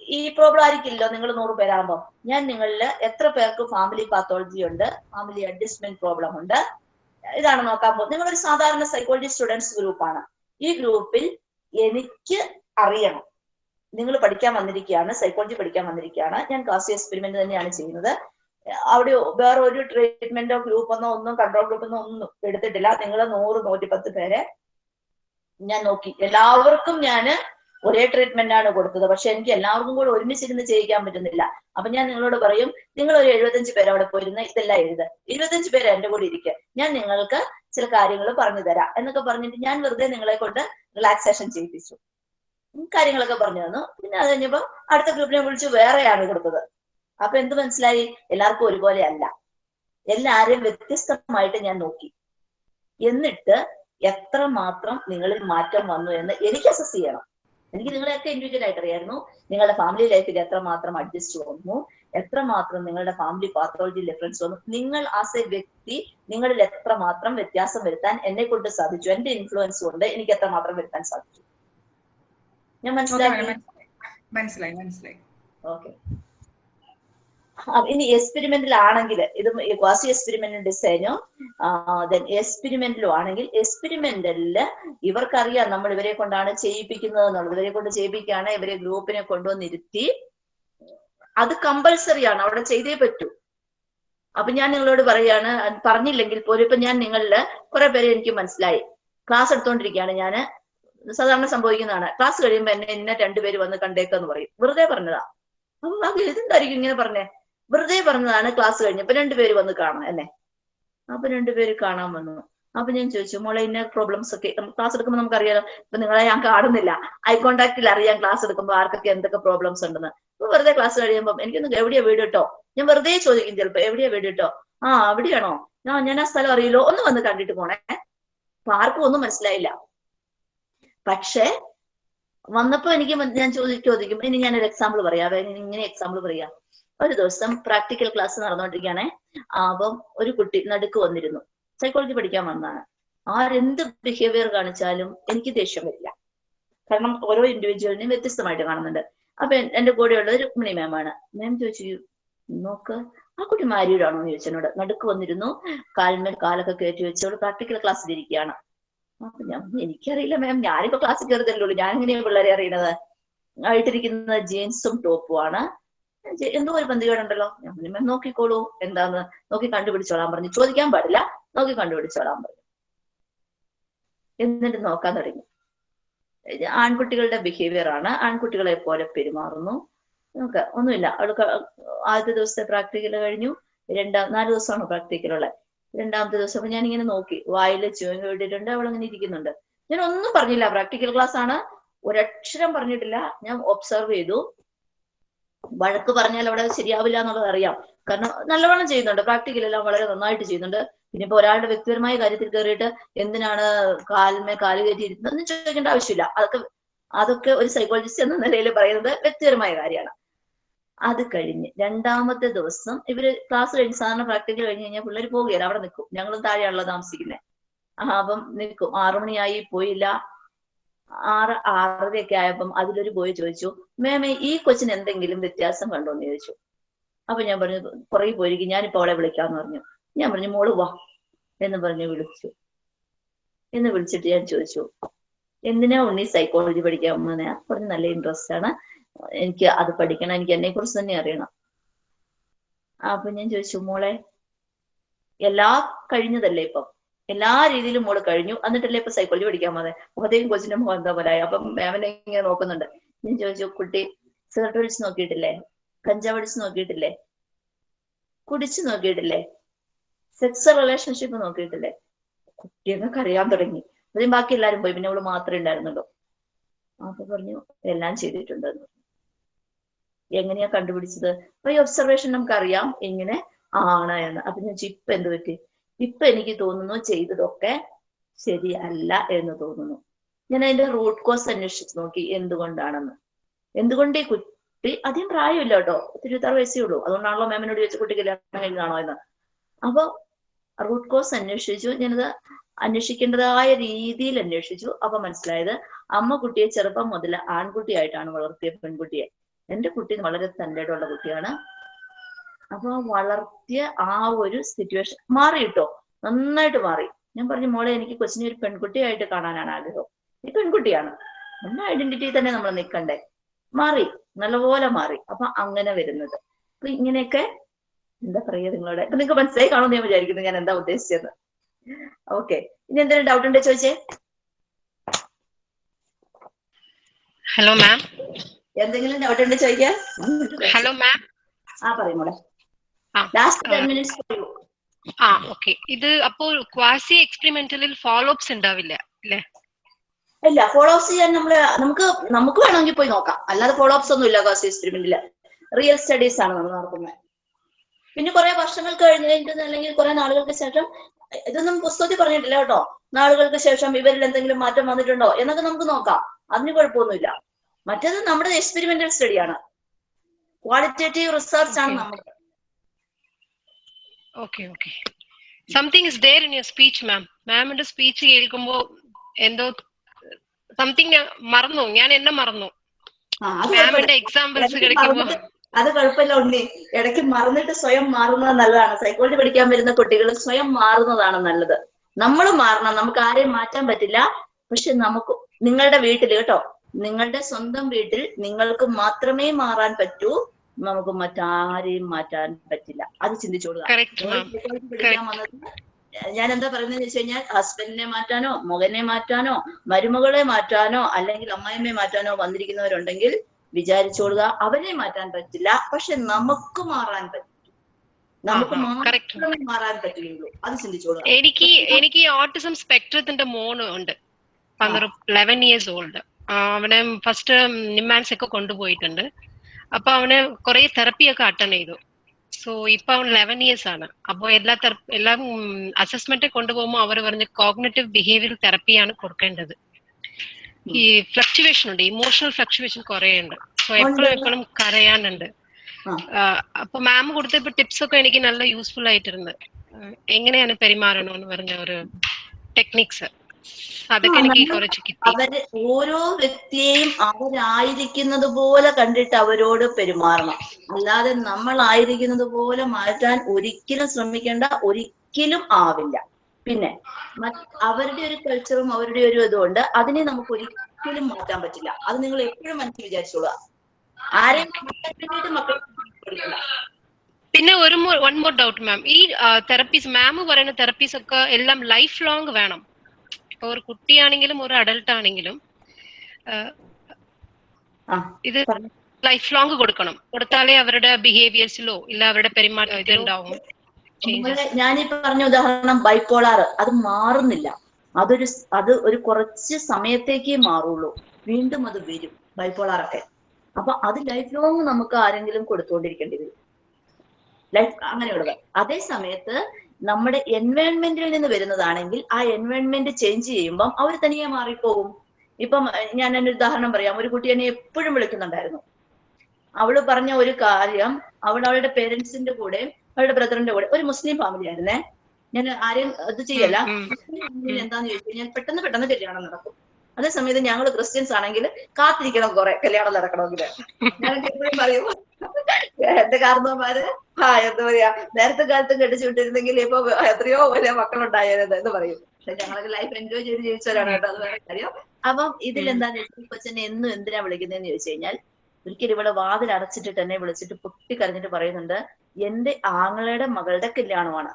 ഈ- പ്രോബ്ലം ആയിരിക്കില്ലല്ലോ നിങ്ങൾ നൂറ് പേരാകുമ്പോൾ ഞാൻ നിങ്ങളിൽ എത്ര പേർക്ക് ഫാമിലി പാത്തോളജി ഉണ്ട് ഫാമിലി അഡ്ജസ്റ്റ്മെന്റ് പ്രോബ്ലം ഉണ്ട് ഇതാണ് നോക്കാൻ പോകുന്നത്. നിങ്ങളൊരു സാധാരണ സൈക്കോളജി സ്റ്റുഡൻസ് ഗ്രൂപ്പാണ് ഈ ഗ്രൂപ്പിൽ എനിക്ക് അറിയണം. നിങ്ങൾ പഠിക്കാൻ വന്നിരിക്കുകയാണ് സൈക്കോളജി പഠിക്കാൻ വന്നിരിക്കുകയാണ്. ഞാൻ ക്ലാസ് എക്സ്പെരിമെന്റ് തന്നെയാണ് ചെയ്യുന്നത്. അവിടെ വേറെ ഒരു ട്രീറ്റ്മെന്റോ ഗ്രൂപ്പൊന്നോ ഒന്നും കൺട്രോൾ ഗ്രൂപ്പൊന്നോ ഒന്നും എടുത്തിട്ടില്ല. നിങ്ങൾ നൂറ് നൂറ്റിപ്പത്ത് പേരെ ഞാൻ നോക്കി. എല്ലാവർക്കും ഞാൻ ഒരേ ട്രീറ്റ്മെന്റ് ആണ് കൊടുത്തത്. പക്ഷെ എനിക്ക് എല്ലാവർക്കും കൂടെ ഒരുമിച്ചിരുന്ന് ചെയ്യിക്കാൻ പറ്റുന്നില്ല. അപ്പൊ ഞാൻ നിങ്ങളോട് പറയും നിങ്ങൾ ഒരു എഴുപത്തഞ്ച് പേര് അവിടെ പോയിരുന്ന ഇതെല്ലാം എഴുത്. ഇരുപത്തഞ്ച് പേര് എന്റെ കൂടെ ഇരിക്കുക ഞാൻ നിങ്ങൾക്ക് ചില കാര്യങ്ങൾ പറഞ്ഞു തരാം എന്നൊക്കെ പറഞ്ഞിട്ട് ഞാൻ വെറുതെ നിങ്ങളെ കൊണ്ട് റിലാക്സേഷൻ ചെയ്യിപ്പിച്ചു. കാര്യങ്ങളൊക്കെ പറഞ്ഞു തന്നു. പിന്നെ അത് കഴിഞ്ഞപ്പോ അടുത്ത ഗ്രൂപ്പിനെ വിളിച്ച് വേറെയാണ് കൊടുത്തത്. അപ്പൊ എന്ത് മനസ്സിലായി? എല്ലാവർക്കും ഒരുപോലെ അല്ല. എല്ലാരെയും വ്യത്യസ്തമായിട്ട് ഞാൻ നോക്കി. എന്നിട്ട് എത്ര മാത്രം നിങ്ങളിൽ മാറ്റം വന്നു എന്ന് എനിക്ക് അസസ് ചെയ്യണം. എനിക്ക് നിങ്ങളെയൊക്കെ ഇൻഡിവിജ്വൽ ആയിട്ട് അറിയായിരുന്നു നിങ്ങളുടെ ഫാമിലി ലൈഫിൽ എത്രമാത്രം അഡ്ജസ്റ്റ് വന്നു എത്രമാത്രം നിങ്ങളുടെ ഫാമിലി പാത്തോളജി ഡിഫറൻസ് വന്നു. നിങ്ങൾ ആസ് എ വ്യക്തി നിങ്ങളിൽ എത്രമാത്രം വ്യത്യാസം വരുത്താൻ എന്നെ കൊണ്ട് സാധിച്ചു എന്റെ ഇൻഫ്ലുവൻസ് കൊണ്ട് എനിക്ക് എത്രമാത്രം വരുത്താൻ സാധിച്ചു. ഞാൻ മനസ്സിലായി മനസ്സിലായി മനസ്സിലായി. ഓക്കെ ഇനി എക്സ്പെരിമെന്റിൽ ആണെങ്കിൽ ഇത് ക്വാസി എക്സ്പെരിമെന്റൽ ഡിസൈനോ ദെൻ എക്സ്പെരിമെന്റിലും ആണെങ്കിൽ എക്സ്പെരിമെന്റലിൽ ഇവർക്കറിയാം നമ്മൾ ഇവരെ കൊണ്ടാണ് ചെയ്യിപ്പിക്കുന്നത് എന്നുള്ളത്. ഇവരെ കൊണ്ട് ചെയ്യിപ്പിക്കുകയാണ് ഇവരെ ഗ്രൂപ്പിനെ കൊണ്ടുവന്നിരുത്തി. അത് കമ്പൽസറി ആണ് അവിടെ ചെയ്തേ പറ്റൂ. അപ്പൊ ഞാൻ നിങ്ങളോട് പറയാണ് പറഞ്ഞില്ലെങ്കിൽ പോലും ഇപ്പൊ ഞാൻ നിങ്ങളിൽ കുറെ പേരെ എനിക്ക് മനസ്സിലായി. ക്ലാസ് എടുത്തോണ്ടിരിക്കുകയാണ് ഞാൻ സാധാരണ സംഭവിക്കുന്നതാണ്. ക്ലാസ് കഴിയുമ്പോ എന്നെ ഇന്ന രണ്ടുപേര് വന്ന് കണ്ടേക്കെന്ന് പറയും. വെറുതെ പറഞ്ഞതാ. അപ്പൊ അത് ഇതെന്തായിരിക്കും ഇങ്ങനെ പറഞ്ഞേ? വെറുതെ പറഞ്ഞതാണ് ക്ലാസ് കഴിഞ്ഞപ്പോ രണ്ടുപേര് വന്ന് കാണാം എന്നെ അപ്പൊ രണ്ടുപേര് കാണാൻ വന്നു. അപ്പൊ ഞാൻ ചോദിച്ചു മോളെ ഇന്ന പ്രോബ്ലംസ് ഒക്കെ ക്ലാസ് എടുക്കുമ്പോൾ നമുക്കറിയാലോ ഇപ്പൊ നിങ്ങളെ ഞാൻ കാണുന്നില്ല. ഐ കോണ്ടാക്ടിൽ അറിയാം ക്ലാസ് എടുക്കുമ്പോൾ ആർക്കൊക്കെ എന്തൊക്കെ പ്രോബ്ലംസ് ഉണ്ടെന്ന്. അപ്പൊ വെറുതെ ക്ലാസ് കഴിയുമ്പോൾ എനിക്കൊന്ന് എവിടെയാ വീട് ഞാൻ വെറുതെ ചോദിക്കും ചിലപ്പോ എവിടെയാ വീട് ആ അവിടെയാണോ? ആ ഞാൻ ആ സ്ഥലം അറിയില്ലോ. ഒന്ന് വന്ന് കണ്ടിട്ട് പോണേ. അപ്പൊ ആർക്കും ഒന്നും മനസ്സിലായില്ല. പക്ഷേ വന്നപ്പോ എനിക്ക് ഞാൻ ചോദിക്കും ചോദിക്കും ഇനി ഞാനൊരു എക്സാമ്പിൾ പറയാം. ഇങ്ങനെ എക്സാമ്പിൾ പറയാം. ഒരു ദിവസം പ്രാക്ടിക്കൽ ക്ലാസ് നടന്നുകൊണ്ടിരിക്കുകയാണെ അപ്പം ഒരു കുട്ടി നടുക്ക് വന്നിരുന്നു. സൈക്കോളജി പഠിക്കാൻ വന്നതാണ്. ആരെന്ത് ബിഹേവിയർ കാണിച്ചാലും എനിക്ക് ദേഷ്യം വരില്ല. കാരണം ഓരോ ഇൻഡിവിജ്വലിനെയും വ്യത്യസ്തമായിട്ട് കാണുന്നുണ്ട്. അപ്പൊ എന്റെ കൂടെയുള്ള ഒരു രുക്മിണി മാമാണ് മാം ചോദിച്ചു നോക്ക് ആ കുട്ടി മാരിയുടാണോ എന്ന് ചോദിച്ചു എന്നോട്. നടുക്ക് വന്നിരുന്നു. കാലിന്മേൽ കാലൊക്കെ കയറ്റി വെച്ചോളൂ പ്രാക്ടിക്കൽ ക്ലാസ്സിൽ ഇരിക്കുകയാണ്. അപ്പൊ ഞാൻ എനിക്കറിയില്ല മാം ഞാനിപ്പോ ക്ലാസ്സിൽ കയറി ഉള്ളൂ. ഞാൻ എങ്ങനെയാ പിള്ളേരെ അറിയണത്? ആയിട്ടിരിക്കുന്ന ജീൻസും ടോപ്പും ആണ്. എന്തോ ഒരു പന്തികേടുണ്ടല്ലോ ഞാൻ നോക്കിക്കോളൂ എന്താന്ന് നോക്കി കണ്ടുപിടിച്ചോളാൻ പറഞ്ഞു. ചോദിക്കാൻ പാടില്ല നോക്കി കണ്ടുപിടിച്ചോളാൻ പറഞ്ഞു. എന്നിട്ട് നോക്കാൻ തുടങ്ങി. ആൺകുട്ടികളുടെ ബിഹേവിയർ ആണ്. ആൺകുട്ടികളെ പോലെ പെരുമാറുന്നു. നമുക്ക് ഒന്നുമില്ല. അവൾക്ക് ആദ്യത്തെ ദിവസത്തെ പ്രാക്ടിക്കൽ കഴിഞ്ഞു. രണ്ടാം നാല് ദിവസമാണ് പ്രാക്ടിക്കലുള്ളത് രണ്ടാമത്തെ ദിവസം അപ്പൊ ഞാനിങ്ങനെ നോക്കി. വായിൽ ചുവങ്ങ ഇട്ടിട്ടുണ്ട്. അവൾ അങ്ങനെ ഇരിക്കുന്നുണ്ട്. ഞാൻ ഒന്നും പറഞ്ഞില്ല. പ്രാക്ടിക്കൽ ക്ലാസ് ആണ്. ഒരക്ഷരം പറഞ്ഞിട്ടില്ല. ഞാൻ ഒബ്സർവ് ചെയ്തു. വഴക്ക് പറഞ്ഞാൽ അവിടെ ശരിയാവില്ല എന്നുള്ളത് അറിയാം. കാരണം നല്ലവണ്ണം ചെയ്യുന്നുണ്ട്. പ്രാക്ടിക്കൽ എല്ലാം വളരെ നന്നായിട്ട് ചെയ്യുന്നുണ്ട്. പിന്നെ ഇപ്പൊ ഒരാളുടെ വ്യക്തിപരമായ കാര്യത്തിൽ കയറിയിട്ട് എന്തിനാണ് കാലിന്മേ കാൽ കയറ്റി ഇരുന്നതെന്ന് ചോദിക്കേണ്ട ആവശ്യമില്ല. അതൊക്കെ അതൊക്കെ ഒരു സൈക്കോളജിസ്റ്റ് എന്ന നിലയിൽ പറയുന്നത് വ്യക്തിപരമായ കാര്യമാണ്. അത് കഴിഞ്ഞ് രണ്ടാമത്തെ ദിവസം ഇവർ ക്ലാസ് കഴിഞ്ഞ് സാധാരണ പ്രാക്ടിക്കൽ കഴിഞ്ഞ് കഴിഞ്ഞാൽ പിള്ളേർ പോവുകയാണ്. അവിടെ നിൽക്കും. ഞങ്ങളും താഴെയാണല്ലോ താമസിക്കുന്നത്. ആ അപ്പം നിൽക്കും. ആറുമണിയായി പോയില്ല. ആറ് ആറരയൊക്കെ ആയപ്പം അതിലൊരു ബോയ് ചോദിച്ചു മേമേ ഈ കൊച്ചിന് എന്തെങ്കിലും വ്യത്യാസം കണ്ടോ? എന്ന് ചോദിച്ചു. അപ്പൊ ഞാൻ പറഞ്ഞു പുറകെ പോയിരിക്കും ഞാനിപ്പോ അവളെ വിളിക്കാന്ന് പറഞ്ഞു. ഞാൻ പറഞ്ഞു മോൾ വാ എന്ന് പറഞ്ഞു വിളിച്ചു. എന്ന് വിളിച്ചിട്ട് ഞാൻ ചോദിച്ചു എന്തിനാ ഉണ്ണി സൈക്കോളജി പഠിക്കാൻ വന്നേ? പറഞ്ഞു നല്ല ഇൻട്രസ്റ്റ് ആണ്. എനിക്ക് അത് പഠിക്കണം എനിക്ക് എന്നെ കുറിച്ച് തന്നെ അറിയണം. അപ്പൊ ഞാൻ ചോദിച്ചു മോളെ എല്ലാ കഴിഞ്ഞതല്ലേ ഇപ്പം? എല്ലാ രീതിയിലും മോൾ കഴിഞ്ഞു. എന്നിട്ടല്ലേ ഇപ്പൊ സൈക്കോളജി പഠിക്കാൻ മതി മുഖത്തേക്കും കൊച്ചിന്റെ മുഖം എന്താ പോലെ അപ്പൊ മാമിനെ ഇങ്ങനെ നോക്കുന്നുണ്ട്. ഞാൻ ചോദിച്ചു കുട്ടി സിഗരറ്റ് വലിച്ച് നോക്കിയിട്ടില്ലേ? കഞ്ചാവ് അടിച്ച് നോക്കിയിട്ടില്ലേ? കുടിച്ചു നോക്കിയിട്ടില്ലേ? Sex relationship നോക്കിയിട്ടില്ലേ? കുട്ടിയൊക്കെ അറിയാൻ തുടങ്ങി. അതിന് ബാക്കി എല്ലാരും പോയി. പിന്നെ അവൾ മാത്രമേ ഉണ്ടായിരുന്നുള്ളൂ. അപ്പൊ പറഞ്ഞു എല്ലാം ചെയ്തിട്ടുണ്ട്. എന്ന്. എങ്ങനെയാ കണ്ടുപിടിച്ചത്? അപ്പൊ ഈ ഒബ്സർവേഷൻ നമുക്കറിയാം. ഇങ്ങനെ ആണ് എന്ന്. അപ്പൊ ഞാൻ ചിപ്പ് എന്ത് പറ്റി? ഇപ്പൊ എനിക്ക് തോന്നുന്നു ചെയ്തതൊക്കെ ശരിയല്ല എന്ന് തോന്നുന്നു. ഞാൻ അതിന്റെ റൂട്ട് കോസ് അന്വേഷിച്ച് നോക്കി എന്തുകൊണ്ടാണെന്ന്. എന്തുകൊണ്ട് ഈ കുട്ടി അധികം പ്രായമില്ല കേട്ടോ ഇരുപത്താറ് വയസ്സേ ഉള്ളൂ. അതുകൊണ്ടാണല്ലോ മാമിനോട് ചോദിച്ച കുട്ടി കല്യാണം കഴിഞ്ഞാണോ എന്ന്? അപ്പൊ റൂട്ട് കോസ് അന്വേഷിച്ചു. ഞാനത് അന്വേഷിക്കേണ്ടതായ രീതിയിൽ അന്വേഷിച്ചു. അപ്പൊ മനസ്സിലായത് അമ്മ കുട്ടിയെ ചെറുപ്പം മുതൽ ആൺകുട്ടിയായിട്ടാണ് വളർത്തിയ പെൺകുട്ടിയെ. എന്റെ കുട്ടി വളരെ തന്റെയുള്ള കുട്ടിയാണ്. അപ്പൊ വളർത്തിയ ആ ഒരു സിറ്റുവേഷൻ മാറി കിട്ടോ നന്നായിട്ട് മാറി. ഞാൻ പറഞ്ഞു മോളെ എനിക്ക് കൊച്ചിനെ ഒരു പെൺകുട്ടിയായിട്ട് കാണാനാണ് ആഗ്രഹം. ഈ പെൺകുട്ടിയാണ്. നമ്മുടെ ഐഡന്റിറ്റി തന്നെ നമ്മൾ നിൽക്കണ്ടേ മാറി. നല്ലപോലെ മാറി. അപ്പൊ അങ്ങനെ വരുന്നത്. അപ്പൊ ഇങ്ങനെയൊക്കെ എന്താ പറയുക നിങ്ങളോട്? അപ്പൊ നിങ്ങൾക്ക് മനസ്സിലായി കാണുമെന്ന് ഞാൻ വിചാരിക്കുന്നു. ഞാൻ എന്താ ഉദ്ദേശിച്ചത്? ഓക്കെ ഇനി എന്തെങ്കിലും ഡൗട്ട് ഉണ്ടോ ചോദിച്ചേ? ഹലോ മാം എന്തെങ്കിലും ഡൗട്ട് ഉണ്ടോ ചോദിക്കാം ഹലോ മാം ആ പറയും മോളെ. ലാസ്റ്റ് ടെൻ ആ. മിനിറ്റ്സ് പറയൂ ആ ഓക്കെ. ഇത് അപ്പോൾ ക്വാസി എക്സ്പെരിമെന്റലിൽ ഫോളോ അപ്സ് ഉണ്ടാവില്ല അല്ലേ ഇല്ല ഫോളോ അപ്സ് ചെയ്യാൻ നമ്മൾ നമുക്ക് നമുക്ക് വേണമെങ്കിൽ പോയി നോക്കാം. അല്ലാതെ ഫോളോ അപ്സ് ഒന്നും ഇല്ല ക്വാസി എക്സ്പെരിമെന്റിൽ. റിയൽ സ്റ്റഡീസ് ആണ് നമ്മൾ നടത്തുന്നത്. പിന്നെ കുറെ വർഷങ്ങൾ കഴിഞ്ഞ് കഴിഞ്ഞിട്ട് അല്ലെങ്കിൽ കുറെ നാളുകൾക്ക് ശേഷം ഇതൊന്നും പുസ്തകത്തിൽ പറഞ്ഞിട്ടില്ല കേട്ടോ. നാളുകൾക്ക് ശേഷം ഇവരിൽ എന്തെങ്കിലും മാറ്റം വന്നിട്ടുണ്ടോ എന്നൊക്കെ നമുക്ക് നോക്കാം. അതിന് കുഴപ്പമൊന്നുമില്ല. മറ്റേത് നമ്മുടെ എക്സ്പെരിമെന്റൽ സ്റ്റഡിയാണ്. ക്വാളിറ്റേറ്റീവ് റിസർച്ച് ആണ്. നമ്മുടെ okay okay something is there in your speech ma'am മാമിന്റെ സ്പീച്ച് കേൾക്കുമ്പോ എന്തോ സംതിങ് മറന്നു. ഞാൻ എന്നെ മറന്നു. ആ, അത് കുഴപ്പമില്ല. മാമിന്റെ എക്സാമ്പിൾസ് മറന്നിട്ട് അത് കുഴപ്പമില്ല ഉണ്ണി. ഇടയ്ക്ക് മറന്നിട്ട് സ്വയം മാറുന്നത് നല്ലതാണ്. സൈക്കോളജി പഠിക്കാൻ വരുന്ന കുട്ടികൾ സ്വയം മാറുന്നതാണ് നല്ലത്. നമ്മൾ മാറണം. നമുക്ക് ആരെയും മാറ്റാൻ പറ്റില്ല. പക്ഷെ നമുക്ക് നിങ്ങളുടെ വീട്ടിൽ കേട്ടോ നിങ്ങളുടെ സ്വന്തം വീട്ടിൽ നിങ്ങൾക്ക് മാത്രമേ മാറാൻ പറ്റൂ. നമുക്ക് മറ്റാരെയും മാറ്റാൻ പറ്റില്ല. അത് ചിന്തിച്ചോളുക. ഞാൻ എന്താ പറയുന്നത് വെച്ച് കഴിഞ്ഞാൽ ഹസ്ബൻഡിനെ മാറ്റാനോ മകനെ മാറ്റാനോ മരുമകളെ മാറ്റാനോ അല്ലെങ്കിൽ അമ്മായിമ്മയെ മാറ്റാനോ വന്നിരിക്കുന്നവരുണ്ടെങ്കിൽ വിചാരിച്ചോളുക. അവരെ മാറ്റാൻ പറ്റില്ല. പക്ഷെ നമുക്ക് മാറാൻ പറ്റും. നമുക്ക് മാറാൻ പറ്റുകയുള്ളൂ. അത് ചിന്തിച്ചോളുക. എനിക്ക് എനിക്ക് ഓട്ടിസം സ്പെക്ട്രത്തിന്റെ മോണ് ഉണ്ട്. പന്ത്രണ്ട് ലെവൻ ഇയേഴ്സ് ഓൾഡ് അവനെ ഫസ്റ്റ് നിമാൻസ് ഒക്കെ കൊണ്ടുപോയിട്ടുണ്ട്. അപ്പൊ അവന് കുറെ തെറപ്പി ഒക്കെ അറ്റൻഡ് ചെയ്തു. സോ ഇപ്പൊ അവൻ ലെവൻ ഇയേഴ്സ് ആണ്. അപ്പൊ എല്ലാ എല്ലാം അസസ്മെന്റ് കൊണ്ടുപോകുമ്പോൾ അവർ പറഞ്ഞ കോഗ്നറ്റീവ് ബിഹേവിയർ തെറപ്പിയാണ് കൊടുക്കേണ്ടത്. ഈ ഫ്ലക്ച്വേഷൻ ഉണ്ട് ഇമോഷണൽ ഫ്ലക്ച്വേഷൻ കുറെ ഉണ്ട്. സോ എപ്പോഴും എപ്പോഴും കരയാനുണ്ട്. അപ്പൊ മാം കൊടുത്തപ്പോ ടിപ്സ് ഒക്കെ എനിക്ക് നല്ല യൂസ്ഫുൾ ആയിട്ടിരുന്നു ആ, എങ്ങനെയാണ് പെരുമാറണമെന്ന് പറഞ്ഞ ഒരു ടെക്നിക്സ് അതൊക്കെ എനിക്ക് കുറച്ച് കിട്ടി. അവർ ഓരോ വ്യക്തിയെയും അവരായിരിക്കുന്നത് പോലെ കണ്ടിട്ട് അവരോട് പെരുമാറണം. അല്ലാതെ നമ്മൾ ആയിരിക്കുന്നത് പോലെ മാറ്റാൻ ഒരിക്കലും ശ്രമിക്കേണ്ട ഒരിക്കലും ആവില്ല. പിന്നെ അവരുടെ ഒരു കൾച്ചറും അവരുടെ ഒരു ഇതുകൊണ്ട് അതിനെ നമുക്ക് ഒരിക്കലും മാറ്റാൻ പറ്റില്ല. അത് നിങ്ങൾ എപ്പോഴും മനസ്സിൽ വിചാരിച്ചോളുക. ആരെയും മാറ്റാൻ വേണ്ടിയിട്ട് മക്കളെ പഠിക്കണ്ട പിന്നെ ഒരു വൺ മോർ ഡൗട്ട് മാം ഈ തെറപ്പീസ് മാം പറയുന്ന തെറപ്പീസ് ഒക്കെ എല്ലാം ലൈഫ് ലോങ് വേണം. ഇപ്പൊ ഒരു കുട്ടിയാണെങ്കിലും ഒരു അഡൽട്ട് ആണെങ്കിലും ഇത് ലൈഫ് ലോങ് കൊടുക്കണം. കൊടുത്താലേ അവരുടെ ബിഹേവിയേഴ്സിലോ ഇല്ല അവരുടെ പെരുമാറ്റം ഇതുണ്ടാവും. ഞാൻ ഞാനീ പറഞ്ഞ ഉദാഹരണം ബൈപ്പോളാർ അത് മാറുന്നില്ല. അതൊരു അത് ഒരു കുറച്ച് സമയത്തേക്കേ മാറുള്ളൂ. വീണ്ടും അത് വരും ബൈപ്പോളാറൊക്കെ അപ്പൊ അത് ലൈഫ് ലോങ് നമുക്ക് ആരെങ്കിലും കൊടുത്തുകൊണ്ടിരിക്കേണ്ടി വരും. ലൈഫ് അങ്ങനെയുള്ളത്. അതേ സമയത്ത് നമ്മുടെ എൻവയോൺമെന്റിൽ നിന്ന് വരുന്നതാണെങ്കിൽ ആ എൻവയോൺമെന്റ് ചേഞ്ച് ചെയ്യുമ്പം അവർ തനിയെ മാറിപ്പോകും. ഇപ്പം ഞാൻ ഒരു ഉദാഹരണം പറയാം. ഒരു കുട്ടി എന്നെ എപ്പോഴും വിളിക്കുന്നുണ്ടായിരുന്നു. അവൾ പറഞ്ഞ ഒരു കാര്യം അവൾ അവളുടെ പേരൻസിന്റെ കൂടെ അവളുടെ ബ്രദറിന്റെ കൂടെ ഒരു മുസ്ലിം ഫാമിലി ആയിരുന്നേ. ഞാൻ ആരെയും ഇത് ചെയ്യല്ല. മുസ്ലിം ഫാമിലിയിൽ എന്താന്ന് ചോദിച്ചു കഴിഞ്ഞാൽ പെട്ടെന്ന് പെട്ടെന്ന് കല്യാണം നടക്കും. അതേസമയത്ത് ഞങ്ങൾ ക്രിസ്ത്യൻസ് ആണെങ്കിൽ കാത്തിരിക്കണം കുറെ കല്യാണം നടക്കണമെങ്കിൽ ഞാൻ എപ്പോഴും പറയും എന്റെ കാരണവന്മാര് ആ എന്താ പറയാ നേരത്തെ കാലത്ത് കെട്ടിച്ചു വിട്ടിരുന്നെങ്കിൽ ഇപ്പൊ എത്രയോ വലിയ മക്കളുണ്ടായത് എന്ന് പറയും. പക്ഷെ ഞങ്ങളൊക്കെ ലൈഫ് എൻജോയ് ചെയ്ത് ജീവിച്ചവരാണ് കേട്ടോ അത് വേറെ കാര്യം. അപ്പം ഇതിൽ എന്താന്ന് വെച്ചാൽ കൊച്ചനെ എന്നും എന്തിനാ വിളിക്കുന്നതെന്ന് ചോദിച്ചു കഴിഞ്ഞാൽ ഒരിക്കലും ഇവിടെ വാതിൽ അടച്ചിട്ട് തന്നെ വിളിച്ചിട്ട് പൊട്ടിക്കരഞ്ഞിട്ട് പറയുന്നുണ്ട് എന്റെ ആങ്ങളയുടെ മകളുടെ കല്യാണമാണ്.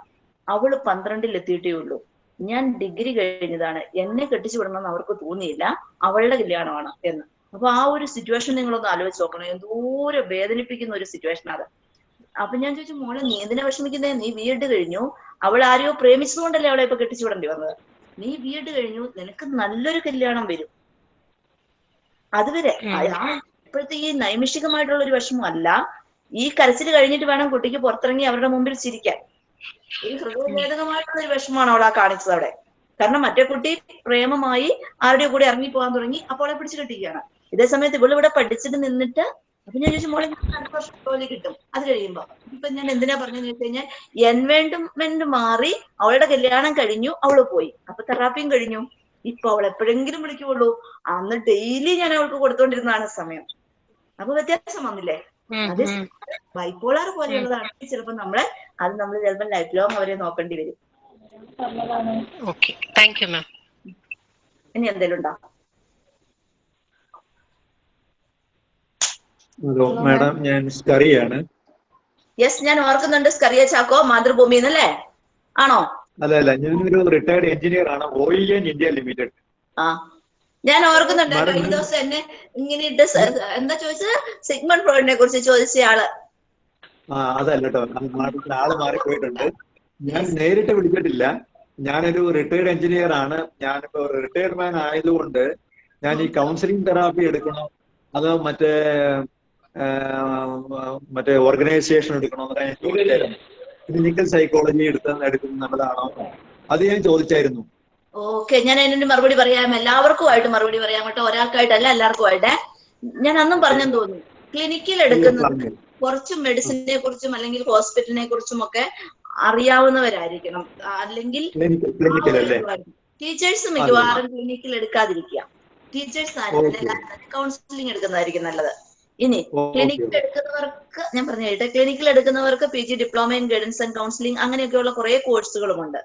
അവൾ പന്ത്രണ്ടിൽ എത്തിയിട്ടേ ഉള്ളൂ. ഞാൻ ഡിഗ്രി കഴിഞ്ഞതാണ്. എന്നെ കെട്ടിച്ചു വിടണമെന്ന് അവർക്ക് തോന്നിയില്ല. അവളുടെ കല്യാണമാണ് എന്ന്. അപ്പൊ ആ ഒരു സിറ്റുവേഷൻ നിങ്ങളൊന്ന് ആലോചിച്ച് നോക്കണം. എന്തോരം വേദനിപ്പിക്കുന്ന ഒരു സിറ്റുവേഷൻ അത്. അപ്പൊ ഞാൻ ചോദിച്ചു മോളെ നീ എന്തിനാ വിഷമിക്കുന്നേ? നീ വീട് കഴിഞ്ഞു. അവൾ ആരെയോ പ്രേമിച്ചതുകൊണ്ടല്ലേ അവളെ ഇപ്പൊ കെട്ടിച്ചു വിടേണ്ടി വന്നത്. നീ വീട് കഴിഞ്ഞു. നിനക്ക് നല്ലൊരു കല്യാണം വരും. അതുവരെ ഇപ്പോഴത്തെ ഈ നൈമിഷികമായിട്ടുള്ള ഒരു വിഷമമല്ല ഈ കരച്ചിൽ കഴിഞ്ഞിട്ട് വേണം കുട്ടിക്ക് പുറത്തിറങ്ങി അവരുടെ മുമ്പിൽ ചിരിക്കാൻ. ഈ ഹൃദയഭേദകമായിട്ടുള്ള ഒരു വിഷമമാണ് അവൾ ആ കാണിച്ചത് അവിടെ കാരണം മറ്റേ കുട്ടി പ്രേമമായി ആരുടെ കൂടെ ഇറങ്ങി പോകാൻ തുടങ്ങി. അപ്പോൾ അവളെ പിടിച്ചു കെട്ടിക്കുകയാണ്. ഇതേ സമയത്ത് ഇവൾ ഇവിടെ പഠിച്ചിട്ട് നിന്നിട്ട് അപ്പൊ ഞാൻ ചോദിച്ചു മോളെ അടുത്ത വർഷം ജോലി കിട്ടും. അത് കഴിയുമ്പോ ഇപ്പൊ ഞാൻ എന്തിനാ പറഞ്ഞു വെച്ച് കഴിഞ്ഞാൽ എൻവയോൺമെന്റ് മാറി അവളുടെ കല്യാണം കഴിഞ്ഞു അവൾ പോയി. അപ്പൊ തെറാപ്പിയും കഴിഞ്ഞു. ഇപ്പൊ അവൾ എപ്പോഴെങ്കിലും വിളിക്കുള്ളൂ അന്ന് ഡെയിലി ഞാൻ അവൾക്ക് കൊടുത്തോണ്ടിരുന്നതാണ് സമയം. അപ്പൊ വ്യത്യാസം വന്നില്ലേ? അത്. ബൈപ്പോളാർ പോലെയുള്ളതാണ് ചിലപ്പോ നമ്മളെ അത് നമ്മൾ ചിലപ്പോൾ ലൈഫ് ലോങ് അവരെ നോക്കേണ്ടി വരും. ഇനി എന്തെങ്കിലും ഉണ്ടോ? ഹലോ മാഡം ഞാൻ സ്കറിയാണ്. യെസ് ഞാൻ ഓർക്കുന്നുണ്ട് സ്കറിയ ചാക്കോ മാതൃഭൂമി എന്നല്ലേ ആണോ? അല്ല അല്ല ഞാനൊരു റിട്ടയർഡ് എഞ്ചിനീയർ ആണ് ഓയിൽ ആൻഡ് ഇന്ത്യ ലിമിറ്റഡ് ആ. ഞാൻ ഓർക്കുന്നുണ്ട് കഴിഞ്ഞ ദിവസം എന്നെ ഇങ്ങനെ ഇട്ട് എന്താ ചോദിച്ചത്? സിഗ്മൺ ഫ്രോയിഡിനെ കുറിച്ച് ചോദിച്ച ആൾ. ആ അതല്ല കേട്ടോ ആൾ മാറിപ്പോയിട്ടുണ്ട്. ഞാൻ നേരിട്ട് വിളിച്ചിട്ടില്ല. ഞാനൊരു റിട്ടയർഡ് എഞ്ചിനീയർ ആണ്. ഞാനിപ്പോ റിട്ടയർഡ് മാൻ ആയതുകൊണ്ട് ഞാൻ ഈ കൗൺസിലിംഗ് തെറാപ്പി എടുക്കണോ. അതോ മറ്റേ മറ്റേ ഓർഗനൈസേഷൻ എടുക്കണോ എന്നൊക്കെ ഞാൻ ചോദിച്ചായിരുന്നു. ക്ലിനിക്കൽ സൈക്കോളജി എടുത്ത എടുക്കുന്നത് നല്ലതാണോ? അത് ഞാൻ ചോദിച്ചായിരുന്നു. ഓക്കെ ഞാൻ അതിനൊരു മറുപടി പറയാം. എല്ലാവർക്കും ആയിട്ട് മറുപടി പറയാം കേട്ടോ. ഒരാൾക്കായിട്ടല്ല എല്ലാവർക്കുമായിട്ടേ. ഞാൻ അന്നും പറഞ്ഞെന്ന് തോന്നുന്നു. ക്ലിനിക്കിൽ എടുക്കുന്നത്. കുറച്ച് മെഡിസിനെ കുറിച്ചും അല്ലെങ്കിൽ ഹോസ്പിറ്റലിനെ കുറിച്ചും ഒക്കെ അറിയാവുന്നവരായിരിക്കണം. അല്ലെങ്കിൽ ടീച്ചേഴ്സ് മിക്കവാറും ക്ലിനിക്കിൽ എടുക്കാതിരിക്കുക. ടീച്ചേഴ്സ് ആയിരിക്കും കൗൺസിലിംഗ് എടുക്കുന്നതായിരിക്കും നല്ലത്. ഇനി ക്ലിനിക്കിൽ എടുക്കുന്നവർക്ക് ഞാൻ പറഞ്ഞു കേട്ടെ ക്ലിനിക്കിൽ എടുക്കുന്നവർക്ക് P G diploma in guidance and counselling അങ്ങനെയൊക്കെയുള്ള കുറെ കോഴ്സുകളുമുണ്ട്.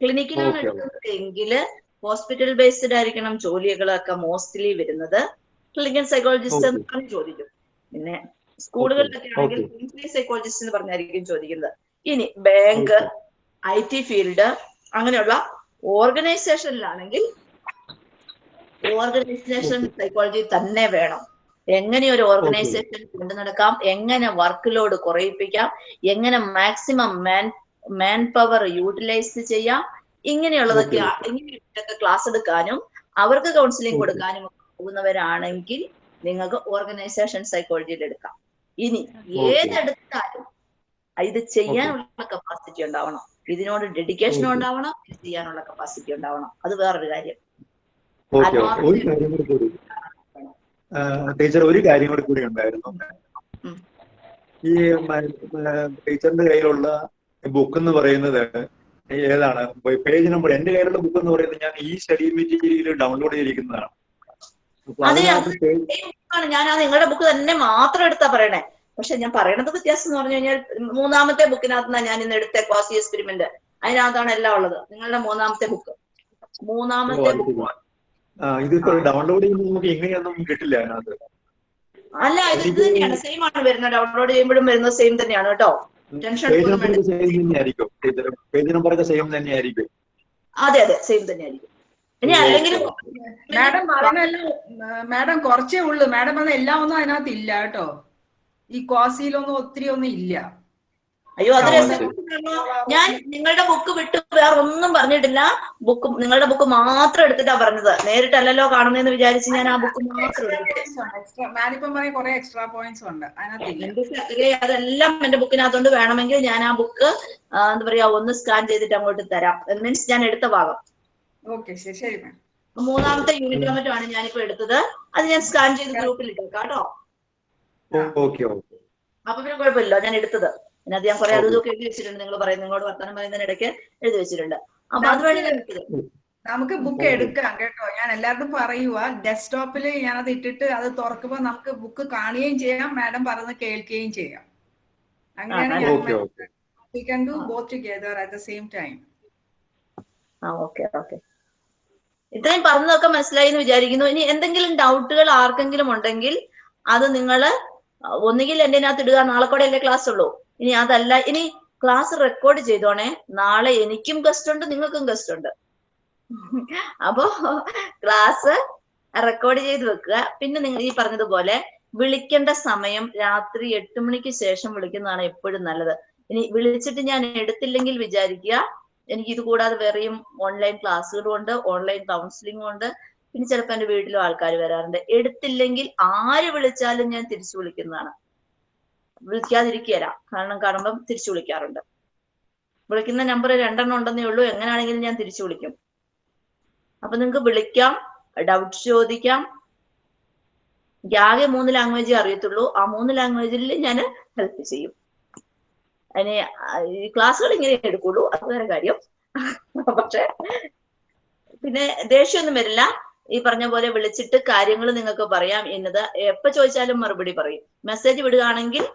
ക്ലിനിക്കിലാണ്. എടുക്കുന്നത് എങ്കിൽ ഹോസ്പിറ്റൽ ബേസ്ഡ് ആയിരിക്കണം ജോലികളൊക്കെ മോസ്റ്റ്ലി വരുന്നത്. ക്ലിനിക്കൽ സൈക്കോളജിസ്റ്റ് എന്ന് പറഞ്ഞ് ചോദിക്കും. പിന്നെ സ്കൂളുകളിലൊക്കെ ആണെങ്കിൽ. ക്ലിനിക്കൽ സൈക്കോളജിസ്റ്റ് എന്ന് പറഞ്ഞായിരിക്കും ചോദിക്കുന്നത്. ഇനി ബാങ്ക് ഐ ടി ഫീൽഡ് അങ്ങനെയുള്ള ഓർഗനൈസേഷനിലാണെങ്കിൽ ഓർഗനൈസേഷൻ സൈക്കോളജി തന്നെ വേണം. എങ്ങനെ ഒരു ഓർഗനൈസേഷൻ കൊണ്ടു നടക്കാം എങ്ങനെ വർക്ക് ലോഡ് കുറയിപ്പിക്കാം എങ്ങനെ maximum man man power utilise ചെയ്യാം ഇങ്ങനെയുള്ളതൊക്കെ ഇങ്ങനെയൊക്കെ ക്ലാസ് എടുക്കാനും അവർക്ക് കൗൺസിലിംഗ് കൊടുക്കാനും പോകുന്നവരാണെങ്കിൽ നിങ്ങൾക്ക് ഓർഗനൈസേഷൻ സൈക്കോളജിയിൽ എടുക്കാം. ഇനി. ഏതെടുത്താലും ഇത് ചെയ്യാനുള്ള കപ്പാസിറ്റി ഉണ്ടാവണം. ഇതിനോട് ഡെഡിക്കേഷൻ ഉണ്ടാവണം ഇത് ചെയ്യാനുള്ള കപ്പാസിറ്റി ഉണ്ടാവണം. അത് വേറൊരു കാര്യം ഓക്കെ ഓക്കെ ഒരു കാര്യം കൂടി കൂടി ടീച്ചർ ഒരു കാര്യം കൂടി കൂടി ഉണ്ടായിരുന്നു. ഈ ടീച്ചറിന്റെ കയ്യിലുള്ള ബുക്ക് എന്ന് പറയുന്നത് ഏതാണ്? പേജ് നമ്പർ എന്റെ കയ്യിലുള്ള ബുക്ക് എന്ന് പറയുന്നത് ഞാൻ ഈ സ്റ്റഡി മെറ്റീരിയൽ ഡൗൺലോഡ് ചെയ്തിരിക്കുന്നതാണ്. ഞാൻ ആ നിങ്ങളുടെ ബുക്ക് തന്നെ മാത്രം എടുത്താ പറയണേ. പക്ഷെ ഞാൻ പറയണത് വ്യത്യാസം എന്ന് പറഞ്ഞു കഴിഞ്ഞാൽ മൂന്നാമത്തെ ബുക്കിനകത്തുനിന്നാണ് ഞാൻ ഇന്ന് എടുത്ത ക്വാസി എക്സ്പെരിമെന്റ് അതിനകത്താണ് എല്ലാം ഉള്ളത്. നിങ്ങളുടെ മൂന്നാമത്തെ ബുക്ക് മൂന്നാമത്തെ ബുക്ക് ഇതിപ്പോ ഡൗൺലോഡ് ചെയ്യുമ്പോൾ നമുക്ക് ഇങ്ങനെയൊന്നും കിട്ടില്ല അതിനകത്ത്. അല്ല ഇത് ഇത് തന്നെയാണ്. സെയിം ആണ് വരുന്നത്. ഡൗൺലോഡ് ചെയ്യുമ്പോഴും വരുന്നത് സെയിം തന്നെയാണ് കേട്ടോ. ടെൻഷൻ പേജ് നമ്പർ ഒക്കെ സെയിം തന്നെയായിരിക്കും. അതെ അതെ. സെയിം തന്നെയായിരിക്കും. ഇനി അല്ലെങ്കിൽ മാഡം പറഞ്ഞല്ലോ മാഡം കുറച്ചേ ഉള്ളൂ. മാഡം പറഞ്ഞ എല്ലാം ഒന്നും അതിനകത്ത് ഇല്ല കേട്ടോ. ഈ ക്വാസിയിലൊന്നും ഒത്തിരി ഒന്നും ഇല്ല. അയ്യോ അത് ഞാൻ നിങ്ങളുടെ ബുക്ക് വിട്ട് വേറെ ഒന്നും പറഞ്ഞിട്ടില്ല. ബുക്ക് നിങ്ങളുടെ ബുക്ക് മാത്രം എടുത്തിട്ടാ പറഞ്ഞത്. നേരിട്ടല്ലല്ലോ കാണുന്നതെന്ന് വിചാരിച്ച് ഞാൻ ആ ബുക്ക് മാത്രം എക്സ്ട്രാ മാഡിപ്പം പറയും കുറെ എക്സ്ട്രാ പോയിന്റ്സ് ഉണ്ട്. അതെല്ലാം എന്റെ ബുക്കിനകത്തോണ്ട്. വേണമെങ്കിൽ ഞാൻ ആ ബുക്ക് എന്താ പറയാ ഒന്ന് സ്കാൻ ചെയ്തിട്ട് അങ്ങോട്ട് തരാം. മീൻസ് ഞാൻ എടുത്ത ഭാഗം. ഓക്കെ ശരി ശരി മാം മൂന്നാമത്തെ യൂണിറ്റ് വന്നിട്ടാണ് ഞാനിപ്പോ എടുത്തത്. അത് ഞാൻ സ്കാൻ ചെയ്ത് ഗ്രൂപ്പിൽ ഇട്ടേക്കാം കേട്ടോ. Okay okay. അപ്പൊ പിന്നെ കുഴപ്പമില്ല ഞാൻ എടുത്തത്. അതിനകത്ത് ഞാൻ കുറെ അതും എഴുതി വെച്ചിട്ടുണ്ട്. നിങ്ങൾ പറയുന്നത് നിങ്ങളോട് വർത്തമാനം പറയുന്നതിനിടയ്ക്ക് എഴുതി വെച്ചിട്ടുണ്ട്. അപ്പൊ അതുവഴി നമുക്ക് ബുക്ക് എടുക്കാം കേട്ടോ. ഞാൻ എല്ലാവർക്കും പറയുക ഡെസ്ക്ടോപ്പിൽ ഞാനത് ഇട്ടിട്ട് അത് തുറക്കുമ്പോൾ നമുക്ക് ബുക്ക് കാണുകയും ചെയ്യാം. മാഡം പറഞ്ഞ് കേൾക്കുകയും ചെയ്യാം. അങ്ങനെയാണ് ഓക്കെ ഞാൻ we can do both together at the same time ആ ഓക്കെ ഓക്കെ. ഇത്രയും പറഞ്ഞതൊക്കെ മനസ്സിലായി എന്ന് വിചാരിക്കുന്നു. ഇനി എന്തെങ്കിലും ഡൗട്ടുകൾ ആർക്കെങ്കിലും ഉണ്ടെങ്കിൽ അത് നിങ്ങൾ ഒന്നുകിൽ എന്റെ അതിനകത്ത് ഇടുക. നാളെ കൂടെ അല്ലേ ക്ലാസ് ഉള്ളൂ? ഇനി അതല്ല ഇനി ക്ലാസ് റെക്കോർഡ് ചെയ്തോണേ. നാളെ എനിക്കും ഗസ്റ്റ് ഉണ്ട് നിങ്ങൾക്കും ഗസ്റ്റ് ഉണ്ട്. അപ്പോ ക്ലാസ് റെക്കോർഡ് ചെയ്ത് വെക്കുക. പിന്നെ നിങ്ങൾ ഈ പറഞ്ഞതുപോലെ വിളിക്കേണ്ട സമയം രാത്രി എട്ട് മണിക്ക് ശേഷം വിളിക്കുന്നതാണ് എപ്പോഴും നല്ലത്. ഇനി വിളിച്ചിട്ട് ഞാൻ എടുത്തില്ലെങ്കിൽ വിചാരിക്കുക എനിക്ക് ഇത് കൂടാതെ വേറെയും ഓൺലൈൻ ക്ലാസ്സുകളും ഉണ്ട് ഓൺലൈൻ കൗൺസിലിംഗും ഉണ്ട്. പിന്നെ ചിലപ്പോൾ എന്റെ വീട്ടിലും ആൾക്കാർ വരാറുണ്ട്. എടുത്തില്ലെങ്കിൽ ആര് വിളിച്ചാലും ഞാൻ തിരിച്ചു വിളിക്കുന്നതാണ്. വിളിക്കാതിരിക്കുകയല്ല. കാരണം കാണുമ്പം തിരിച്ചു വിളിക്കാറുണ്ട്. വിളിക്കുന്ന നമ്പർ രണ്ടെണ്ണം ഉണ്ടെന്നേ ഉള്ളൂ. എങ്ങനെയാണെങ്കിലും ഞാൻ തിരിച്ചു വിളിക്കും. അപ്പൊ നിങ്ങൾക്ക് വിളിക്കാം ഡൗട്ട് ചോദിക്കാം. എനിക്ക് ആകെ മൂന്ന് ലാംഗ്വേജ് അറിയത്തുള്ളൂ. ആ മൂന്ന് ലാംഗ്വേജിൽ ഞാൻ ഹെൽപ്പ് ചെയ്യും. അതിന് ക്ലാസ്സുകൾ ഇങ്ങനെ എടുക്കുള്ളൂ. അത് വേറെ കാര്യം. പക്ഷെ പിന്നെ ദേഷ്യമൊന്നും വരില്ല. ഈ പറഞ്ഞ പോലെ വിളിച്ചിട്ട് കാര്യങ്ങൾ നിങ്ങൾക്ക് പറയാം എന്നത് എപ്പോ ചോദിച്ചാലും മറുപടി പറയും. മെസ്സേജ് വിടുകയാണെങ്കിൽ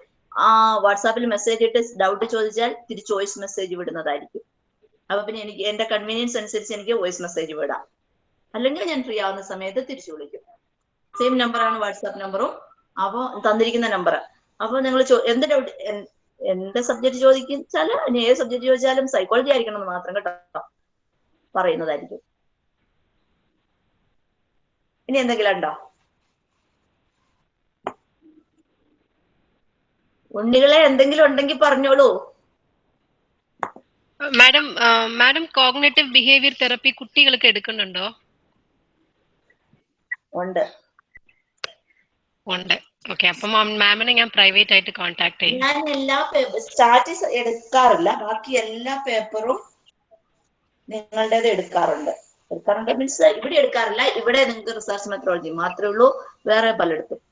ആ വാട്സാപ്പിൽ മെസ്സേജ് ഇട്ട് ഡൗട്ട് ചോദിച്ചാൽ തിരിച്ച് വോയിസ് മെസ്സേജ് വിടുന്നതായിരിക്കും. അപ്പൊ പിന്നെ എനിക്ക് എന്റെ കൺവീനിയൻസ് അനുസരിച്ച് എനിക്ക് വോയിസ് മെസ്സേജ് വിടാം. അല്ലെങ്കിൽ ഞാൻ ഫ്രീ ആവുന്ന സമയത്ത് തിരിച്ചു വിളിക്കും. സെയിം നമ്പറാണ് വാട്സാപ്പ് നമ്പറും അപ്പോൾ തന്നിരിക്കുന്ന നമ്പർ അപ്പൊ നിങ്ങൾ എന്ത് ഡൗട്ട് എന്ത് സബ്ജക്ട് ചോദിച്ചാൽ ഇനി ഏത് സബ്ജക്ട് ചോദിച്ചാലും സൈക്കോളജി ആയിരിക്കണം എന്ന് മാത്രം കേട്ടോ പറയുന്നതായിരിക്കും. ഇനി എന്തെങ്കിലും ഉണ്ടോ? ഉണ്ണികളെ എന്തെങ്കിലും ഉണ്ടെങ്കിൽ പറഞ്ഞോളൂ. Madam madam cognitive behaviour therapy കുട്ടികൾക്ക് എടുക്കുന്നുണ്ടോ? ഉണ്ട്. ഉണ്ട്. ഓക്കെ അപ്പൊ മാമിനെ ഞാൻ പ്രൈവറ്റ് ആയിട്ട് കോൺടാക്ട് ചെയ്യും. ഞാൻ എല്ലാ സ്റ്റാറ്റസ് എടുക്കാറില്ല. ബാക്കി എല്ലാ പേപ്പറും നിങ്ങളുടേത് എടുക്കാറുണ്ട്. എടുക്കാറുണ്ട് മീൻസ് ഇവിടെ എടുക്കാറില്ല. ഇവിടെ നിങ്ങൾക്ക് റിസർച്ച് മെത്രോളജി മാത്രമേ ഉള്ളൂ. വേറെ പലയിടത്തും.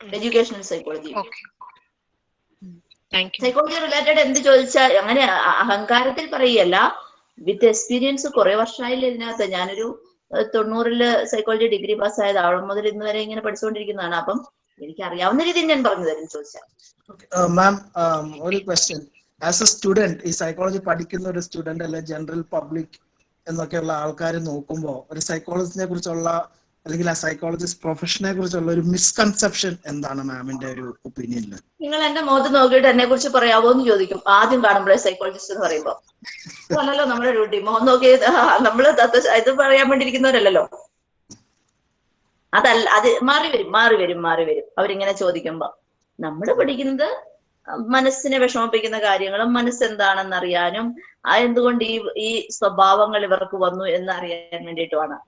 എഡ്യൂക്കേഷണൽ സൈക്കോളജി സൈക്കോളജി റിലേറ്റഡ് എന്ത് ചോദിച്ചാൽ അങ്ങനെ അഹങ്കാരത്തിൽ പറയല്ല വിത്ത് എക്സ്പീരിയൻസ് കുറെ വർഷമായില്ല ഇതിനകത്ത്. ഞാനൊരു തൊണ്ണൂറിൽ സൈക്കോളജി ഡിഗ്രി പാസ്സായത് അവിടെ മുതൽ ഇന്ന് വരെ ഇങ്ങനെ പഠിച്ചുകൊണ്ടിരിക്കുന്നതാണ്. അപ്പം എനിക്ക് അറിയാവുന്ന രീതിയിൽ ഞാൻ പറഞ്ഞു തരും ചോദിച്ചാൽ. മാം ഒരു ക്വസ്റ്റ്യൻ ആസ് എ സ്റ്റുഡന്റ് ഈ സൈക്കോളജി പഠിക്കുന്ന ഒരു സ്റ്റുഡന്റ് അല്ലെ ജനറൽ പബ്ലിക് എന്നൊക്കെയുള്ള ആൾക്കാർ നോക്കുമ്പോൾ ഒരു സൈക്കോളജിനെ കുറിച്ചുള്ള അല്ലെങ്കിൽ ആ സൈക്കോളജിസ്റ്റ് പ്രൊഫഷനെ കുറിച്ചുള്ള ഒരു മിസ്കൺസെപ്ഷൻ എന്താണ് മാമിന്റെ ഒരു ഒപ്പീനിയനിൽ നിങ്ങൾ എന്റെ മുഖത്ത് നോക്കിയിട്ട് എന്നെ കുറിച്ച് പറയാവോ എന്ന് ചോദിക്കും. ആദ്യം കാണുമ്പോഴേ സൈക്കോളജിസ്റ്റ് എന്ന് പറയുമ്പോ. അതല്ലല്ലോ നമ്മുടെ ഡ്യൂട്ടി മുഖം നോക്കി നമ്മൾ ഇത് പറയാൻ വേണ്ടിയിരിക്കുന്നവരല്ലോ അതല്ല അത് മാറി വരും മാറി വരും മാറി വരും. അവരിങ്ങനെ ചോദിക്കുമ്പോ. നമ്മൾ പഠിക്കുന്നത് മനസ്സിനെ വിഷമിപ്പിക്കുന്ന കാര്യങ്ങളും മനസ്സെന്താണെന്ന് അറിയാനും ആ എന്തുകൊണ്ട് ഈ ഈ സ്വഭാവങ്ങൾ ഇവർക്ക് വന്നു എന്ന് അറിയാൻ വേണ്ടിയിട്ടുമാണ്.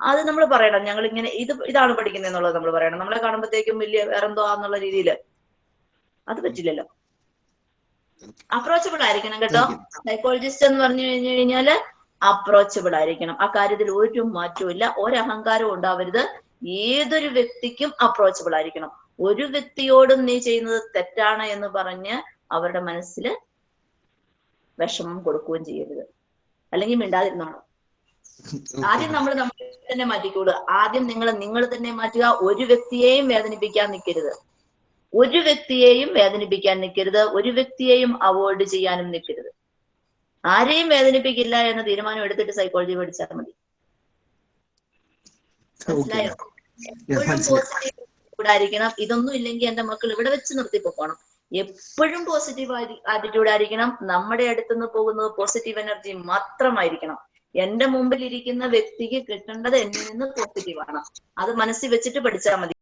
അത് നമ്മൾ പറയണം. ഞങ്ങൾ ഇങ്ങനെ ഇത് ഇതാണ് പഠിക്കുന്നത് എന്നുള്ളത് നമ്മൾ പറയണം. നമ്മളെ കാണുമ്പോഴത്തേക്കും വലിയ വേറെന്തോ ആന്നുള്ള രീതിയിൽ അത് പറ്റില്ലല്ലോ. അപ്രോച്ചബിൾ ആയിരിക്കണം കേട്ടോ. സൈക്കോളജിസ്റ്റ് എന്ന് പറഞ്ഞു കഴിഞ്ഞു കഴിഞ്ഞാൽ അപ്രോച്ചബിൾ ആയിരിക്കണം. ആ കാര്യത്തിൽ ഒരു മാറ്റവും ഇല്ല ഒരഹങ്കാരവും ഉണ്ടാവരുത്. ഏതൊരു വ്യക്തിക്കും അപ്രോച്ചബിൾ ആയിരിക്കണം. ഒരു വ്യക്തിയോടും നീ ചെയ്യുന്നത് തെറ്റാണ് എന്ന് പറഞ്ഞ് അവരുടെ മനസ്സിൽ വിഷമം കൊടുക്കുകയും ചെയ്യരുത്. അല്ലെങ്കിൽ മിണ്ടാതിരുന്നോണം ആദ്യം നമ്മൾ നമ്മളെ തന്നെ മാറ്റിക്കൂട്. ആദ്യം നിങ്ങൾ നിങ്ങൾ തന്നെ മാറ്റുക. ഒരു വ്യക്തിയെയും വേദനിപ്പിക്കാൻ നിൽക്കരുത്. ഒരു വ്യക്തിയെയും വേദനിപ്പിക്കാൻ നിൽക്കരുത്. ഒരു വ്യക്തിയെയും അവോയ്ഡ് ചെയ്യാനും നിൽക്കരുത്. ആരെയും വേദനിപ്പിക്കില്ല എന്ന തീരുമാനം എടുത്തിട്ട് സൈക്കോളജി പഠിച്ചാൽ മതി. മനസ്സിലായോ? എപ്പോഴും പോസിറ്റീവ് ആയിരിക്കണം ഇതൊന്നും ഇല്ലെങ്കിൽ എന്റെ മക്കൾ ഇവിടെ വെച്ച് നിർത്തി പോകണം എപ്പോഴും പോസിറ്റീവ് ആറ്റിറ്റ്യൂഡ് ആയിരിക്കണം. നമ്മുടെ അടുത്തുനിന്ന് പോകുന്നത് പോസിറ്റീവ് എനർജി മാത്രമായിരിക്കണം. എന്റെ മുമ്പിൽ ഇരിക്കുന്ന വ്യക്തിക്ക് കിട്ടേണ്ടത് എന്നിൽ നിന്ന് പോസിറ്റീവ് ആണ് അത് മനസ്സിൽ വെച്ചിട്ട് പഠിച്ചാൽ മതി.